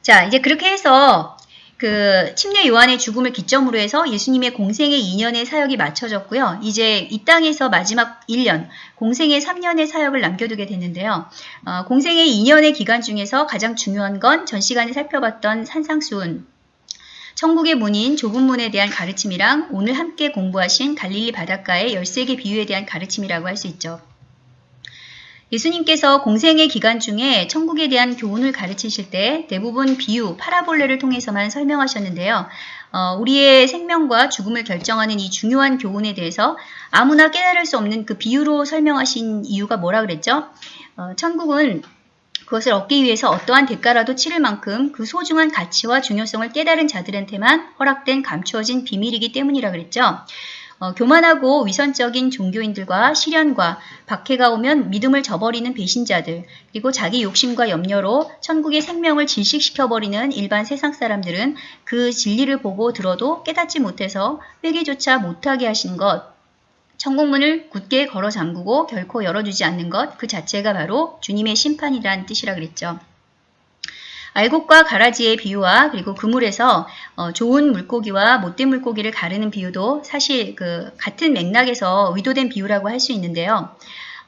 자, 이제 그렇게 해서 그 침례 요한의 죽음을 기점으로 해서 예수님의 공생의 2년의 사역이 마쳐졌고요. 이제 이 땅에서 마지막 1년, 공생의 3년의 사역을 남겨두게 됐는데요. 어, 공생의 2년의 기간 중에서 가장 중요한 건 전 시간에 살펴봤던 산상수훈, 천국의 문인 좁은 문에 대한 가르침이랑 오늘 함께 공부하신 갈릴리 바닷가의 13개 비유에 대한 가르침이라고 할 수 있죠. 예수님께서 공생의 기간 중에 천국에 대한 교훈을 가르치실 때 대부분 비유, 파라볼레를 통해서만 설명하셨는데요. 어, 우리의 생명과 죽음을 결정하는 이 중요한 교훈에 대해서 아무나 깨달을 수 없는 그 비유로 설명하신 이유가 뭐라 그랬죠? 어, 천국은 그것을 얻기 위해서 어떠한 대가라도 치를 만큼 그 소중한 가치와 중요성을 깨달은 자들한테만 허락된 감추어진 비밀이기 때문이라 그랬죠. 어, 교만하고 위선적인 종교인들과 시련과 박해가 오면 믿음을 저버리는 배신자들, 그리고 자기 욕심과 염려로 천국의 생명을 질식시켜버리는 일반 세상 사람들은 그 진리를 보고 들어도 깨닫지 못해서 회개조차 못하게 하신 것, 천국문을 굳게 걸어 잠그고 결코 열어주지 않는 것, 그 자체가 바로 주님의 심판이란 뜻이라 그랬죠. 알곡과 가라지의 비유와 그리고 그물에서 어, 좋은 물고기와 못된 물고기를 가르는 비유도 사실 그 같은 맥락에서 의도된 비유라고 할 수 있는데요.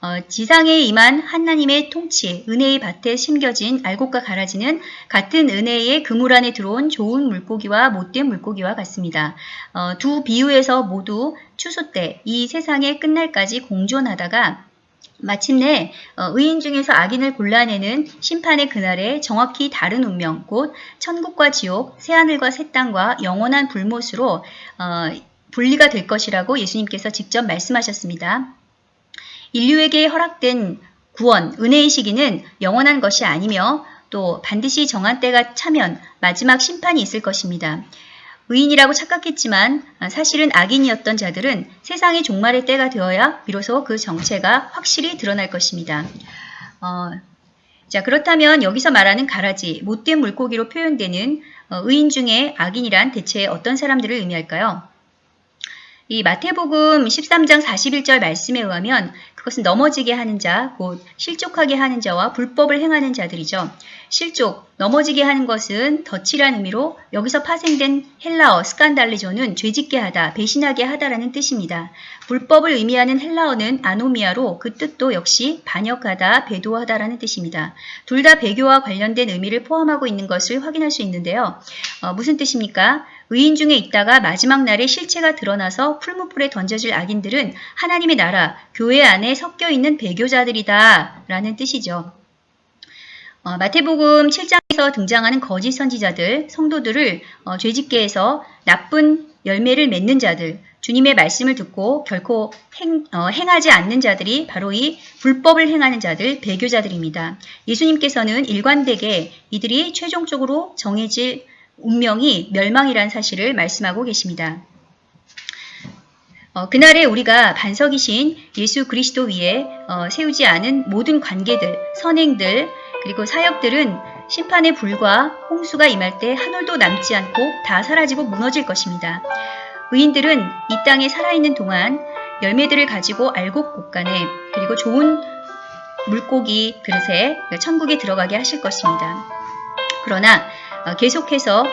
어, 지상에 임한 하나님의 통치, 은혜의 밭에 심겨진 알곡과 가라지는 같은 은혜의 그물 안에 들어온 좋은 물고기와 못된 물고기와 같습니다. 어, 두 비유에서 모두 추수 때 이 세상의 끝날까지 공존하다가 마침내 어, 의인 중에서 악인을 골라내는 심판의 그날에 정확히 다른 운명, 곧 천국과 지옥, 새하늘과 새 땅과 영원한 불못으로 어, 분리가 될 것이라고 예수님께서 직접 말씀하셨습니다. 인류에게 허락된 구원, 은혜의 시기는 영원한 것이 아니며 또 반드시 정한 때가 차면 마지막 심판이 있을 것입니다. 의인이라고 착각했지만 사실은 악인이었던 자들은 세상의 종말의 때가 되어야 비로소 그 정체가 확실히 드러날 것입니다. 어, 자 그렇다면 여기서 말하는 가라지, 못된 물고기로 표현되는 어, 의인 중에 악인이란 대체 어떤 사람들을 의미할까요? 이 마태복음 13장 41절 말씀에 의하면 그것은 넘어지게 하는 자, 곧 실족하게 하는 자와 불법을 행하는 자들이죠. 실족, 넘어지게 하는 것은 덫이란 의미로 여기서 파생된 헬라어 스칸달리조는 죄짓게 하다, 배신하게 하다라는 뜻입니다. 불법을 의미하는 헬라어는 아노미아로 그 뜻도 역시 반역하다, 배도하다라는 뜻입니다. 둘 다 배교와 관련된 의미를 포함하고 있는 것을 확인할 수 있는데요. 어, 무슨 뜻입니까? 의인 중에 있다가 마지막 날에 실체가 드러나서 풀무불에 던져질 악인들은 하나님의 나라, 교회 안에 섞여 있는 배교자들이다 라는 뜻이죠. 어, 마태복음 7장에서 등장하는 거짓 선지자들, 성도들을 어, 죄짓게 해서 나쁜 열매를 맺는 자들, 주님의 말씀을 듣고 결코 행, 어, 행하지 않는 자들이 바로 이 불법을 행하는 자들, 배교자들입니다. 예수님께서는 일관되게 이들이 최종적으로 정해질 운명이 멸망이란 사실을 말씀하고 계십니다. 어, 그날에 우리가 반석이신 예수 그리스도 위에 어, 세우지 않은 모든 관계들, 선행들, 그리고 사역들은 심판의 불과 홍수가 임할 때 한 올도 남지 않고 다 사라지고 무너질 것입니다. 의인들은 이 땅에 살아있는 동안 열매들을 가지고 알곡 곳간에 그리고 좋은 물고기 그릇에 천국에 들어가게 하실 것입니다. 그러나 어, 계속해서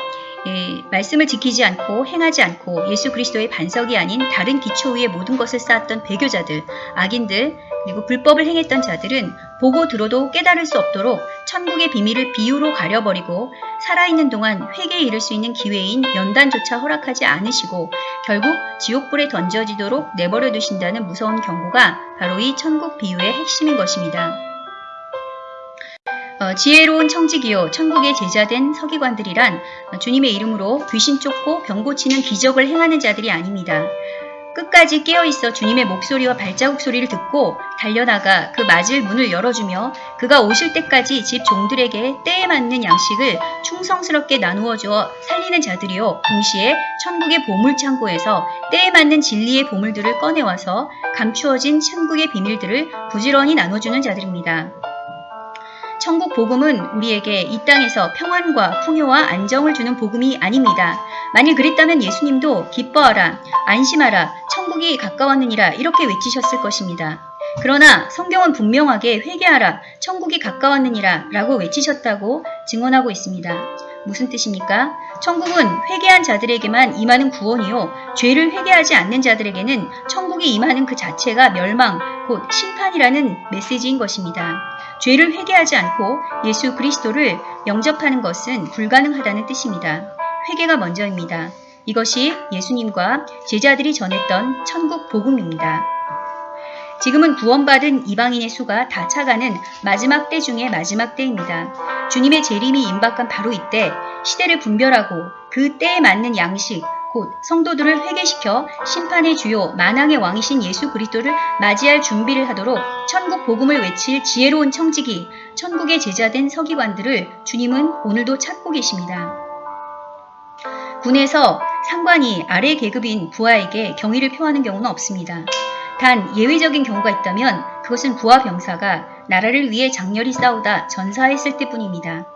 예, 말씀을 지키지 않고 행하지 않고 예수 그리스도의 반석이 아닌 다른 기초 위에 모든 것을 쌓았던 배교자들, 악인들, 그리고 불법을 행했던 자들은 보고 들어도 깨달을 수 없도록 천국의 비밀을 비유로 가려버리고 살아있는 동안 회개에 이를 수 있는 기회인 연단조차 허락하지 않으시고 결국 지옥불에 던져지도록 내버려 두신다는 무서운 경고가 바로 이 천국 비유의 핵심인 것입니다. 어, 지혜로운 청지기요 천국의 제자된 서기관들이란 주님의 이름으로 귀신 쫓고 병 고치는 기적을 행하는 자들이 아닙니다. 끝까지 깨어있어 주님의 목소리와 발자국 소리를 듣고 달려나가 그 맞을 문을 열어주며 그가 오실 때까지 집 종들에게 때에 맞는 양식을 충성스럽게 나누어 주어 살리는 자들이요 동시에 천국의 보물창고에서 때에 맞는 진리의 보물들을 꺼내와서 감추어진 천국의 비밀들을 부지런히 나눠주는 자들입니다. 천국 복음은 우리에게 이 땅에서 평안과 풍요와 안정을 주는 복음이 아닙니다. 만일 그랬다면 예수님도 기뻐하라, 안심하라, 천국이 가까웠느니라 이렇게 외치셨을 것입니다. 그러나 성경은 분명하게 회개하라, 천국이 가까웠느니라 라고 외치셨다고 증언하고 있습니다. 무슨 뜻입니까? 천국은 회개한 자들에게만 임하는 구원이요. 죄를 회개하지 않는 자들에게는 천국이 임하는 그 자체가 멸망, 곧 심판이라는 메시지인 것입니다. 죄를 회개하지 않고 예수 그리스도를 영접하는 것은 불가능하다는 뜻입니다. 회개가 먼저입니다. 이것이 예수님과 제자들이 전했던 천국 복음입니다. 지금은 구원받은 이방인의 수가 다 차가는 마지막 때 중에 마지막 때입니다. 주님의 재림이 임박한 바로 이때 시대를 분별하고 그 때에 맞는 양식, 곧 성도들을 회개시켜 심판의 주요 만왕의 왕이신 예수 그리스도를 맞이할 준비를 하도록 천국 복음을 외칠 지혜로운 청지기, 천국의 제자된 서기관들을 주님은 오늘도 찾고 계십니다. 군에서 상관이 아래 계급인 부하에게 경의를 표하는 경우는 없습니다. 단 예외적인 경우가 있다면 그것은 부하 병사가 나라를 위해 장렬히 싸우다 전사했을 때뿐입니다.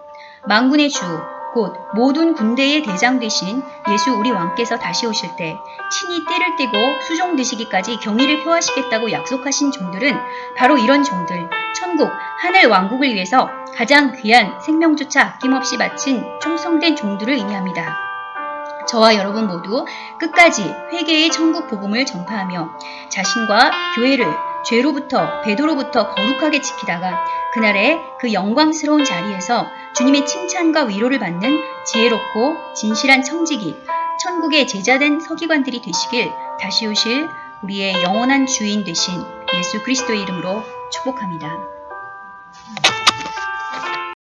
망군의 주, 곧 모든 군대의 대장 되신 예수 우리 왕께서 다시 오실 때 친히 때를 떼고 수종 드시기까지 경의를 표하시겠다고 약속하신 종들은 바로 이런 종들, 천국, 하늘 왕국을 위해서 가장 귀한 생명조차 아낌없이 바친 충성된 종들을 의미합니다. 저와 여러분 모두 끝까지 회개의 천국 복음을 전파하며 자신과 교회를 죄로부터 배도로부터 거룩하게 지키다가 그날의 그 영광스러운 자리에서 주님의 칭찬과 위로를 받는 지혜롭고 진실한 청지기, 천국의 제자된 서기관들이 되시길 다시 오실 우리의 영원한 주인 되신 예수 그리스도의 이름으로 축복합니다.